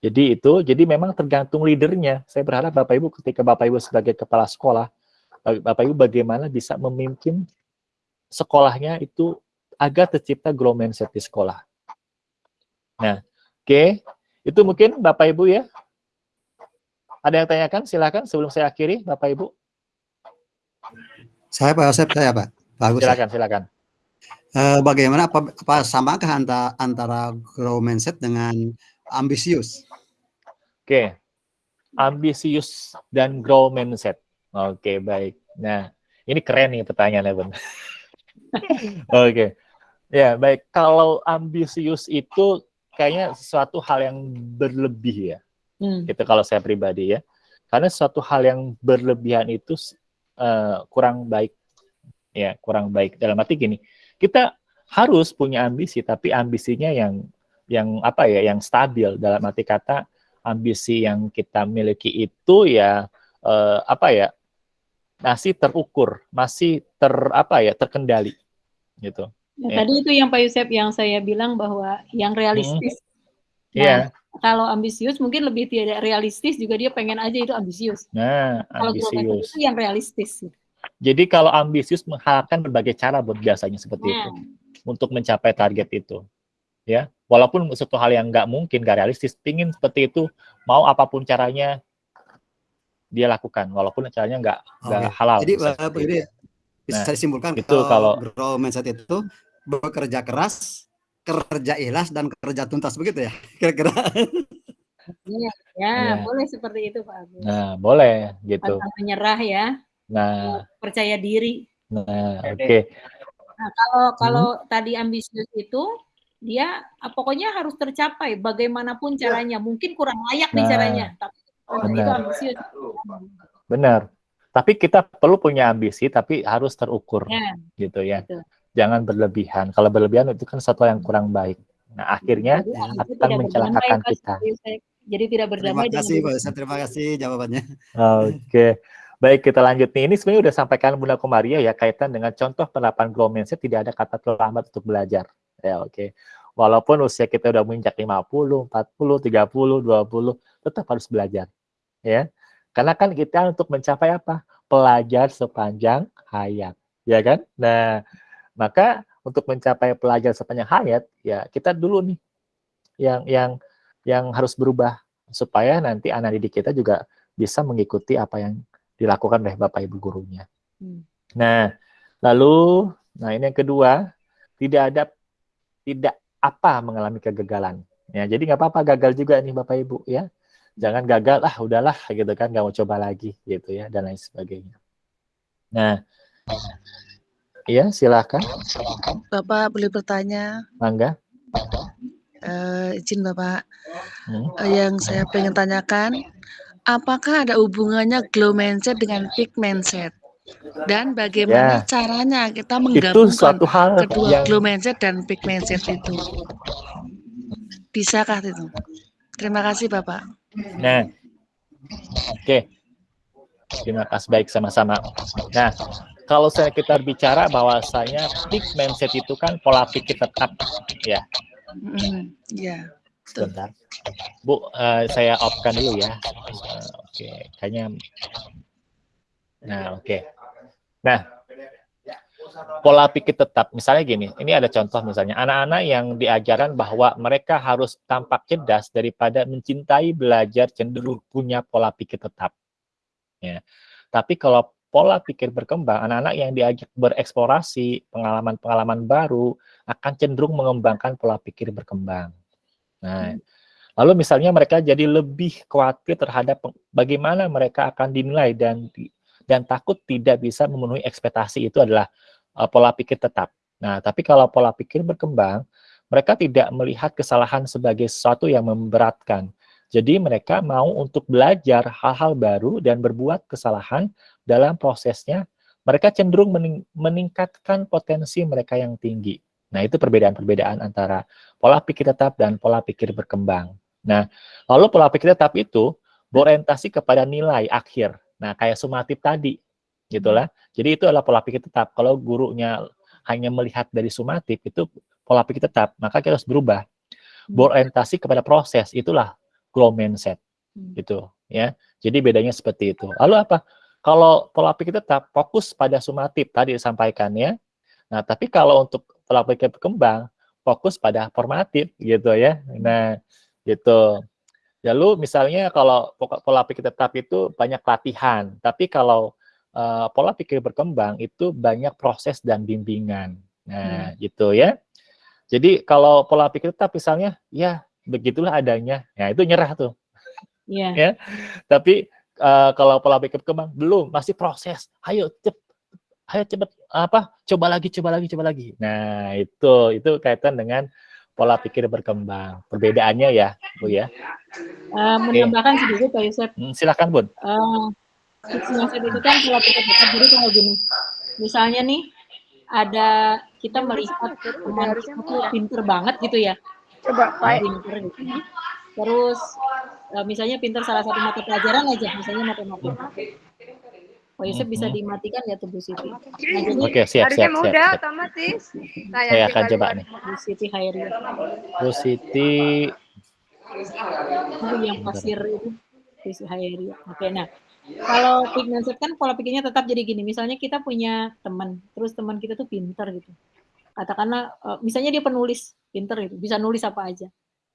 [SPEAKER 1] Jadi itu, jadi memang tergantung leadernya. Saya berharap Bapak Ibu ketika Bapak Ibu sebagai kepala sekolah, Bapak Ibu bagaimana bisa memimpin sekolahnya itu agar tercipta grow mindset di sekolah. Nah, oke. Okay. Itu mungkin Bapak Ibu ya. Ada yang tanyakan? Silakan sebelum saya akhiri, Bapak Ibu.
[SPEAKER 5] Saya Pak Yosef, saya Pak.
[SPEAKER 1] Bagus. Silakan, ya. silakan.
[SPEAKER 5] Uh, bagaimana apa, apa samakah antara antara grow mindset dengan ambisius?
[SPEAKER 1] Oke, okay. ambisius dan grow mindset. Oke, okay, baik. Nah, ini keren nih pertanyaannya, Bun. Oke, okay. ya baik. Kalau ambisius itu kayaknya sesuatu hal yang berlebih ya. Hmm. Itu kalau saya pribadi ya. Karena suatu hal yang berlebihan itu uh, kurang baik ya kurang baik. Dalam arti gini kita harus punya ambisi tapi ambisinya yang yang apa ya yang stabil. Dalam arti kata ambisi yang kita miliki itu ya uh, apa ya masih terukur masih ter apa ya terkendali gitu.
[SPEAKER 2] Ya, ya. tadi itu yang Pak Yusef yang saya bilang bahwa yang realistis.
[SPEAKER 1] Hmm. nah, yeah.
[SPEAKER 2] kalau ambisius mungkin lebih tidak realistis juga dia pengen aja itu ambisius.
[SPEAKER 1] Nah kalau ambisius.
[SPEAKER 2] itu yang realistis
[SPEAKER 1] jadi kalau ambisius mengharapkan berbagai cara buat biasanya seperti itu untuk mencapai target itu ya walaupun suatu hal yang nggak mungkin nggak realistis pingin seperti itu mau apa pun caranya dia lakukan walaupun caranya nggak nggak okay. halal
[SPEAKER 5] jadi ini bisa nah, disimpulkan
[SPEAKER 1] itu kalau,
[SPEAKER 5] grow mindset itu bekerja keras kerja ikhlas dan kerja tuntas begitu ya kira-kira
[SPEAKER 2] Iya, ya, ya, boleh seperti itu Pak Agus.
[SPEAKER 1] Nah, boleh gitu.
[SPEAKER 2] Tanpa menyerah ya.
[SPEAKER 1] Nah,
[SPEAKER 2] percaya diri.
[SPEAKER 1] Nah, oke. Okay.
[SPEAKER 2] Nah, kalau kalau hmm. tadi ambisius itu dia ah, pokoknya harus tercapai bagaimanapun ya. caranya. Mungkin kurang layak nah, nih caranya, tapi benar. itu ambisius.
[SPEAKER 1] Benar. Tapi kita perlu punya ambisi, tapi harus terukur, ya. gitu ya. Betul. Jangan berlebihan. Kalau berlebihan itu kan satu yang kurang baik. Nah, akhirnya Jadi, akan mencelakakan kita.
[SPEAKER 2] Jadi tidak berdamai.
[SPEAKER 5] Terima kasih, Pak Terima kasih jawabannya.
[SPEAKER 1] Oke. Okay. Baik, kita lanjut nih. Ini sebenarnya udah sampaikan Bunda Komaria ya kaitan dengan contoh penerapan grow mindset tidak ada kata terlambat untuk belajar. Ya, oke. Okay. Walaupun usia kita udah menginjak 50, 40, 30, 20, tetap harus belajar. Ya. Karena kan kita untuk mencapai apa? Pelajar sepanjang hayat, ya kan? Nah, maka untuk mencapai pelajar sepanjang hayat, ya kita dulu nih yang yang yang harus berubah supaya nanti anak didik kita juga bisa mengikuti apa yang dilakukan oleh Bapak Ibu gurunya. Hmm. Nah, lalu nah ini yang kedua, tidak ada tidak apa mengalami kegagalan. Ya, jadi nggak apa-apa gagal juga nih Bapak Ibu ya. Jangan gagal ah udahlah gitu kan nggak mau coba lagi gitu ya dan lain sebagainya. Nah, ya silakan.
[SPEAKER 7] Bapak boleh bertanya?
[SPEAKER 1] Mangga.
[SPEAKER 7] Uh, izin Bapak, hmm? uh, yang saya pengen tanyakan, apakah ada hubungannya glow mindset dengan peak mindset? Dan bagaimana ya. caranya kita menggabungkan itu suatu hal kedua yang... glow mindset dan peak mindset itu? Bisakah itu? Terima kasih Bapak.
[SPEAKER 1] Nah, oke. Okay. Terima kasih baik sama-sama. Nah, kalau saya kita bicara bahwasanya peak mindset itu kan pola pikir tetap, ya.
[SPEAKER 7] Mm, ya.
[SPEAKER 1] Sebentar. Bu, uh, saya off-kan dulu ya. Uh, Oke, okay. kayaknya. Nah, oke. Okay. Nah, pola pikir tetap. Misalnya gini, ini ada contoh misalnya anak-anak yang diajaran bahwa mereka harus tampak cerdas daripada mencintai belajar cenderung punya pola pikir tetap. Ya. Tapi kalau pola pikir berkembang, anak-anak yang diajak bereksplorasi, pengalaman-pengalaman baru akan cenderung mengembangkan pola pikir berkembang. Nah, hmm. Lalu misalnya mereka jadi lebih khawatir terhadap bagaimana mereka akan dinilai dan dan takut tidak bisa memenuhi ekspektasi itu adalah uh, pola pikir tetap. Nah, tapi kalau pola pikir berkembang, mereka tidak melihat kesalahan sebagai sesuatu yang memberatkan. Jadi mereka mau untuk belajar hal-hal baru dan berbuat kesalahan dalam prosesnya. Mereka cenderung mening meningkatkan potensi mereka yang tinggi. Nah, itu perbedaan-perbedaan antara pola pikir tetap dan pola pikir berkembang. Nah, lalu pola pikir tetap itu berorientasi kepada nilai akhir. Nah, kayak sumatif tadi, gitulah. Jadi itu adalah pola pikir tetap. Kalau gurunya hanya melihat dari sumatif, itu pola pikir tetap. Maka kita harus berubah. Hmm. Berorientasi kepada proses, itulah grow mindset. Hmm. Gitu, ya. Jadi bedanya seperti itu. Lalu apa? Kalau pola pikir tetap fokus pada sumatif tadi disampaikan ya. Nah, tapi kalau untuk pola pikir berkembang, fokus pada formatif gitu ya. Nah, gitu. Lalu misalnya kalau pola pikir tetap itu banyak latihan, tapi kalau uh, pola pikir berkembang itu banyak proses dan bimbingan. Nah, hmm. gitu ya. Jadi kalau pola pikir tetap misalnya, ya begitulah adanya, ya itu nyerah tuh.
[SPEAKER 2] Yeah.
[SPEAKER 1] ya. Tapi uh, kalau pola pikir berkembang belum, masih proses. Ayo cep, ayo cepet apa? Coba lagi, coba lagi, coba lagi. Nah, itu itu kaitan dengan pola pikir berkembang. Perbedaannya ya, Bu ya.
[SPEAKER 2] Uh, menambahkan okay. sedikit Pak Yusuf.
[SPEAKER 1] Hmm, silakan, Bun.
[SPEAKER 2] Uh, itu kan pola pikir berkembang. Jadi kalau gini, misalnya nih ada kita melihat teman itu pinter banget gitu ya. Coba Pak. Pinter gitu. Terus uh, misalnya pinter salah satu mata pelajaran aja, misalnya matematika. Oh, Yusuf bisa mm-hmm. dimatikan ya tuh Bu Siti. Nah,
[SPEAKER 1] Oke, siap, siap, siap,
[SPEAKER 8] mudah, siap. otomatis.
[SPEAKER 1] Saya, Saya akan coba nih.
[SPEAKER 2] Bu Siti Hairi.
[SPEAKER 1] Bu Siti.
[SPEAKER 2] Oh, yang pasir itu. Bu Siti Hairi. Oke, nah. Kalau pigment kan pola pikirnya tetap jadi gini. Misalnya kita punya teman, terus teman kita tuh pinter gitu. Katakanlah, uh, misalnya dia penulis, pinter gitu, bisa nulis apa aja.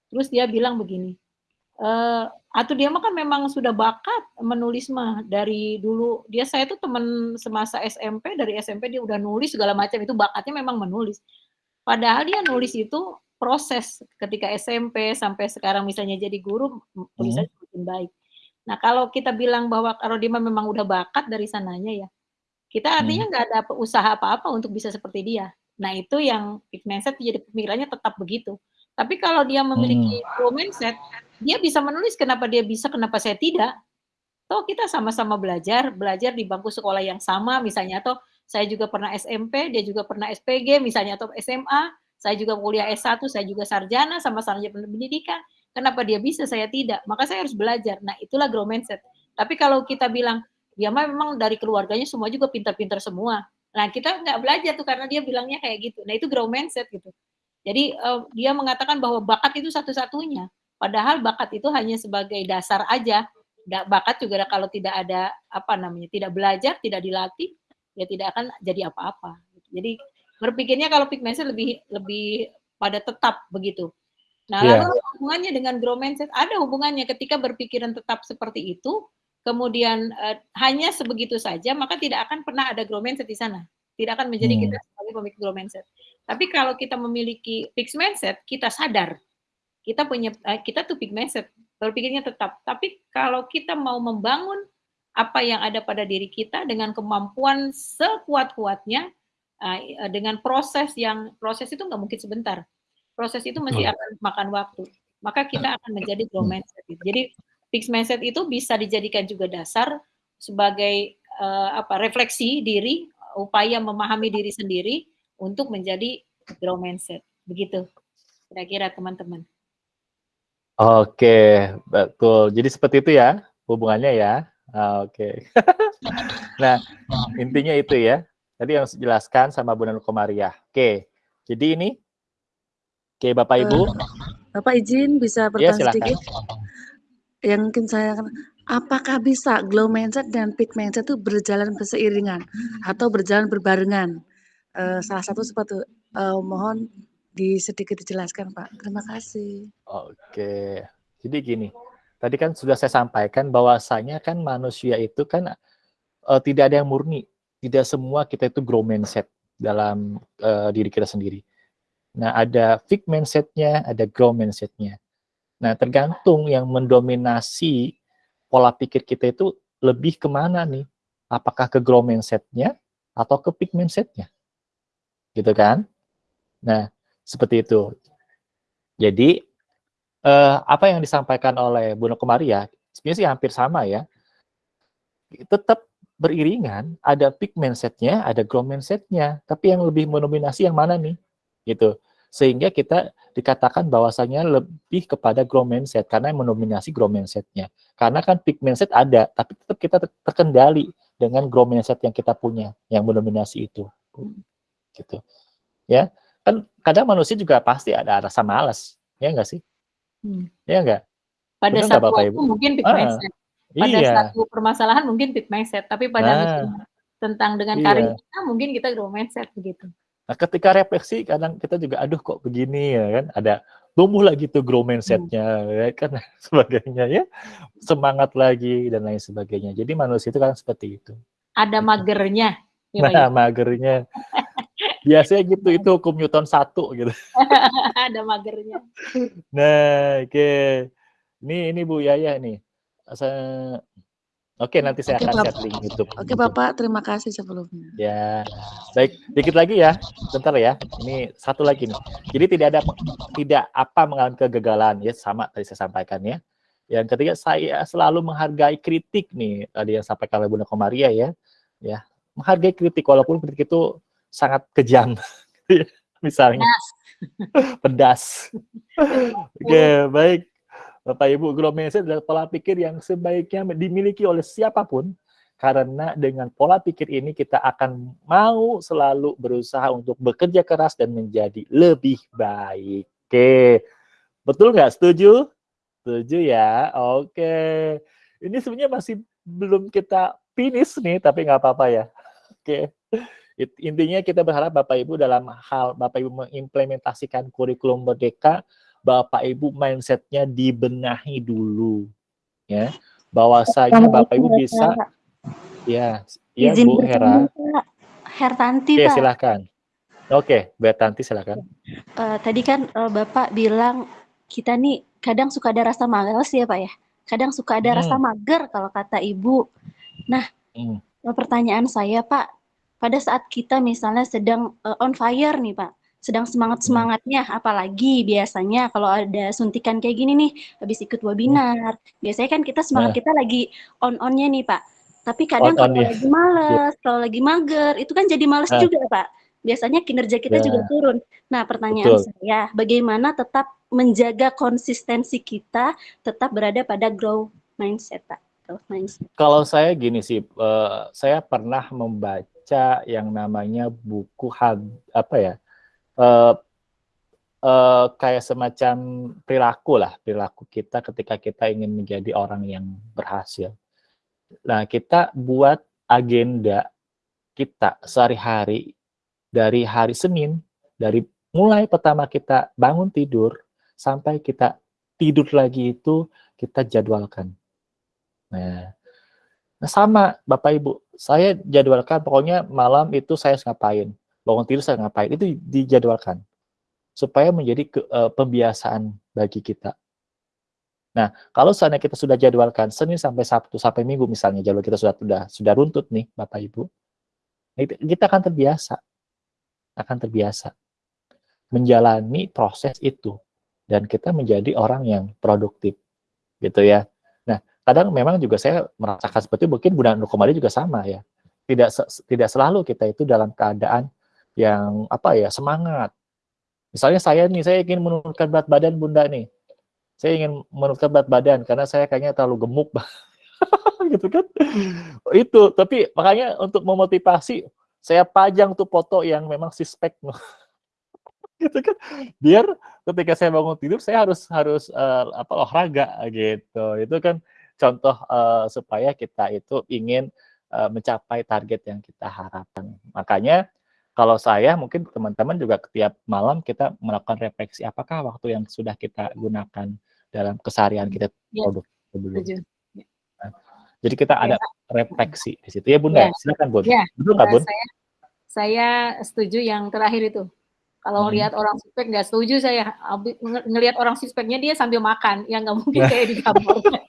[SPEAKER 2] Terus dia bilang begini, uh, atau dia mah kan memang sudah bakat menulis mah dari dulu dia saya tuh teman semasa SMP dari SMP dia udah nulis segala macam itu bakatnya memang menulis padahal dia nulis itu proses ketika SMP sampai sekarang misalnya jadi guru tulisannya hmm. baik nah kalau kita bilang bahwa kalau dia memang udah bakat dari sananya ya kita artinya hmm. nggak hmm. ada usaha apa-apa untuk bisa seperti dia nah itu yang mindset jadi pemikirannya tetap begitu tapi kalau dia memiliki hmm. mindset dia bisa menulis kenapa dia bisa, kenapa saya tidak. Toh kita sama-sama belajar, belajar di bangku sekolah yang sama misalnya, atau saya juga pernah SMP, dia juga pernah SPG misalnya, atau SMA, saya juga kuliah S1, saya juga sarjana, sama-sama pendidikan. Kenapa dia bisa, saya tidak? Maka saya harus belajar. Nah, itulah grow mindset. Tapi kalau kita bilang, dia memang dari keluarganya semua juga pintar-pintar semua. Nah, kita nggak belajar tuh karena dia bilangnya kayak gitu. Nah, itu grow mindset gitu. Jadi uh, dia mengatakan bahwa bakat itu satu-satunya. Padahal bakat itu hanya sebagai dasar aja. Bakat juga kalau tidak ada apa namanya, tidak belajar, tidak dilatih, ya tidak akan jadi apa-apa. Jadi berpikirnya kalau pigmented lebih lebih pada tetap begitu. Nah, yeah. lalu hubungannya dengan grow mindset ada hubungannya ketika berpikiran tetap seperti itu, kemudian uh, hanya sebegitu saja, maka tidak akan pernah ada grow mindset di sana. Tidak akan menjadi hmm. kita sebagai pemikir grow mindset. Tapi kalau kita memiliki fixed mindset, kita sadar kita punya eh, kita tuh big mindset berpikirnya tetap. Tapi kalau kita mau membangun apa yang ada pada diri kita dengan kemampuan sekuat-kuatnya eh, dengan proses yang proses itu nggak mungkin sebentar. Proses itu masih akan makan waktu. Maka kita akan menjadi grow mindset jadi fixed mindset itu bisa dijadikan juga dasar sebagai uh, apa refleksi diri upaya memahami diri sendiri untuk menjadi grow mindset. Begitu. Kira-kira teman-teman
[SPEAKER 1] Oke, betul. Jadi seperti itu ya hubungannya ya. Ah, Oke. nah, intinya itu ya. Tadi yang dijelaskan sama Bu Nanu Komariah. Oke. Jadi ini Oke, Bapak Ibu. Uh,
[SPEAKER 7] Bapak izin bisa iya, bertanya ya, sedikit. Yang mungkin saya apakah bisa glow mindset dan peak mindset itu berjalan berseiringan atau berjalan berbarengan? Uh, salah satu seperti uh, mohon di sedikit dijelaskan Pak. Terima kasih.
[SPEAKER 1] Oke. Jadi gini, tadi kan sudah saya sampaikan bahwasanya kan manusia itu kan uh, tidak ada yang murni. Tidak semua kita itu grow mindset dalam uh, diri kita sendiri. Nah, ada fixed mindsetnya, ada grow mindsetnya. Nah, tergantung yang mendominasi pola pikir kita itu lebih ke mana nih? Apakah ke grow mindsetnya atau ke fixed mindsetnya? Gitu kan? Nah, seperti itu. Jadi, eh, apa yang disampaikan oleh Bu Komaria, sebenarnya sih hampir sama ya. Tetap beriringan, ada peak mindset-nya, ada grow mindset-nya. Tapi yang lebih mendominasi yang mana nih? Gitu. Sehingga kita dikatakan bahwasanya lebih kepada grow mindset, karena yang mendominasi grow mindset-nya. Karena kan peak mindset ada, tapi tetap kita terkendali dengan grow mindset yang kita punya, yang mendominasi itu. Gitu. Ya, kan kadang manusia juga pasti ada rasa malas, ya enggak sih? Hmm. Ya enggak?
[SPEAKER 2] Pada satu Ibu? mungkin big ah, mindset. Pada iya. satu permasalahan mungkin big mindset, tapi pada nah, tentang dengan iya. karir kita mungkin kita grow mindset begitu.
[SPEAKER 1] Nah, ketika refleksi kadang kita juga aduh kok begini ya kan, ada tumbuh lagi tuh grow mindsetnya hmm. ya kan sebagainya ya semangat lagi dan lain sebagainya jadi manusia itu kan seperti itu
[SPEAKER 2] ada gitu. magernya
[SPEAKER 1] ya, nah magernya Biasanya gitu, itu hukum Newton satu gitu.
[SPEAKER 2] Ada magernya.
[SPEAKER 1] Nah, oke. Okay. Ini ini Bu Yaya nih. Saya Oke, nanti saya Oke, akan share link YouTube.
[SPEAKER 7] Oke, Bapak, terima kasih sebelumnya.
[SPEAKER 1] Ya, baik. Dikit lagi ya, bentar ya. Ini satu lagi nih. Jadi tidak ada tidak apa mengalami kegagalan ya, sama tadi saya sampaikan ya. Yang ketiga, saya selalu menghargai kritik nih tadi yang sampaikan oleh Bunda Komaria ya. Ya, menghargai kritik walaupun kritik itu sangat kejam. Misalnya. Nah, Pedas. Oke, okay, baik. Bapak Ibu, growth mindset adalah pola pikir yang sebaiknya dimiliki oleh siapa pun karena dengan pola pikir ini kita akan mau selalu berusaha untuk bekerja keras dan menjadi lebih baik. Oke, betul nggak? Setuju? Setuju ya? Oke. Ini sebenarnya masih belum kita finish nih, tapi nggak apa-apa ya. Oke. Intinya kita berharap Bapak Ibu dalam hal Bapak Ibu mengimplementasikan kurikulum merdeka Bapak Ibu mindsetnya dibenahi dulu ya. Bahwasanya Bapak Ibu bisa ya ya
[SPEAKER 8] Izin
[SPEAKER 1] Bu Hera.
[SPEAKER 8] Hertanti
[SPEAKER 1] Oke
[SPEAKER 8] Pak.
[SPEAKER 1] silakan. Oke Bu Hertanti silakan.
[SPEAKER 8] Uh, tadi kan uh, Bapak bilang kita nih kadang suka ada rasa males ya Pak ya. Kadang suka ada hmm. rasa mager kalau kata Ibu. Nah hmm. pertanyaan saya Pak pada saat kita misalnya sedang uh, on fire nih Pak sedang semangat-semangatnya apalagi biasanya kalau ada suntikan kayak gini nih habis ikut webinar biasanya kan kita semangat nah. kita lagi on-onnya nih Pak tapi kadang on kalau lagi males yeah. kalau lagi mager itu kan jadi males nah. juga Pak biasanya kinerja kita yeah. juga turun nah pertanyaan Betul. saya bagaimana tetap menjaga konsistensi kita tetap berada pada grow mindset Pak growth mindset
[SPEAKER 1] kalau saya gini sih uh, saya pernah membaca yang namanya buku hab, apa ya uh, uh, kayak semacam perilaku lah, perilaku kita ketika kita ingin menjadi orang yang berhasil. Nah, kita buat agenda kita sehari-hari dari hari Senin, dari mulai pertama kita bangun tidur sampai kita tidur lagi itu kita jadwalkan. Nah, nah sama Bapak Ibu, saya jadwalkan pokoknya malam itu saya ngapain? Bangun tidur saya ngapain? Itu dijadwalkan. Supaya menjadi ke, uh, pembiasaan bagi kita. Nah, kalau seandainya kita sudah jadwalkan Senin sampai Sabtu sampai Minggu misalnya jadwal kita sudah sudah sudah runtut nih Bapak Ibu, kita akan terbiasa, akan terbiasa. Menjalani proses itu. Dan kita menjadi orang yang produktif, gitu ya. Kadang memang juga saya merasakan seperti itu, mungkin Bunda Nukomali juga sama ya. Tidak tidak selalu kita itu dalam keadaan yang apa ya semangat. Misalnya saya nih, saya ingin menurunkan berat badan bunda nih. Saya ingin menurunkan berat badan karena saya kayaknya terlalu gemuk, gitu kan? Itu, tapi makanya untuk memotivasi saya pajang tuh foto yang memang sispek, gitu kan? Biar ketika saya bangun tidur saya harus harus uh, apa olahraga gitu. Itu kan contoh uh, supaya kita itu ingin uh, mencapai target yang kita harapkan. Makanya kalau saya mungkin teman-teman juga setiap malam kita melakukan refleksi apakah waktu yang sudah kita gunakan dalam keseharian kita ya. produk sebelum. Ya. Nah, jadi kita ya. ada refleksi di situ ya Bunda. Ya. Silakan Bun. Ya. Betul nggak Bun?
[SPEAKER 2] Saya, saya setuju yang terakhir itu. Kalau hmm. lihat orang suspek nggak setuju saya ng ngelihat orang suspeknya dia sambil makan, yang nggak mungkin kayak di kamar.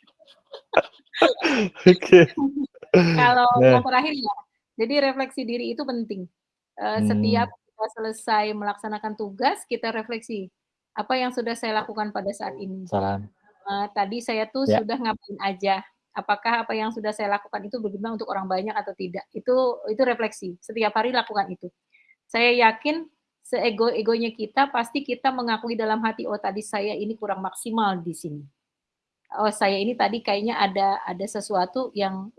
[SPEAKER 2] Oke. Kalau nah. yang terakhir ya, jadi refleksi diri itu penting uh, hmm. setiap kita selesai melaksanakan tugas kita refleksi apa yang sudah saya lakukan pada saat ini. Salam. Uh, tadi saya tuh ya. sudah ngapain aja. Apakah apa yang sudah saya lakukan itu berguna untuk orang banyak atau tidak? Itu itu refleksi. Setiap hari lakukan itu. Saya yakin seego-egonya kita pasti kita mengakui dalam hati oh tadi saya ini kurang maksimal di sini oh saya ini tadi kayaknya ada ada sesuatu yang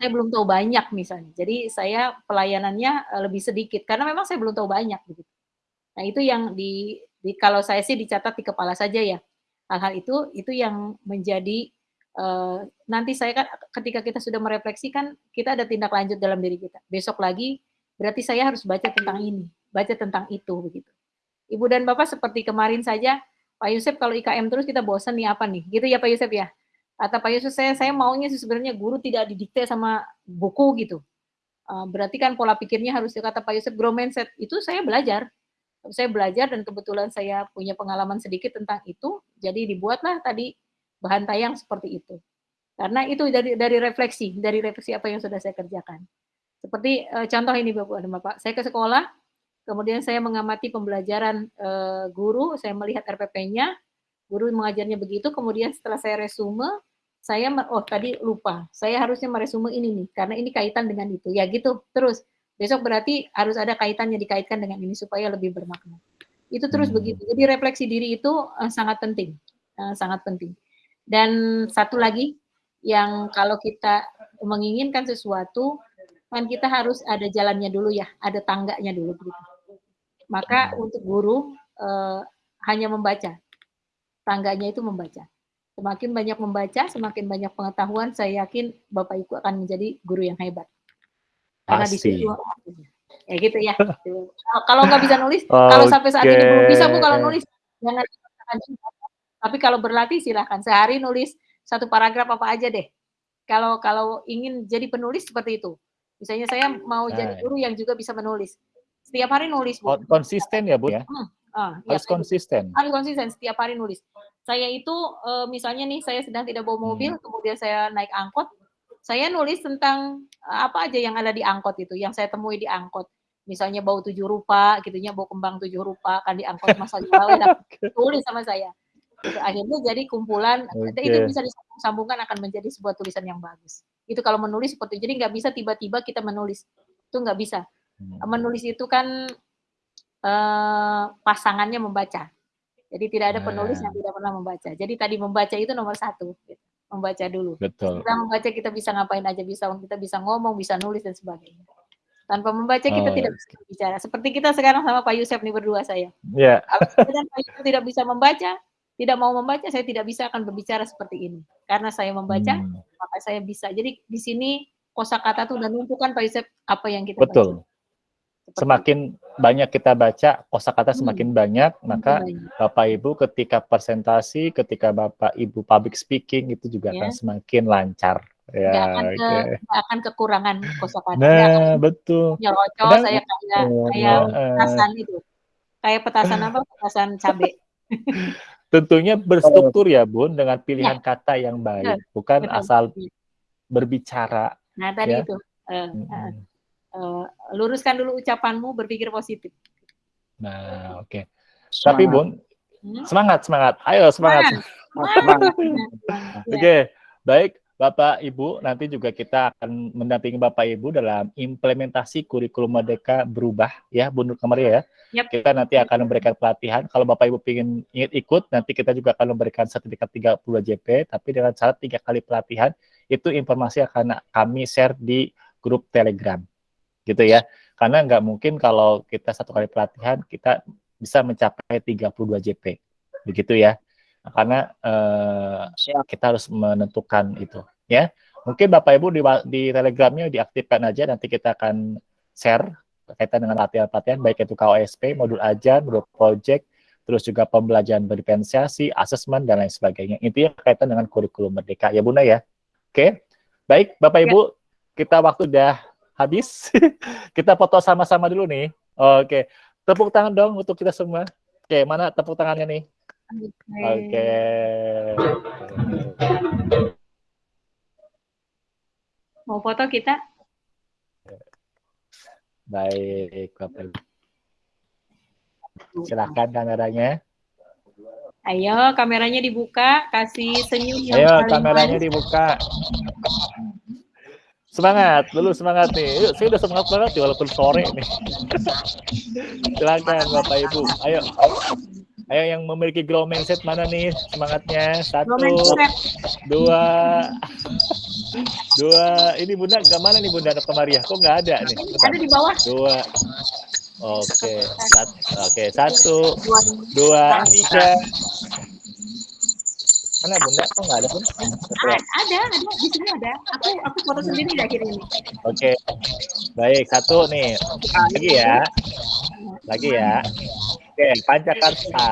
[SPEAKER 2] saya belum tahu banyak misalnya. Jadi saya pelayanannya eh, lebih sedikit karena memang saya belum tahu banyak begitu. Nah, itu yang di, di kalau saya sih dicatat di kepala saja ya. Hal-hal itu itu yang menjadi uh, nanti saya kan ketika kita sudah merefleksikan kita ada tindak lanjut dalam diri kita. Besok lagi berarti saya harus baca tentang ini, baca tentang itu begitu. Ibu dan Bapak seperti kemarin saja Pak Yusuf kalau IKM terus kita bosan nih apa nih? Gitu ya Pak Yusuf ya? Kata Pak Yusuf saya saya maunya sih sebenarnya guru tidak didikte sama buku gitu. Uh, berarti kan pola pikirnya harus kata Pak Yusuf grow mindset itu saya belajar. Saya belajar dan kebetulan saya punya pengalaman sedikit tentang itu, jadi dibuatlah tadi bahan tayang seperti itu. Karena itu dari dari refleksi, dari refleksi apa yang sudah saya kerjakan. Seperti uh, contoh ini Bapak dan Bapak, saya ke sekolah, Kemudian saya mengamati pembelajaran uh, guru, saya melihat RPP-nya, guru mengajarnya begitu, kemudian setelah saya resume, saya oh tadi lupa, saya harusnya meresume ini nih, karena ini kaitan dengan itu. Ya gitu, terus besok berarti harus ada kaitannya dikaitkan dengan ini supaya lebih bermakna. Itu terus hmm. begitu. Jadi refleksi diri itu uh, sangat penting, uh, sangat penting. Dan satu lagi yang kalau kita menginginkan sesuatu, kan kita harus ada jalannya dulu ya, ada tangganya dulu gitu. Maka hmm. untuk guru uh, hanya membaca, tangganya itu membaca. Semakin banyak membaca, semakin banyak pengetahuan, saya yakin Bapak Ibu akan menjadi guru yang hebat. Karena Pasti. di situ ya gitu ya. kalau nggak bisa nulis, okay. kalau sampai saat ini belum bisa bu kalau nulis jangan tapi kalau berlatih silahkan sehari nulis satu paragraf apa aja deh. Kalau kalau ingin jadi penulis seperti itu, misalnya saya mau nah. jadi guru yang juga bisa menulis, setiap hari nulis bu.
[SPEAKER 1] Konsisten ya bu ya. Hmm. Ah, ya, harus ya, konsisten.
[SPEAKER 2] Harus konsisten setiap hari nulis. Saya itu uh, misalnya nih saya sedang tidak bawa mobil, hmm. kemudian saya naik angkot, saya nulis tentang eh, apa aja yang ada di angkot itu, yang saya temui di angkot. Misalnya bau tujuh rupa, gitunya bau kembang tujuh rupa kan di angkot masa Jawa, tulis sama saya. Akhirnya jadi kumpulan, okay. itu bisa disambungkan akan menjadi sebuah tulisan yang bagus. Itu kalau menulis seperti itu. Jadi nggak bisa tiba-tiba kita menulis, itu nggak bisa. Hmm. Menulis itu kan uh, pasangannya membaca. Jadi tidak ada penulis yang ah. tidak pernah membaca. Jadi tadi membaca itu nomor satu. Gitu membaca dulu.
[SPEAKER 1] Betul.
[SPEAKER 2] Kita membaca kita bisa ngapain aja bisa kita bisa ngomong, bisa nulis dan sebagainya. Tanpa membaca kita oh, tidak bisa bicara. Seperti kita sekarang sama Pak Yusuf nih berdua saya.
[SPEAKER 1] Iya.
[SPEAKER 2] Yeah. Pak Yusuf tidak bisa membaca, tidak mau membaca, saya tidak bisa akan berbicara seperti ini. Karena saya membaca, hmm. maka saya bisa. Jadi di sini kosakata itu dan menentukan Pak Yusuf apa yang kita
[SPEAKER 1] Betul. baca. Semakin banyak kita baca, kosakata hmm. semakin banyak, maka. Bapak Ibu ketika presentasi, ketika Bapak Ibu public speaking itu juga yeah. akan semakin lancar.
[SPEAKER 2] Ya, gak akan, ke, gak akan kekurangan kosakata.
[SPEAKER 1] Nah, betul.
[SPEAKER 2] Nyerocos, saya kayak oh, kayak uh, petasan itu. Kayak petasan apa? Petasan cabai.
[SPEAKER 1] Tentunya berstruktur ya, Bun, dengan pilihan ya. kata yang baik, betul. bukan betul. asal berbicara.
[SPEAKER 2] Nah, tadi ya. itu. Uh, uh uh, luruskan dulu ucapanmu, berpikir positif.
[SPEAKER 1] Nah, oke. Okay. Tapi Bun, hmm? semangat, semangat. Ayo semangat. semangat. oke, okay. baik. Bapak Ibu, nanti juga kita akan mendampingi Bapak Ibu dalam implementasi kurikulum Merdeka berubah ya, Bu Nur Kemaria ya. Yep. Kita nanti akan memberikan pelatihan. Kalau Bapak Ibu ingin ikut, nanti kita juga akan memberikan sertifikat 30 JP, tapi dengan syarat tiga kali pelatihan. Itu informasi akan kami share di grup Telegram gitu ya. Karena nggak mungkin kalau kita satu kali pelatihan kita bisa mencapai 32 JP, begitu ya. Karena eh, kita harus menentukan itu, ya. Mungkin Bapak Ibu di, di Telegramnya diaktifkan aja, nanti kita akan share berkaitan dengan latihan-latihan, baik itu KOSP, modul ajar, modul project, terus juga pembelajaran berdiferensiasi, asesmen, dan lain sebagainya. Intinya berkaitan dengan kurikulum merdeka, ya Bunda ya. Oke, baik Bapak Ibu, ya. kita waktu udah habis. kita foto sama-sama dulu nih. Oke. Tepuk tangan dong untuk kita semua. Oke, mana tepuk tangannya nih? Oke.
[SPEAKER 2] Mau foto kita?
[SPEAKER 1] Baik, Bapak. Silakan kameranya.
[SPEAKER 2] Ayo, kameranya dibuka, kasih senyum.
[SPEAKER 1] Ayo, kameranya dibuka. Semangat, dulu semangat nih. Yuk, saya udah semangat banget nih walaupun sore nih. Silakan Bapak Ibu. Ayo. Ayo yang memiliki grow mindset mana nih semangatnya? Satu, dua, dua. Ini bunda, gak mana nih bunda anak Maria? Kok nggak ada nih?
[SPEAKER 2] Bentar. Ada di bawah.
[SPEAKER 1] Dua. Oke, satu, oke satu, dua, tiga, Mana bunda? Kok nggak ada pun?
[SPEAKER 2] ada, ada, di sini ada. Aku aku foto sendiri di akhir ini.
[SPEAKER 1] Oke, baik satu nih. Lagi ya, lagi ya. Oke, Pancakarta,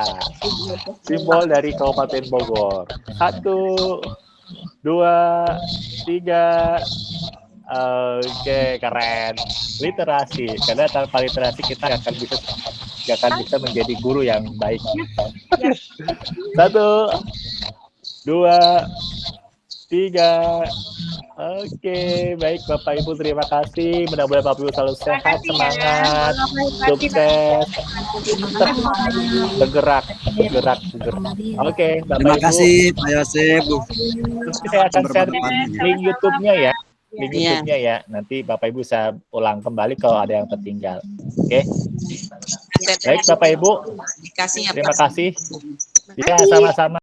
[SPEAKER 1] simbol dari Kabupaten Bogor. Satu, dua, tiga. Oke, keren. Literasi, karena tanpa literasi kita nggak akan bisa nggak akan bisa menjadi guru yang baik. Satu, dua, tiga. Oke, baik Bapak Ibu terima kasih. Mudah-mudahan Bapak Ibu selalu sehat, ya. semangat, sukses, bergerak, bergerak, bergerak. Oke,
[SPEAKER 5] Bapak terima Ibu. kasih Pak Yosef.
[SPEAKER 1] Saya akan share link YouTube-nya ya link yeah. YouTube-nya ya. Nanti Bapak Ibu bisa ulang kembali kalau ada yang tertinggal. Oke. Okay? Baik Bapak Ibu. Terima kasih. Ya, sama-sama.